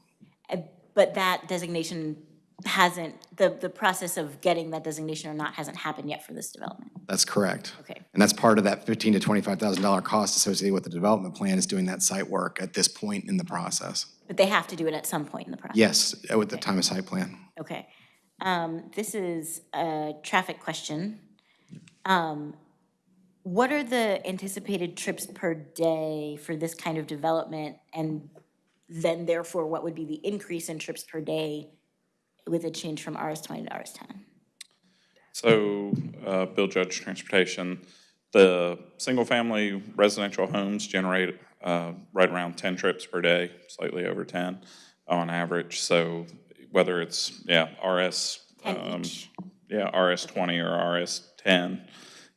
Uh, But that designation hasn't, the, the process of getting that designation or not hasn't happened yet for this development. That's correct. Okay. And that's part of that fifteen to twenty-five thousand dollar cost associated with the development plan is doing that site work at this point in the process. But they have to do it at some point in the process. Yes, at the time of site plan. Okay. Um, This is a traffic question. Um, What are the anticipated trips per day for this kind of development? And then therefore what would be the increase in trips per day with a change from RS20 to RS10? So, uh, Bill Judge Transportation, the single-family residential homes generate uh, right around 10 trips per day, slightly over 10 on average. So whether it's, yeah, RS, um, yeah, RS20 or RS10,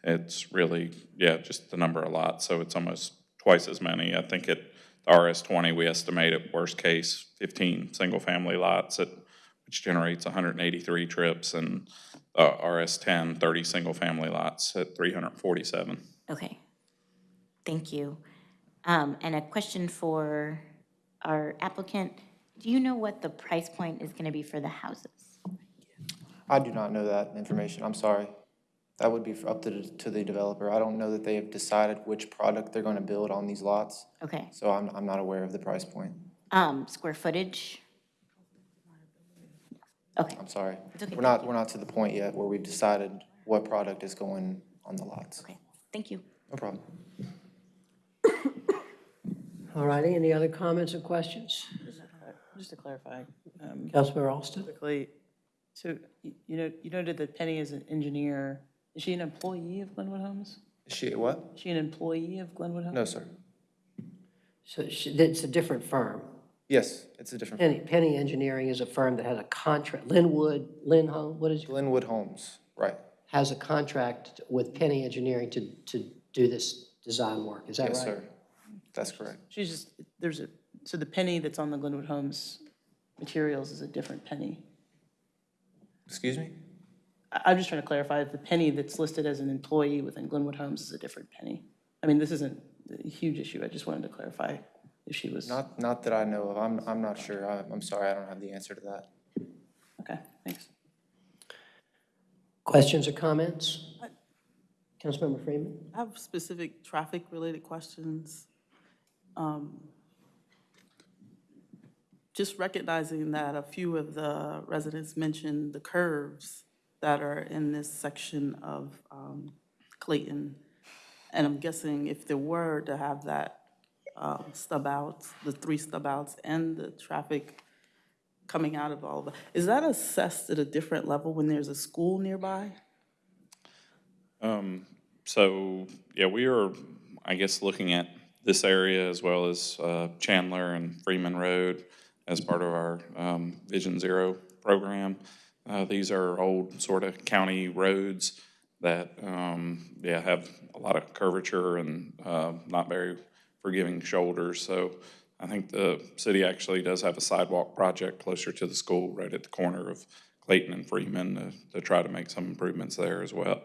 it's really, yeah, just the number a lot. So it's almost twice as many. I think it RS20, we estimate at worst case 15 single family lots, at, which generates 183 trips, and uh, RS10, 30 single family lots at 347. Okay, thank you. Um, and a question for our applicant. Do you know what the price point is going to be for the houses? I do not know that information. I'm sorry. That would be up to, the- to the developer. I don't know that they have decided which product they're gonna build on these lots, Okay. so I'm, I'm not aware of the price point. Um, Square footage? Okay. I'm sorry. It's okay, We're not, we're not to the point yet where we've decided what product is going on the lots. Okay, thank you. No problem. All righty, any other comments or questions? Just to clarify. um, Councilmember Alston? Quickly, so you know, you noted that Penny is an engineer. Is she an employee of Glenwood Homes? Is she a what? Is she an employee of Glenwood Homes? No, sir. So she- it's a different firm. Yes, it's a different. Penny, Penny Engineering is a firm that has a contract, Linwood, Lin Home, what is, Glenwood Homes, right. has a contract with Penny Engineering to, to do this design work, is that right? Yes, sir. That's correct. She's just, there's a, so the Penny that's on the Glenwood Homes materials is a different Penny. Excuse me? I- I'm just trying to clarify, the Penny that's listed as an employee within Glenwood Homes is a different Penny. I mean, this isn't a huge issue, I just wanted to clarify if she was. Not, not that I know of. I'm, I'm not sure. I- I'm sorry, I don't have the answer to that. Okay, thanks. Questions or comments? Councilmember Freeman? I have specific traffic-related questions. Um, Just recognizing that a few of the residents mentioned the curves that are in this section of um, Clayton. And I'm guessing if there were to have that um, stub outs, the three stub outs and the traffic coming out of all of that, is that assessed at a different level when there's a school nearby? Um, So, yeah, we are, I guess, looking at this area as well as uh, Chandler and Freeman Road as part of our um, Vision Zero program. Uh, These are old sort of county roads that, um, yeah, have a lot of curvature and uh, not very forgiving shoulders. So I think the city actually does have a sidewalk project closer to the school, right at the corner of Clayton and Freeman, to, to try to make some improvements there as well.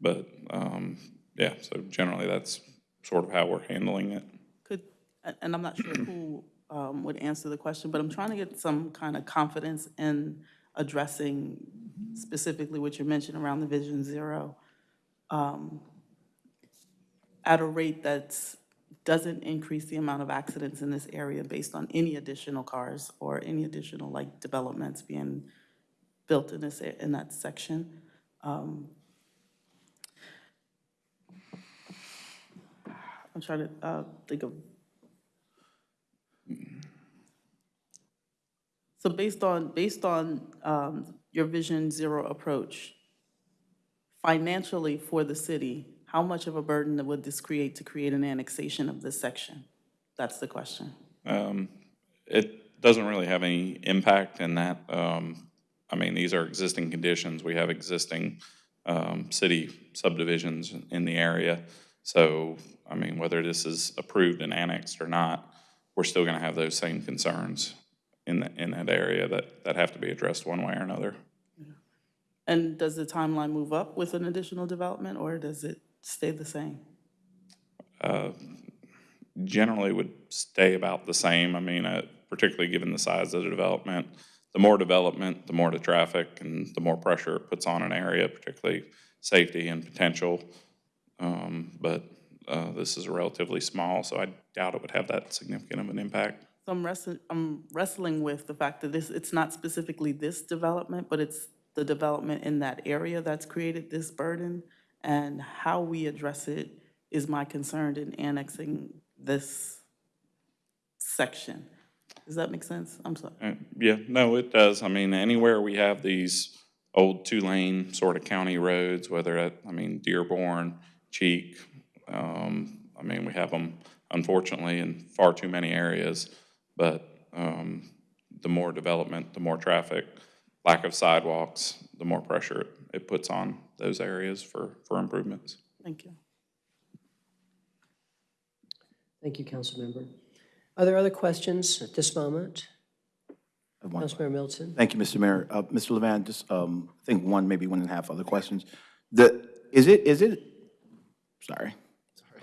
But, um, yeah, so generally that's sort of how we're handling it. Could, and I'm not sure who um, would answer the question, but I'm trying to get some kind of confidence in addressing specifically what you mentioned around the Vision Zero um, at a rate that doesn't increase the amount of accidents in this area based on any additional cars or any additional, like, developments being built in this, in that section. Um, I'm trying to uh, think of. Based on, based on um, your Vision Zero approach, financially for the city, how much of a burden would this create to create an annexation of this section? That's the question. Um, It doesn't really have any impact in that, um, I mean, these are existing conditions. We have existing um, city subdivisions in the area. So, I mean, whether this is approved and annexed or not, we're still going to have those same concerns in, the- in that area that, that have to be addressed one way or another. And does the timeline move up with an additional development, or does it stay the same? uh, generally would stay about the same. I mean, uh, particularly given the size of the development. The more development, the more the traffic and the more pressure it puts on an area, particularly safety and potential. Um, But uh, this is relatively small, so I doubt it would have that significant of an impact. So I'm wrestling, I'm wrestling with the fact that this, it's not specifically this development, but it's the development in that area that's created this burden. And how we address it is my concern in annexing this section. Does that make sense? I'm sorry. Uh, Yeah, no, it does. I mean, anywhere we have these old two-lane sort of county roads, whether at, I mean, Dearborn, Cheek, um, I mean, we have them unfortunately in far too many areas. But, um, the more development, the more traffic, lack of sidewalks, the more pressure it- it puts on those areas for, for improvements. Thank you. Thank you, Councilmember. Are there other questions at this moment? Councilmember Middleton? Thank you, Mr. Mayor. Uh, Mr. Levan, just, um, I think one, maybe one and a half other questions. The, is it, is it, sorry. sorry.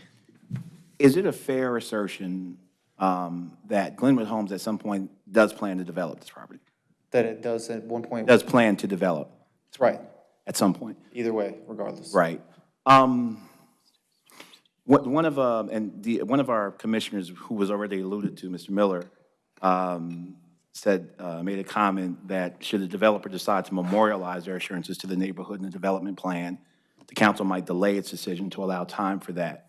Is it a fair assertion um, that Glenwood Homes at some point does plan to develop this property? That it does at one point. Does plan to develop That's right, at some point? either way, regardless. Right. Um, what, one of, uh, and the, one of our commissioners, who was already alluded to, Mr. Miller, um, said, uh, made a comment that should the developer decide to memorialize their assurances to the neighborhood in the development plan, the council might delay its decision to allow time for that.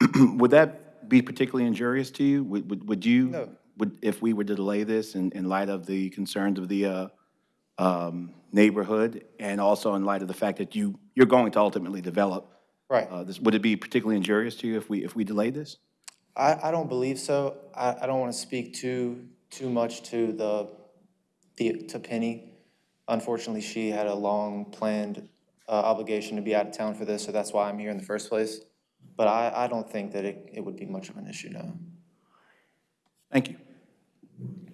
Would that be particularly injurious to you? Would, would, would you? No. Would, if we were to delay this in, in light of the concerns of the, uh, um, neighborhood, and also in light of the fact that you, you're going to ultimately develop Right. uh, this, would it be particularly injurious to you if we, if we delayed this? I, I don't believe so. I, I don't want to speak too, too much to the, the, to Penny. Unfortunately, she had a long planned uh, obligation to be out of town for this, so that's why I'm here in the first place. But I, I don't think that it, it would be much of an issue, no. Thank you.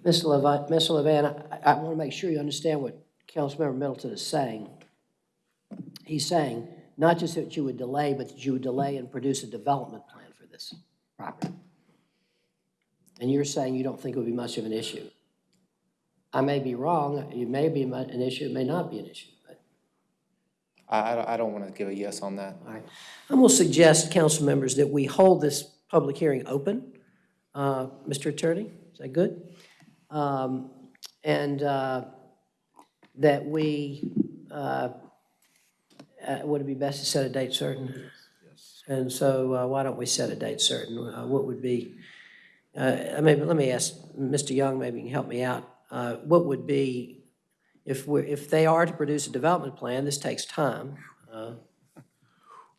Mr. Levan, Mr. Levan, I, I want to make sure you understand what Councilmember Middleton is saying. He's saying not just that you would delay, but that you would delay and produce a development plan for this property. And you're saying you don't think it would be much of an issue. I may be wrong, it may be an issue, it may not be an issue, but I, I don't- I don't want to give a yes on that. All right. I'm going to suggest, council members, that we hold this public hearing open. Uh, Mr. Attorney, is that good? Um, And uh, that we, uh, uh, would it be best to set a date certain? Yes. And so uh, why don't we set a date certain? Uh, What would be, uh, maybe, let me ask Mr. Young, maybe you can help me out. Uh, What would be, if we're, if they are to produce a development plan, this takes time. uh,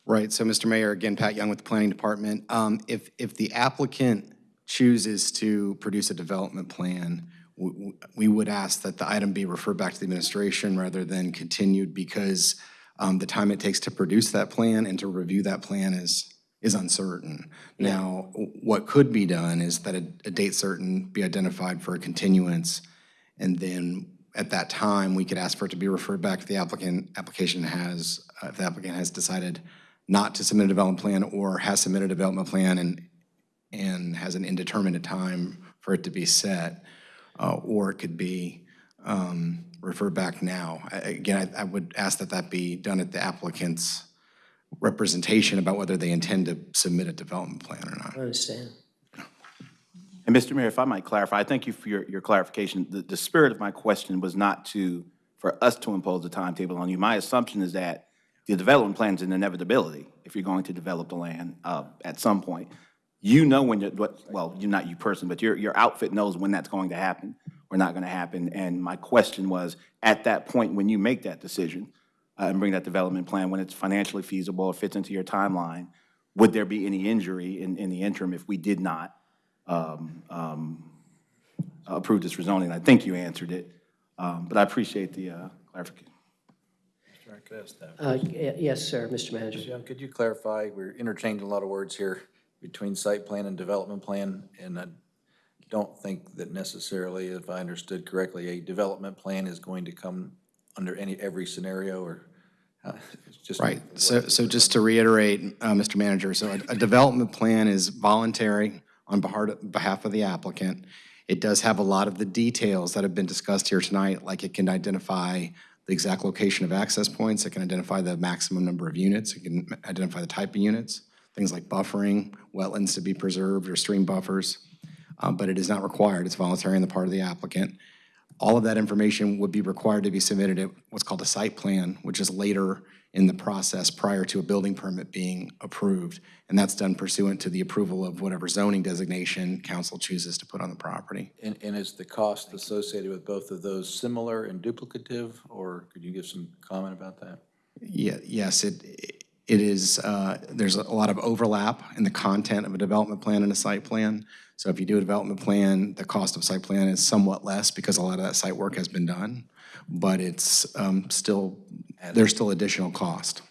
Right, so Mr. Mayor, again, Pat Young with the Planning Department. Um, If, if the applicant chooses to produce a development plan, w- w- we would ask that the item be referred back to the administration rather than continued because um, the time it takes to produce that plan and to review that plan is, is uncertain. Now, what could be done is that a, a date certain be identified for a continuance, and then at that time, we could ask for it to be referred back if the applicant, application has, uh, if the applicant has decided not to submit a development plan or has submitted a development plan and, and has an indeterminate time for it to be set, uh, or it could be um, referred back now. I- Again, I I would ask that that be done at the applicant's representation about whether they intend to submit a development plan or not. I understand. And Mr. Mayor, if I might clarify, I thank you for your, your clarification. The, the spirit of my question was not to, for us to impose a timetable on you. My assumption is that the development plan is an inevitability if you're going to develop the land uh, at some point. You know when, you what, well, you're not you person, but your, your outfit knows when that's going to happen or not going to happen. And my question was, at that point, when you make that decision uh, and bring that development plan, when it's financially feasible or fits into your timeline, would there be any injury in, in the interim if we did not um, um, approve this rezoning. I think you answered it, um, but I appreciate the uh, clarification. Could ask that? Uh, Yes, sir, Mr. Manager. Ms. Young, could you clarify, we're interchanging a lot of words here between site plan and development plan, and I don't think that necessarily, if I understood correctly, a development plan is going to come under any, every scenario, or, uh, just. Right, so, so just to reiterate, uh, Mr. Manager, so a, a development plan is voluntary on behalf, of the applicant. It does have a lot of the details that have been discussed here tonight, like it can identify the exact location of access points, it can identify the maximum number of units, it can identify the type of units, things like buffering, wetlands to be preserved, or stream buffers, uh, but it is not required, it's voluntary on the part of the applicant. All of that information would be required to be submitted at what's called a site plan, which is later in the process prior to a building permit being approved. And that's done pursuant to the approval of whatever zoning designation council chooses to put on the property. And, and is the cost associated with both of those similar and duplicative, or could you give some comment about that? Yeah, yes, it, it is, uh, there's a lot of overlap in the content of a development plan and a site plan. So if you do a development plan, the cost of site plan is somewhat less because a lot of that site work has been done. But it's um, still, there's still additional cost.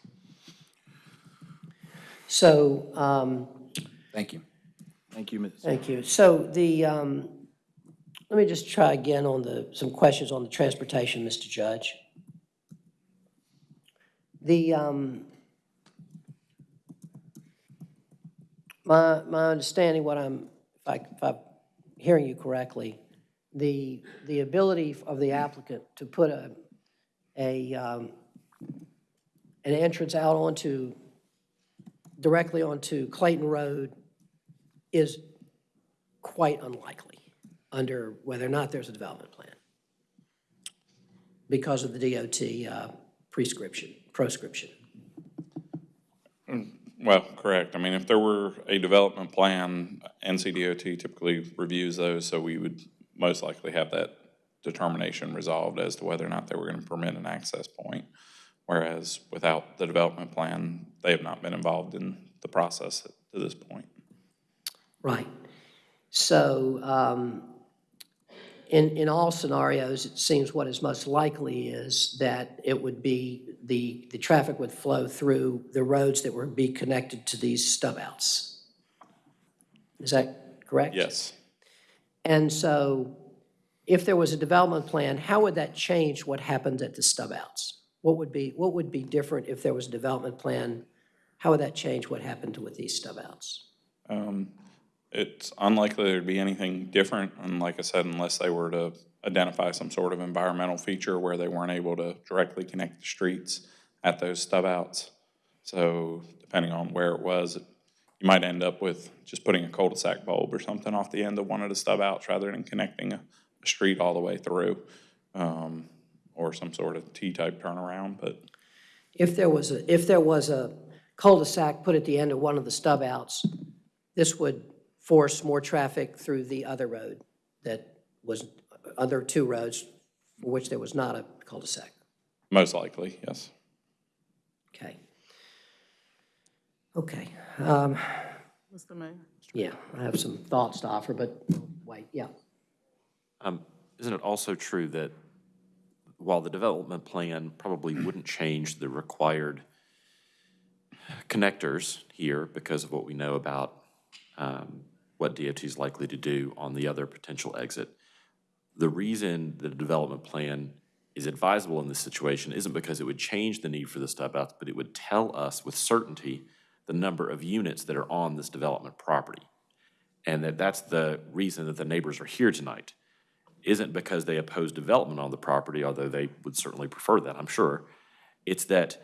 So, um, Thank you. Thank you, Ms. Thank you. So the, um, let me just try again on the, some questions on the transportation, Mr. Judge. The, um, my, my understanding, what I'm, if I, if I'm hearing you correctly, the, the ability of the applicant to put a, a, um, an entrance out onto, directly onto Clayton Road is quite unlikely under whether or not there's a development plan because of the DOT uh, prescription, proscription. Well, correct. I mean, if there were a development plan, NCDOT typically reviews those, so we would most likely have that determination resolved as to whether or not they were going to permit an access point. Whereas without the development plan, they have not been involved in the process to this point. Right. So um, in, in all scenarios, it seems what is most likely is that it would be, the, the traffic would flow through the roads that would be connected to these stub outs. Is that correct? Yes. And so if there was a development plan, how would that change what happened at the stub outs? What would be, what would be different if there was a development plan? How would that change what happened with these stub outs? Um, It's unlikely there'd be anything different, and like I said, unless they were to identify some sort of environmental feature where they weren't able to directly connect the streets at those stub outs. So depending on where it was, you might end up with just putting a cul-de-sac bulb or something off the end of one of the stub outs rather than connecting a, a street all the way through, um, or some sort of T-type turnaround, but If there was a, if there was a cul-de-sac put at the end of one of the stub outs, this would force more traffic through the other road that was, other two roads for which there was not a cul-de-sac. most likely, yes. Okay. Okay. um, Mr. Mayor? Yeah, I have some thoughts to offer, but wait, yeah. Um, Isn't it also true that while the development plan probably wouldn't change the required connectors here because of what we know about um, what DOT is likely to do on the other potential exit. The reason the development plan is advisable in this situation isn't because it would change the need for the stub outs, but it would tell us with certainty the number of units that are on this development property. And that that's the reason that the neighbors are here tonight. Isn't because they oppose development on the property, although they would certainly prefer that, I'm sure. It's that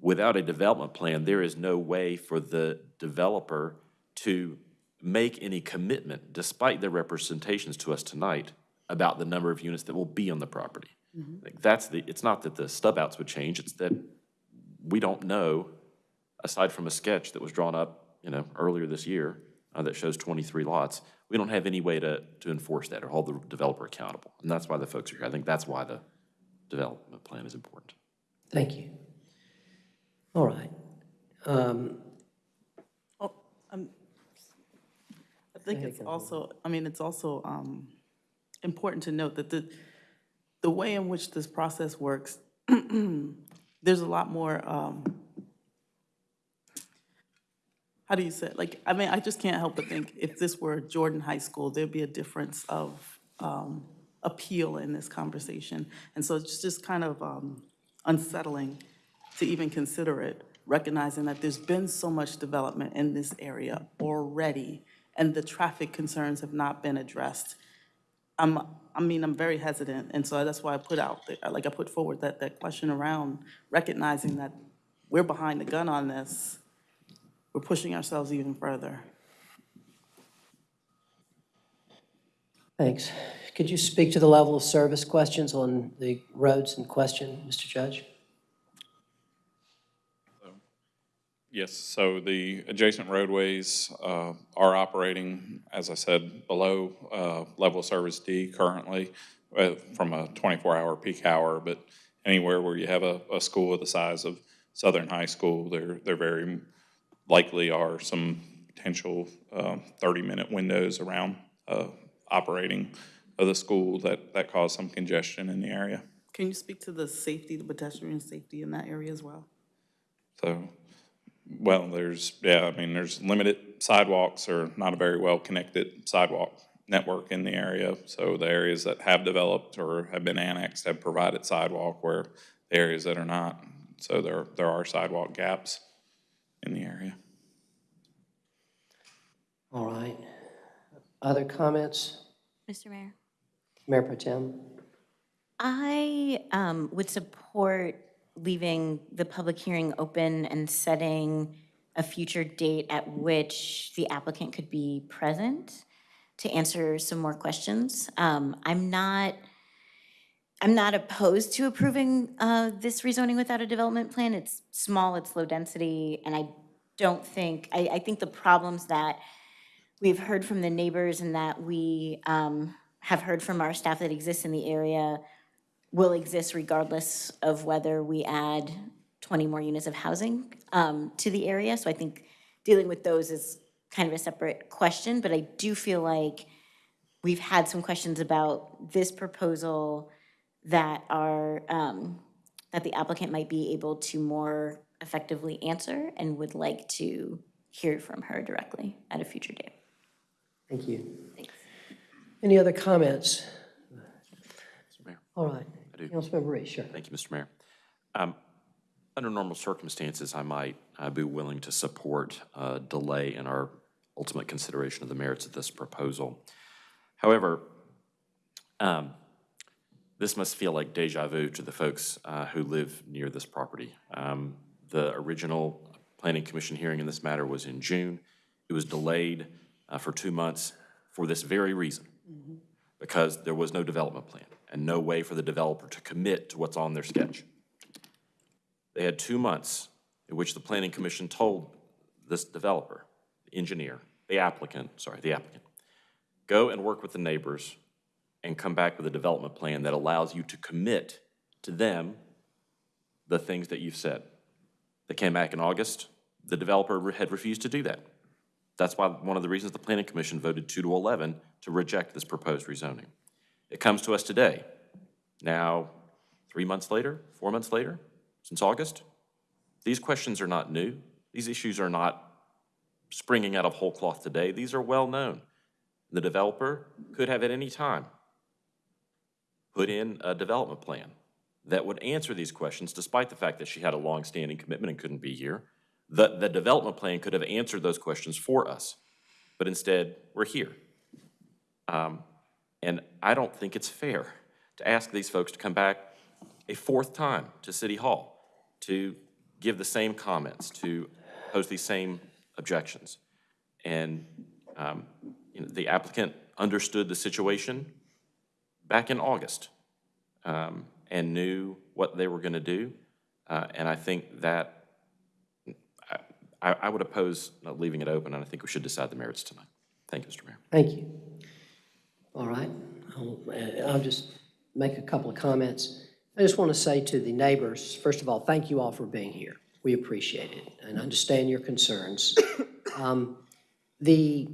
without a development plan, there is no way for the developer to make any commitment, despite their representations to us tonight, about the number of units that will be on the property. Mm-hmm. Like, That's the, it's not that the stub outs would change, it's that we don't know, aside from a sketch that was drawn up, you know, earlier this year, uh, that shows 23 lots, we don't have any way to, to enforce that or hold the developer accountable. And that's why the folks are here. I think that's why the development plan is important. Thank you. All right. Um, Oh, um, I think it's also, I mean, it's also um, important to note that the, the way in which this process works, there's a lot more, um, how do you say, it? like, I mean, I just can't help but think if this were Jordan High School, there'd be a difference of um, appeal in this conversation. And so it's just kind of um, unsettling to even consider it, recognizing that there's been so much development in this area already, and the traffic concerns have not been addressed. I'm, I mean, I'm very hesitant, and so that's why I put out, the- like, I put forward that, that question around recognizing that we're behind the gun on this, we're pushing ourselves even further. Thanks. Could you speak to the level of service questions on the roads in question, Mr. Judge? Yes, so the adjacent roadways uh, are operating, as I said, below uh, level of service D currently uh, from a 24-hour peak hour, but anywhere where you have a, a school of the size of Southern High School, they're, they're very likely are some potential 30-minute windows around uh, operating of the school that, that cause some congestion in the area. Can you speak to the safety, the pedestrian safety in that area as well? So, well, there's, yeah, I mean, there's limited sidewalks or not a very well-connected sidewalk network in the area. So the areas that have developed or have been annexed have provided sidewalk where the areas that are not. So there, there are sidewalk gaps in the area. All right. Other comments? Mr. Mayor? Mayor Pro Tem? I um, would support leaving the public hearing open and setting a future date at which the applicant could be present to answer some more questions. Um, I'm not, I'm not opposed to approving uh, this rezoning without a development plan. It's small, it's low density, and I don't think, I, I think the problems that we've heard from the neighbors and that we um, have heard from our staff that exists in the area will exist regardless of whether we add 20 more units of housing um, to the area. So I think dealing with those is kind of a separate question, but I do feel like we've had some questions about this proposal that are, um, that the applicant might be able to more effectively answer and would like to hear from her directly at a future date. Thank you. Thanks. Any other comments? Mr. Mayor, All right. I do. Councilmember Reece, sure. Thank you, Mr. Mayor. Um, Under normal circumstances, I might uh, be willing to support a delay in our ultimate consideration of the merits of this proposal. However, um, this must feel like deja vu to the folks uh, who live near this property. Um, The original Planning Commission hearing in this matter was in June. It was delayed uh, for two months for this very reason, because there was no development plan and no way for the developer to commit to what's on their sketch. They had two months in which the Planning Commission told this developer, the engineer, the applicant, sorry, the applicant, go and work with the neighbors and come back with a development plan that allows you to commit to them the things that you've said. They came back in August, the developer had refused to do that. That's why, one of the reasons the Planning Commission voted two to 11 to reject this proposed rezoning. It comes to us today, now, three months later, four months later, since August. These questions are not new. These issues are not springing out of whole cloth today. These are well-known. The developer could have at any time put in a development plan that would answer these questions, despite the fact that she had a long-standing commitment and couldn't be here. The, the development plan could have answered those questions for us, but instead, we're here. Um, And I don't think it's fair to ask these folks to come back a fourth time to City Hall to give the same comments, to pose these same objections. And, um, you know, the applicant understood the situation back in August um, and knew what they were going to do. Uh, And I think that, I, I would oppose leaving it open, and I think we should decide the merits tonight. Thank you, Mr. Mayor. Thank you. All right, I'll, uh, I'll just make a couple of comments. I just want to say to the neighbors, first of all, thank you all for being here. We appreciate it and understand your concerns. Um, The,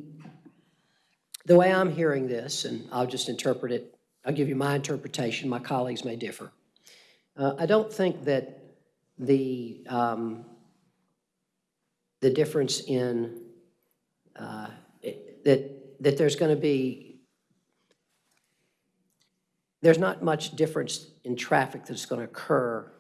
the way I'm hearing this, and I'll just interpret it, I'll give you my interpretation, my colleagues may differ. Uh, I don't think that the, um, the difference in, uh, it- that, that there's going to be, there's not much difference in traffic that's going to occur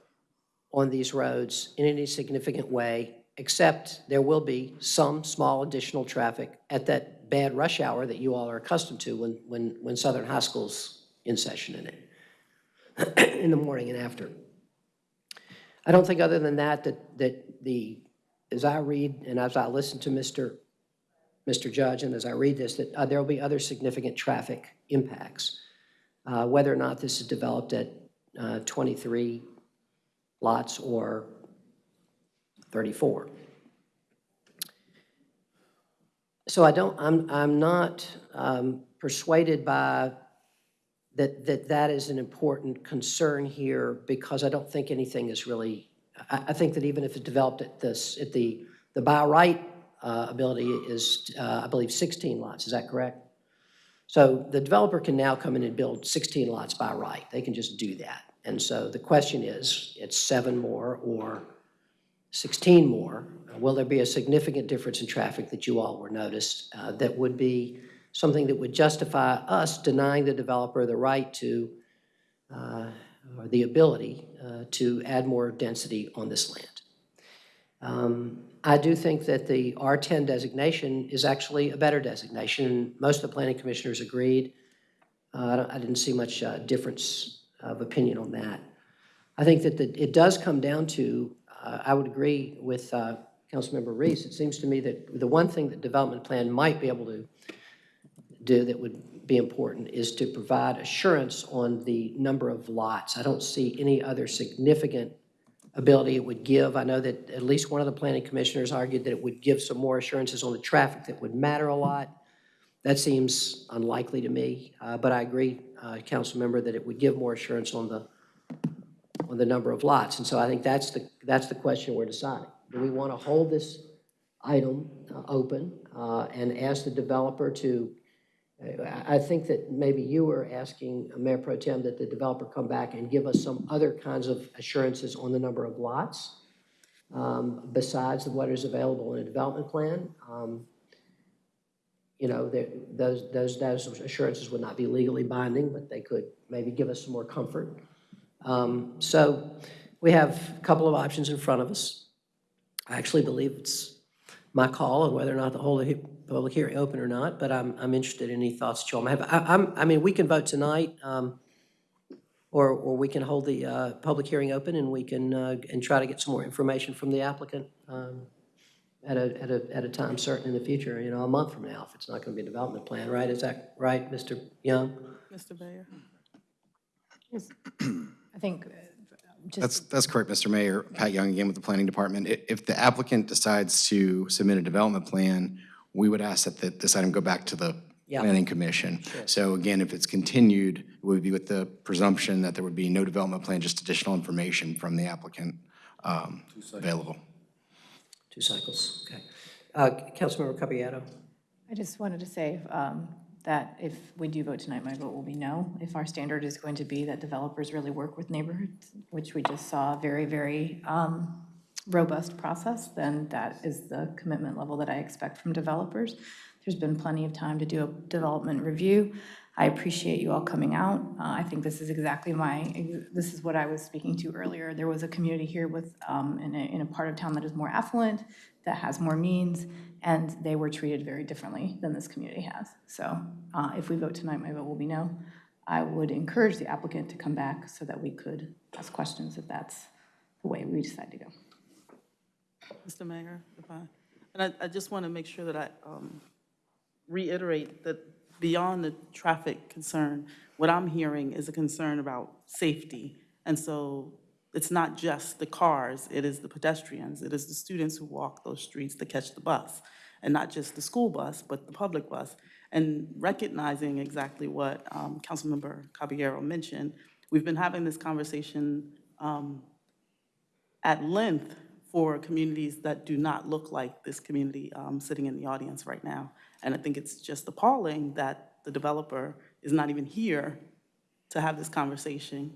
on these roads in any significant way, except there will be some small additional traffic at that bad rush hour that you all are accustomed to when, when, when Southern High School's in session in it, in the morning and after. I don't think other than that, that, that the, as I read and as I listen to Mr. Mr. Judge, and as I read this, that uh, there will be other significant traffic impacts. Uh, Whether or not this is developed at uh, 23 lots or 34. So I don't, I'm, I'm not um, persuaded by that, that that is an important concern here because I don't think anything is really, I, I think that even if it developed at this, at the, the by right uh, ability is, uh, I believe, 16 lots, is that correct? So the developer can now come in and build 16 lots by right. They can just do that. And so the question is, it's seven more or 16 more. Will there be a significant difference in traffic that you all were noticed uh, that would be something that would justify us denying the developer the right to, uh, or the ability uh, to add more density on this land? Um, I do think that the R10 designation is actually a better designation. Most of the planning commissioners agreed. Uh, I didn't see much uh, difference of opinion on that. I think that the- it does come down to, uh, I would agree with uh, Councilmember Reece. It seems to me that the one thing that development plan might be able to do that would be important is to provide assurance on the number of lots. I don't see any other significant ability it would give. I know that at least one of the planning commissioners argued that it would give some more assurances on the traffic that would matter a lot. That seems unlikely to me, uh, but I agree, uh, council member, that it would give more assurance on the, on the number of lots. And so I think that's the, that's the question we're deciding. Do we want to hold this item uh, open uh, and ask the developer to, I think that maybe you were asking, Mayor Pro Tem, that the developer come back and give us some other kinds of assurances on the number of lots um, besides what is available in a development plan. Um, You know, those, those, those assurances would not be legally binding, but they could maybe give us some more comfort. Um, So we have a couple of options in front of us. I actually believe it's my call on whether or not the he- public hearing open or not, but I'm, I'm interested in any thoughts that you all may have. I, I'm, I mean, we can vote tonight, um, or, or we can hold the, uh, public hearing open and we can, uh, and try to get some more information from the applicant, um, at a, at a, at a time certain in the future, you know, a month from now, if it's not gonna be a development plan, right? Is that right, Mr. Young? Mr. Bayer? I think, uh, That's, that's correct, Mr. Mayor. Pat Young again with the Planning Department. I- If the applicant decides to submit a development plan, we would ask that that this item go back to the Yeah. Planning Commission. So again, if it's continued, it would be with the presumption that there would be no development plan, just additional information from the applicant um, available. Two cycles, okay. Uh, Councilmember Caballero? I just wanted to say um, that if we do vote tonight, my vote will be no. If our standard is going to be that developers really work with neighborhoods, which we just saw very, very um, robust process, then that is the commitment level that I expect from developers. There's been plenty of time to do a development review. I appreciate you all coming out. Uh, I think this is exactly my, this is what I was speaking to earlier. There was a community here with, um, in a, in a part of town that is more affluent, that has more means, and they were treated very differently than this community has. So uh, if we vote tonight, my vote will be no. I would encourage the applicant to come back so that we could ask questions if that's the way we decide to go. Mr. Mayor, if I, and I, I just want to make sure that I um, reiterate that beyond the traffic concern, what I'm hearing is a concern about safety. And so it's not just the cars, it is the pedestrians, it is the students who walk those streets to catch the bus. And not just the school bus, but the public bus. And recognizing exactly what um, Councilmember Caballero mentioned, we've been having this conversation um, at length for communities that do not look like this community um, sitting in the audience right now. And I think it's just appalling that the developer is not even here to have this conversation.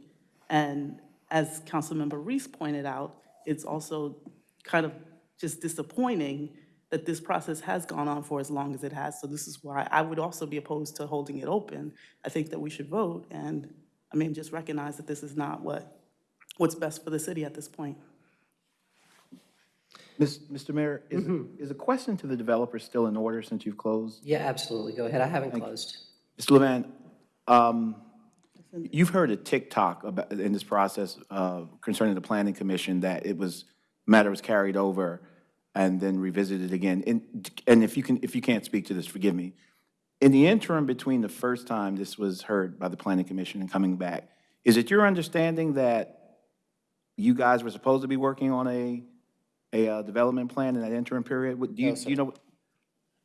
And as Councilmember Reece pointed out, it's also kind of just disappointing that this process has gone on for as long as it has. So this is why I would also be opposed to holding it open. I think that we should vote and, I mean, just recognize that this is not what, what's best for the city at this point. Mr. Mayor, is, is a question to the developer still in order since you've closed? Yeah, absolutely. Go ahead. I haven't closed. Mr. Levan, um, you've heard a TikTok about, in this process uh, concerning the planning commission that it was, matter was carried over and then revisited again. And, and if you can, if you can't speak to this, forgive me. In the interim between the first time this was heard by the planning commission and coming back, is it your understanding that you guys were supposed to be working on a, a uh, development plan in that interim period? What- Do you, No, do sir. you know?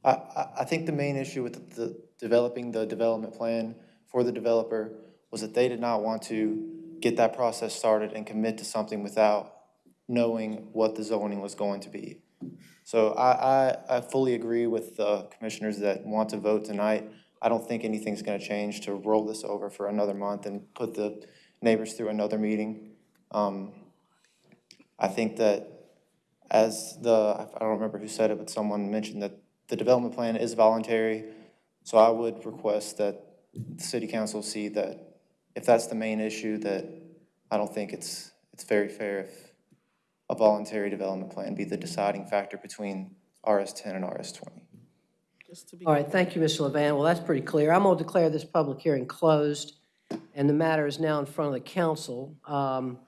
I, I, I think the main issue with the, developing the development plan for the developer was that they did not want to get that process started and commit to something without knowing what the zoning was going to be. So I, I, I fully agree with the commissioners that want to vote tonight. I don't think anything's gonna change to roll this over for another month and put the neighbors through another meeting. Um, I think that as the, I don't remember who said it, but someone mentioned that the development plan is voluntary. So I would request that the city council see that if that's the main issue, that I don't think it's, it's very fair if a voluntary development plan be the deciding factor between RS ten and RS twenty. Just to be All right, thank you, Mr. Levan. Well, that's pretty clear. I'm going to declare this public hearing closed, and the matter is now in front of the council. Um,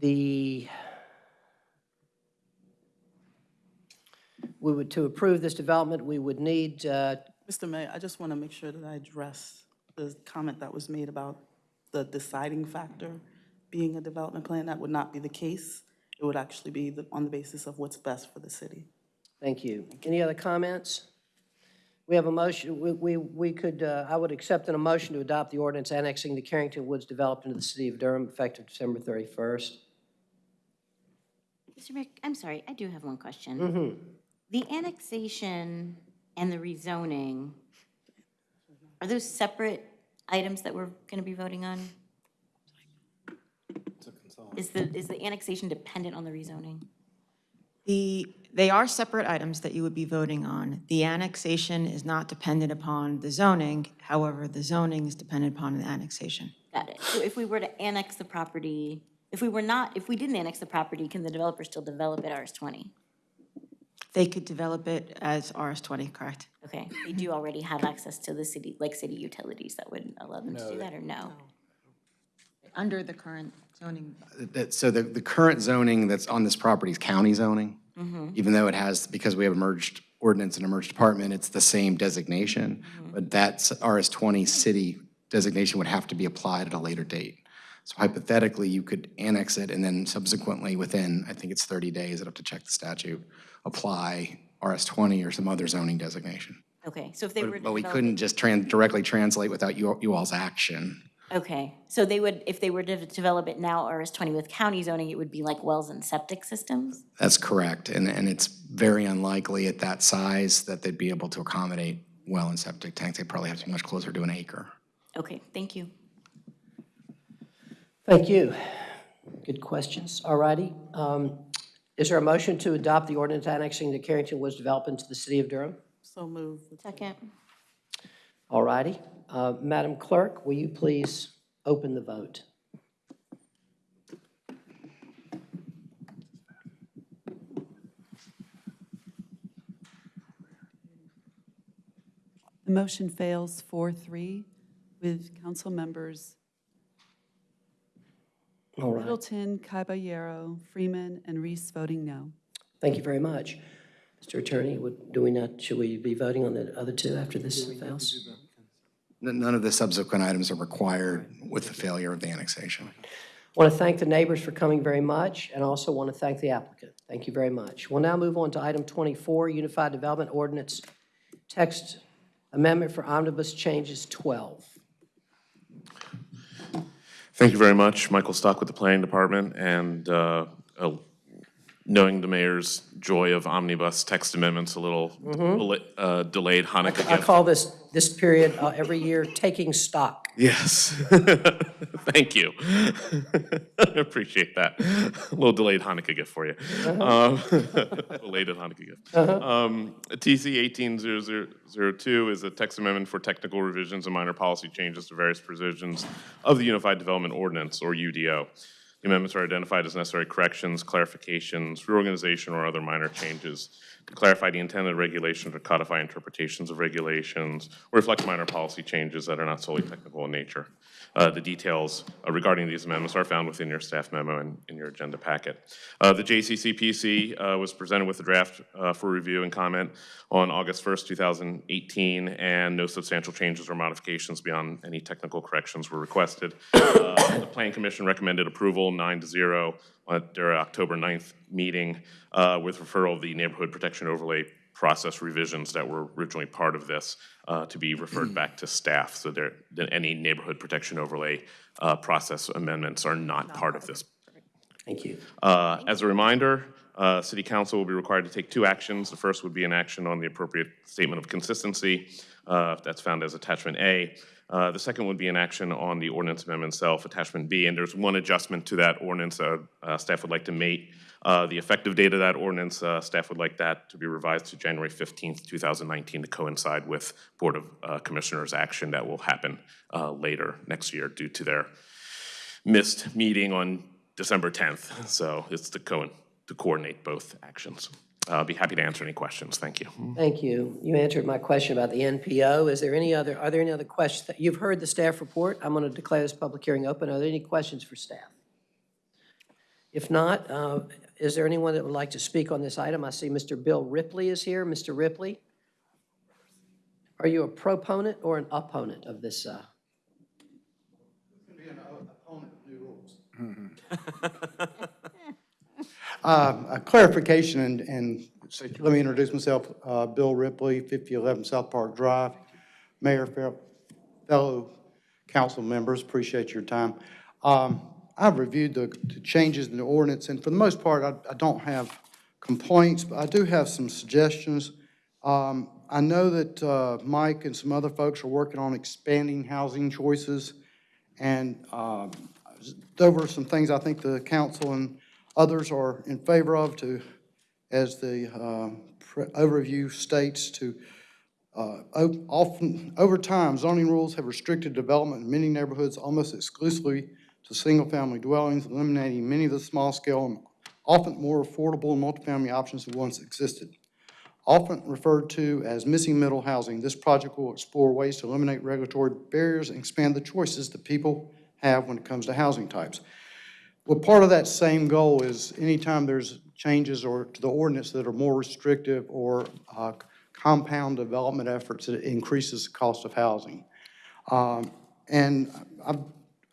The, we would, to approve this development, we would need, uh, Mr. Mayor, I just want to make sure that I address the comment that was made about the deciding factor being a development plan. That would not be the case. It would actually be the- on the basis of what's best for the city. thank you. Any other comments? We have a motion, we, we we could, uh, I would accept an motion to adopt the ordinance annexing the Carrington Woods developed into the city of Durham effective December 31st. Mr. Mayor, I'm sorry, I do have one question. Mhm. The annexation and the rezoning, are those separate items that we're going to be voting on? Is the, is the annexation dependent on the rezoning? The, they are separate items that you would be voting on. The annexation is not dependent upon the zoning, however, the zoning is dependent upon the annexation. Got it. So if we were to annex the property, if we were not, if we didn't annex the property, can the developer still develop it RS20? They could develop it as RS20, correct? Okay, they do already have access to the city, like city utilities that would allow them to do that, or no? Under the current zoning. That, so the, the current zoning that's on this property is county zoning. Mhm. Even though it has, because we have a merged ordinance and a merged department, it's the same designation. But that RS twenty city designation would have to be applied at a later date. So hypothetically, you could annex it and then subsequently, within, I think it's thirty days, I'd have to check the statute, apply RS twenty or some other zoning designation. Okay, so if they were But we couldn't just tran, directly translate without you, you all's action. Okay, so they would, if they were to develop it now RS20 with county zoning, it would be like wells and septic systems? That's correct, and, and it's very unlikely at that size that they'd be able to accommodate well and septic tanks. They'd probably have to be much closer to an acre. Okay, thank you. Thank you. Good questions. All righty. Um, Is there a motion to adopt the ordinance annexing the Carrington Woods development to the city of Durham? So moved. Second. All righty. Uh, Madam Clerk, will you please open the vote? The motion fails 4-3 with council members All right. Middleton, Caballero, Freeman, and Reece voting no. Thank you very much. Mr. Attorney, would- do we not, should we be voting on the other two after this fails? N- None of the subsequent items are required with the failure of the annexation. I Want to thank the neighbors for coming very much, and also want to thank the applicant. Thank you very much. We'll now move on to item 24, Unified Development Ordinance Text Amendment for Omnibus Changes 12. Thank you very much. Michael Stock with the Planning Department, and uh, knowing the mayor's joy of omnibus text amendments, a little Mhm. uh, delayed Hanukkah I gift. call this, this period uh, every year, taking stock. Yes. Thank you. I appreciate that. A little delayed Hanukkah gift for you. Um, Belated Hanukkah gift. Uh-huh. Um, TC 18002 is a text amendment for technical revisions and minor policy changes to various provisions of the Unified Development Ordinance, or UDO. The amendments are identified as necessary corrections, clarifications, reorganization, or other minor changes to clarify the intended regulations or codify interpretations of regulations, or reflect minor policy changes that are not solely technical in nature. Uh, The details uh, regarding these amendments are found within your staff memo and in your agenda packet. Uh, The JCCPC uh, was presented with a draft uh, for review and comment on August 1st, 2018, and no substantial changes or modifications beyond any technical corrections were requested. Uh, The Plan Commission recommended approval, nine to zero, at their October 9th meeting with referral of the neighborhood protection overlay process revisions that were originally part of this uh, to be referred back to staff. So there, that any neighborhood protection overlay uh, process amendments are not part of this. Thank you. Uh, As a reminder, uh, City Council will be required to take two actions. The first would be an action on the appropriate statement of consistency. uh, That's found as Attachment A. Uh, The second would be an action on the ordinance amendment itself, Attachment B. And there's one adjustment to that ordinance uh, uh, staff would like to make. Uh, The effective date of that ordinance, uh, staff would like that to be revised to January 15th, 2019, to coincide with Board of uh, Commissioners action that will happen uh, later next year due to their missed meeting on December 10th. So it's to co, to coordinate both actions. I'll be happy to answer any questions. Thank you. Thank you. You answered my question about the NPO. Is there any other, are there any other questions? that- You've heard the staff report. I'm going to declare this public hearing open. Are there any questions for staff? If not, uh, is there anyone that would like to speak on this item? I see Mr. Bill Ripley is here. Mr. Ripley? Are you a proponent or an opponent of this? uh, opponent of new rules? Uh, A clarification, and, and let me introduce myself, uh, Bill Ripley, 5011 South Park Drive. Mayor, fel- fellow council members, appreciate your time. Um, I've reviewed the the changes in the ordinance, and for the most part, I I don't have complaints, but I do have some suggestions. Um, I know that uh, Mike and some other folks are working on expanding housing choices, and um, there were some things I think the council and others are in favor of to, as the pre- overview states, to uh, often, over time, zoning rules have restricted development in many neighborhoods almost exclusively to single-family dwellings, eliminating many of the small-scale and often more affordable multifamily options that once existed. Often referred to as missing middle housing, this project will explore ways to eliminate regulatory barriers and expand the choices that people have when it comes to housing types. Well, part of that same goal is anytime there's changes or to the ordinance that are more restrictive or uh, compound development efforts, it increases the cost of housing. Um, And I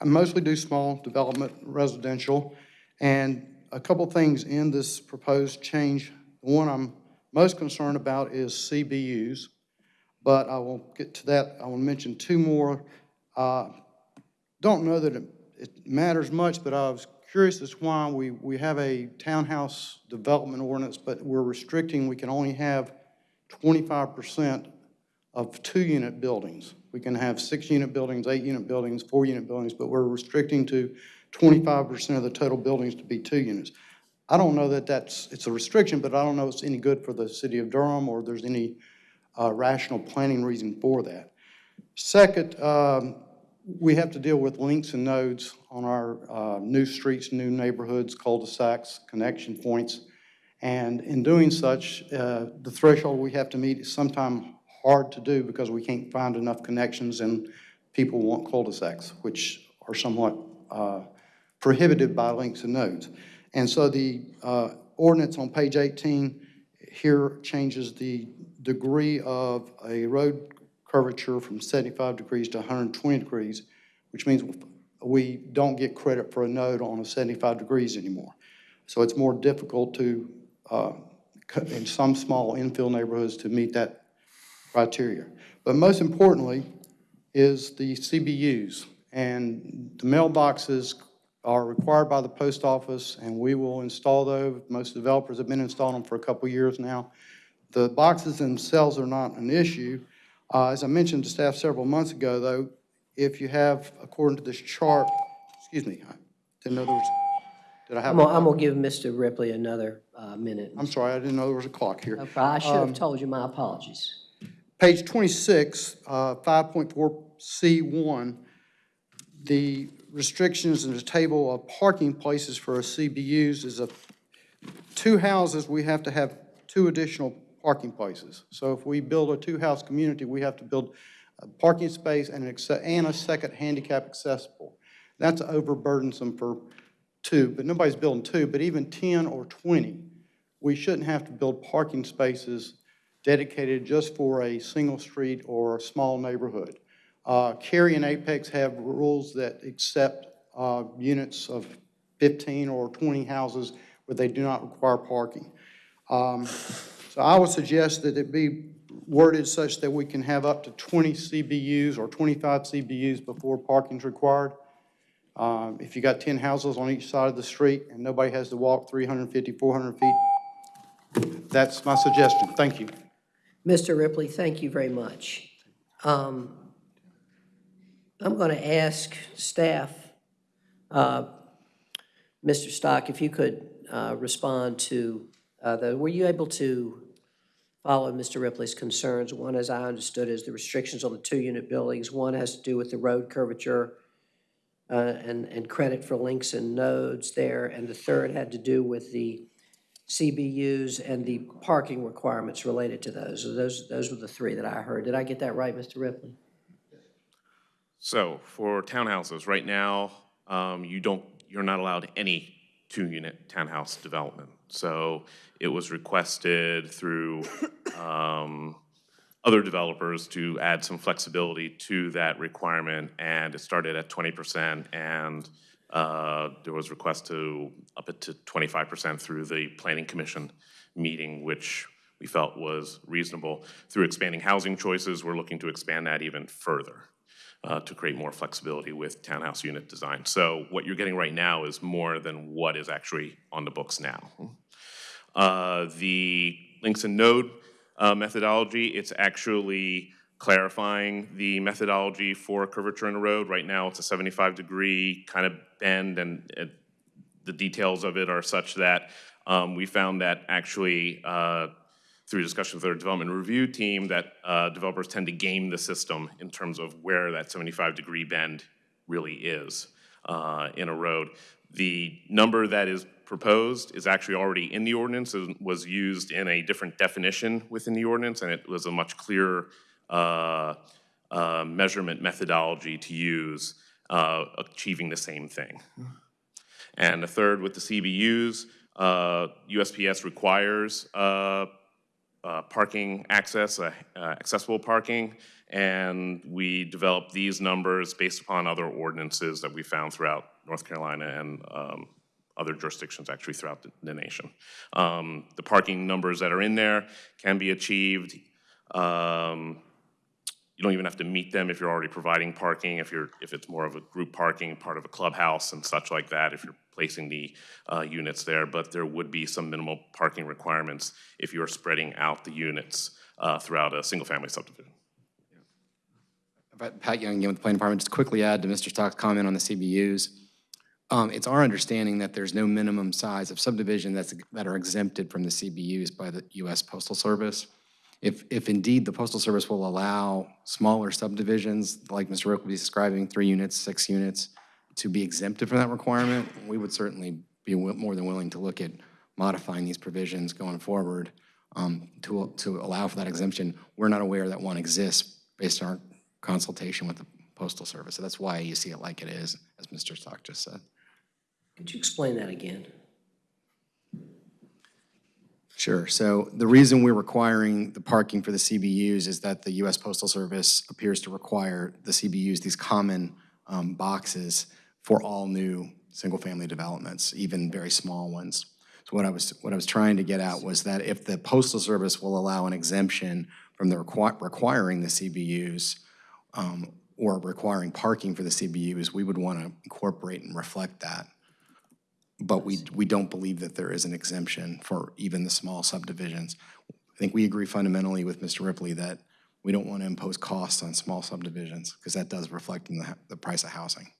I mostly do small development residential, and a couple things in this proposed change. The one I'm most concerned about is CBUs, but I will get to that. I will mention two more. Uh, Don't know that it it matters much, but I was curious as why we, we have a townhouse development ordinance, but we're restricting, we can only have twenty-five percent of two-unit buildings. We can have six-unit buildings, eight-unit buildings, four-unit buildings, but we're restricting to twenty-five percent of the total buildings to be two units. I don't know that that's, it's a restriction, but I don't know it's any good for the city of Durham or there's any uh, rational planning reason for that. Second, um, we have to deal with links and nodes on our uh, new streets, new neighborhoods, cul-de-sacs, connection points. And in doing such, uh, the threshold we have to meet is sometimes hard to do because we can't find enough connections and people want cul-de-sacs, which are somewhat uh, prohibited by links and nodes. And so the uh, ordinance on page 18 here changes the degree of a road curvature from 75 degrees to 120 degrees, which means we don't get credit for a node on a 75 degrees anymore. So it's more difficult to, uh, in some small infill neighborhoods, to meet that criteria. But most importantly is the CBUs. And the mailboxes are required by the post office, and we will install those. Most developers have been installing them for a couple years now. The boxes themselves are not an issue. Uh, As I mentioned to staff several months ago, though, if you have, according to this chart, excuse me, I didn't know there was, did I have? I'm gonna, I'm gonna give Mr. Ripley another uh, minute. I'm sorry, I didn't know there was a clock here. No problem. I should Um, have told you, my apologies. Page 26, uh, 5.4C1, the restrictions in the table of parking places for a CBUs is a, two houses, we have to have two additional parking places. So if we build a two-house community, we have to build a parking space and an, and a second handicap accessible. That's overburdensome for two, but nobody's building two, but even 10 or 20, we shouldn't have to build parking spaces dedicated just for a single street or a small neighborhood. Uh, Cary and Apex have rules that accept uh, units of 15 or 20 houses where they do not require parking. Um, So I would suggest that it be worded such that we can have up to 20 CBUs or 25 CBUs before parking is required. Um, If you got 10 houses on each side of the street and nobody has to walk 350, 400 feet, that's my suggestion. Thank you. Mr. Ripley, thank you very much. Um, I'm going to ask staff, uh, Mr. Stock, if you could uh, respond to, uh, the, were you able to follow Mr. Ripley's concerns? One, as I understood, is the restrictions on the two-unit buildings. One has to do with the road curvature uh, and, and credit for links and nodes there. And the third had to do with the CBUs and the parking requirements related to those. Those, those were the three that I heard. Did I get that right, Mr. Ripley? So for townhouses, right now, um, you don't, you're not allowed any two-unit townhouse development. So it was requested through um, other developers to add some flexibility to that requirement, and it started at 20%, and uh, there was request to up it to 25% through the Planning Commission meeting, which we felt was reasonable. Through expanding housing choices, we're looking to expand that even further uh, to create more flexibility with townhouse unit design. So what you're getting right now is more than what is actually on the books now. Uh, The links and node uh, methodology, it's actually clarifying the methodology for curvature in a road. Right now, it's a 75-degree kind of bend, and it- the details of it are such that um, we found that actually, uh, through discussion with our development review team, that uh, developers tend to game the system in terms of where that 75-degree bend really is uh, in a road. The number that is proposed is actually already in the ordinance, and was used in a different definition within the ordinance, and it was a much clearer uh, uh, measurement methodology to use, uh, achieving the same thing. And the third, with the CBUs, uh, USPS requires uh, uh, parking access, uh, uh, accessible parking, and we developed these numbers based upon other ordinances that we found throughout North Carolina and um, other jurisdictions actually throughout the, the nation. Um, the parking numbers that are in there can be achieved. Um, you don't even have to meet them if you're already providing parking, if you're, if it's more of a group parking, part of a clubhouse and such like that, if you're placing the uh, units there, but there would be some minimal parking requirements if you're spreading out the units uh, throughout a single-family subdivision. Pat Young again with the Planning Department. Just quickly add to Mr. Stock's comment on the CBUs. Um, It's our understanding that there's no minimum size of subdivision that's, that are exempted from the CBUs by the U.S. Postal Service. If, if indeed the Postal Service will allow smaller subdivisions, like Mr. Ripley be describing, three units, six units, to be exempted from that requirement, we would certainly be more than willing to look at modifying these provisions going forward um, to, to allow for that exemption. We're not aware that one exists based on our consultation with the Postal Service. So that's why you see it like it is, as Mr. Stock just said. Could you explain that again? Sure. So the reason we're requiring the parking for the CBUs is that the U.S. Postal Service appears to require the CBUs, these common um, boxes, for all new single-family developments, even very small ones. So what I was, what I was trying to get at was that if the Postal Service will allow an exemption from the requi- requiring the CBUs um, or requiring parking for the CBUs, we would want to incorporate and reflect that. But we, we don't believe that there is an exemption for even the small subdivisions. I think we agree fundamentally with Mr. Ripley that we don't want to impose costs on small subdivisions because that does reflect in the, the price of housing.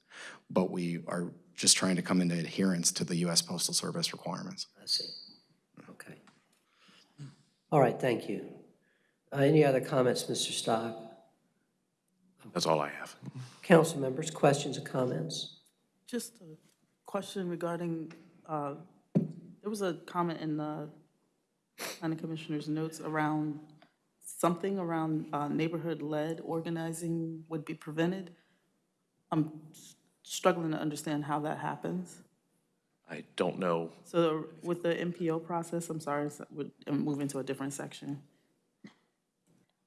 But we are just trying to come into adherence to the U.S. Postal Service requirements. I see. Okay. All right, thank you. Uh, Any other comments, Mr. Stock? That's all I have. Council members, questions or comments? Just a question regarding, uh, there was a comment in the planning commissioner's notes around something around uh, neighborhood-led organizing would be prevented. I'm struggling to understand how that happens. I don't know. So with the NPO process, I'm sorry, I'm moving to a different section.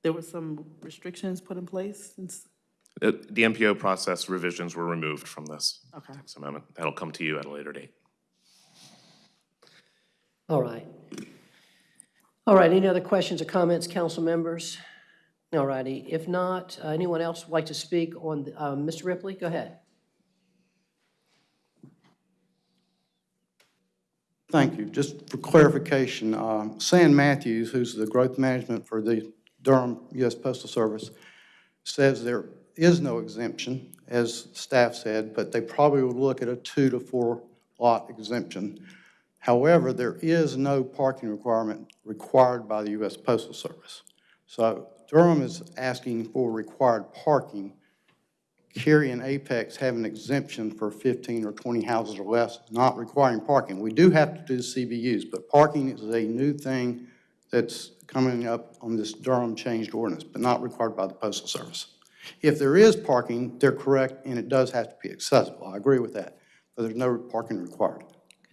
There were some restrictions put in place since, Uh, The NPO process revisions were removed from this okay. text amendment. That'll come to you at a later date. All right. All right, any other questions or comments, council members? All righty, if not, uh, anyone else would like to speak on, the- uh, Mr. Ripley, go ahead. Thank you. Just for clarification, um, Sam Matthews, who's the growth management for the Durham U.S. Postal Service, says there is no exemption, as staff said, but they probably would look at a two to four lot exemption. However, there is no parking requirement required by the U.S. Postal Service. So Durham is asking for required parking. Cary and Apex have an exemption for 15 or 20 houses or less, not requiring parking. We do have to do CBUs, but parking is a new thing that's coming up on this Durham changed ordinance, but not required by the Postal Service. If there is parking, they're correct, and it does have to be accessible. I agree with that, but there's no parking required.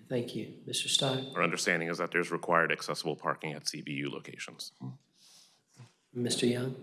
Thank you. Mr. Stein? Our understanding is that there's required accessible parking at CBU locations. Mr. Young?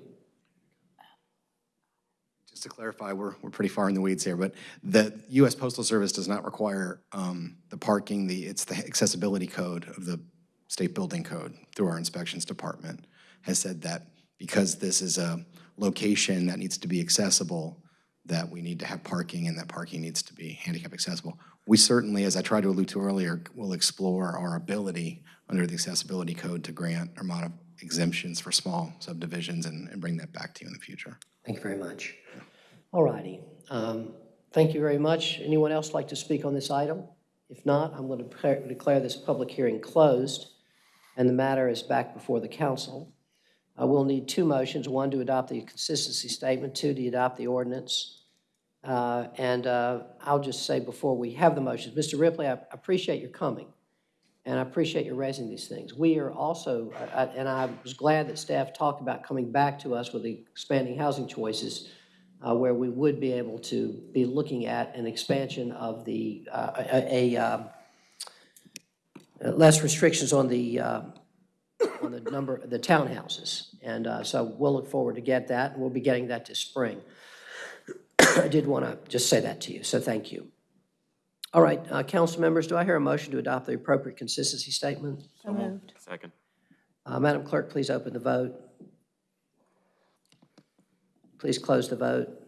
Just to clarify, we're, we're pretty far in the weeds here, but the U.S. Postal Service does not require um, the parking, the, it's the accessibility code of the state building code through our inspections department has said that because this is a location that needs to be accessible, that we need to have parking and that parking needs to be handicap accessible. We certainly, as I tried to allude to earlier, will explore our ability under the accessibility code to grant or modify exemptions for small subdivisions and, and bring that back to you in the future. Thank you very much. All righty. Um, Thank you very much. Anyone else like to speak on this item? If not, I'm going to declare- declare this public hearing closed, and the matter is back before the council. Uh, We'll need two motions, one to adopt the consistency statement, two to adopt the ordinance. Uh, And uh, I'll just say before we have the motions, Mr. Ripley, I appreciate your coming, and I appreciate you raising these things. We are also, I- and I was glad that staff talked about coming back to us with the expanding housing choices, uh, where we would be able to be looking at an expansion of the, uh, a, a, um, uh, less restrictions on the, uh, on the number, of the townhouses. And uh, so we'll look forward to get that, and we'll be getting that this spring. I did want to just say that to you, so thank you. All right, uh, council members, do I hear a motion to adopt the appropriate consistency statement? So moved. Second. Uh, Madam Clerk, please open the vote. Please close the vote.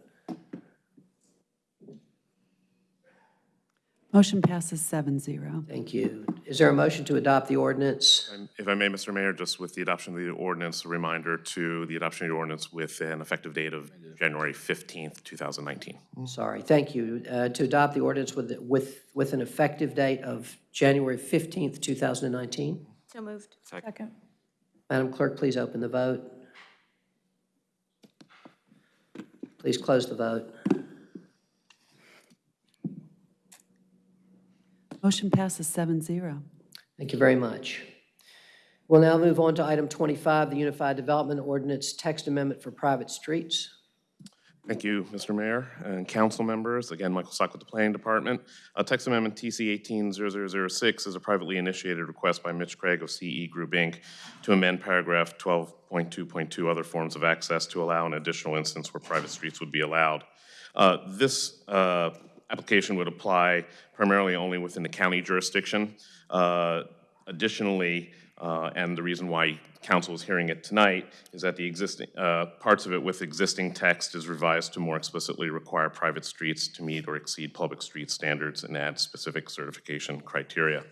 Motion passes seven zero. Thank you. Is there a motion to adopt the ordinance? And If I may, Mr. Mayor, just with the adoption of the ordinance, a reminder to the adoption of the ordinance with an effective date of January 15th, 2019. Sorry, thank you. Uh, To adopt the ordinance with, with, with an effective date of January 15th, 2019. So moved. Second. Madam Clerk, please open the vote. Please close the vote. Motion passes seven zero. Thank you very much. We'll now move on to item 25, the Unified Development Ordinance Text Amendment for Private Streets. Thank you, Mr. Mayor and council members. Again, Michael Stock with the Planning Department. Uh, Text Amendment TC 180006 is a privately initiated request by Mitch Craig of CE Group, Inc. to amend paragraph 12.2.2 other forms of access to allow an additional instance where private streets would be allowed. Uh, This uh, application would apply primarily only within the county jurisdiction. Uh, Additionally, uh, and the reason why council is hearing it tonight is that the existing, uh, parts of it with existing text is revised to more explicitly require private streets to meet or exceed public street standards and add specific certification criteria.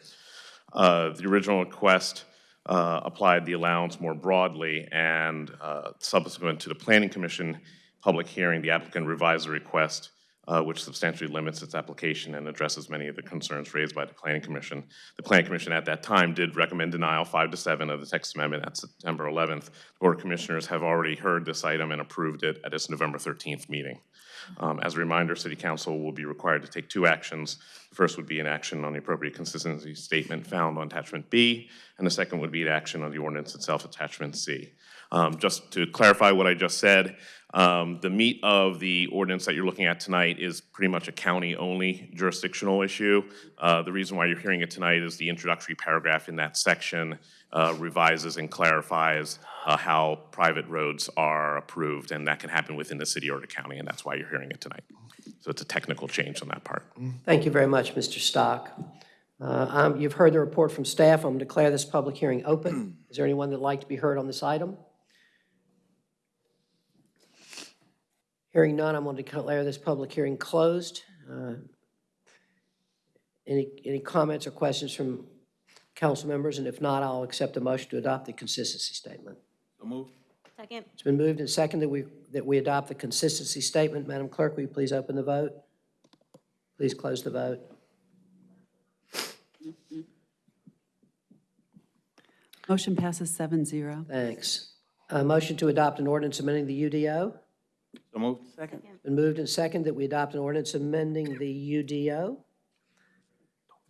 Uh, The original request uh, applied the allowance more broadly, and uh, subsequent to the Planning Commission public hearing, the applicant revised the request uh, which substantially limits its application and addresses many of the concerns raised by the Planning Commission. The Planning Commission at that time did recommend denial five to seven of the text amendment at September 11th. The Board of Commissioners have already heard this item and approved it at its November 13th meeting. Um, As a reminder, City Council will be required to take two actions. The first would be an action on the appropriate consistency statement found on attachment B, and the second would be an action on the ordinance itself, attachment C. Um, Just to clarify what I just said, um, the meat of the ordinance that you're looking at tonight is pretty much a county-only jurisdictional issue. Uh, The reason why you're hearing it tonight is the introductory paragraph in that section uh, revises and clarifies uh, how private roads are approved, and that can happen within the city or the county, and that's why you're hearing it tonight. So it's a technical change on that part. Thank you very much, Mr. Stock. Uh, um, You've heard the report from staff. I'm going to declare this public hearing open. Is there anyone that'd like to be heard on this item? Hearing none, I'm going to declare this public hearing closed. Uh, Any, any comments or questions from council members? And if not, I'll accept a motion to adopt the consistency statement. Second. It's been moved and seconded that we, that we adopt the consistency statement. Madam Clerk, will you please open the vote? Please close the vote. Motion passes seven zero. Thanks. A motion to adopt an ordinance amending the UDO? So moved. Second. Been moved and seconded that we adopt an ordinance amending the UDO.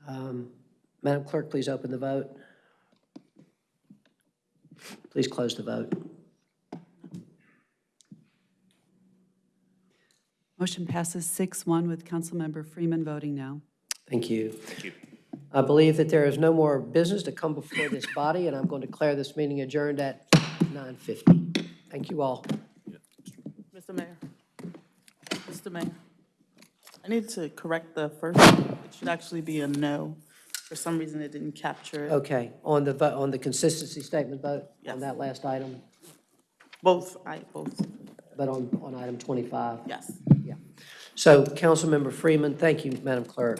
Um, Madam Clerk, please open the vote. Please close the vote. Motion passes six one with Councilmember Freeman voting no. Thank you. Thank you. I believe that there is no more business to come before this body, and I'm going to declare this meeting adjourned at 9:50. Thank you all. Mr. Mayor. Mr. Mayor. I need to correct the first, one. it should actually be a no. For some reason, it didn't capture it. Okay, on the, vote, on the consistency statement vote, on that last item, Both, I, both, but on, on item 25. yes. Yeah. So, Councilmember Freeman, thank you, Madam Clerk.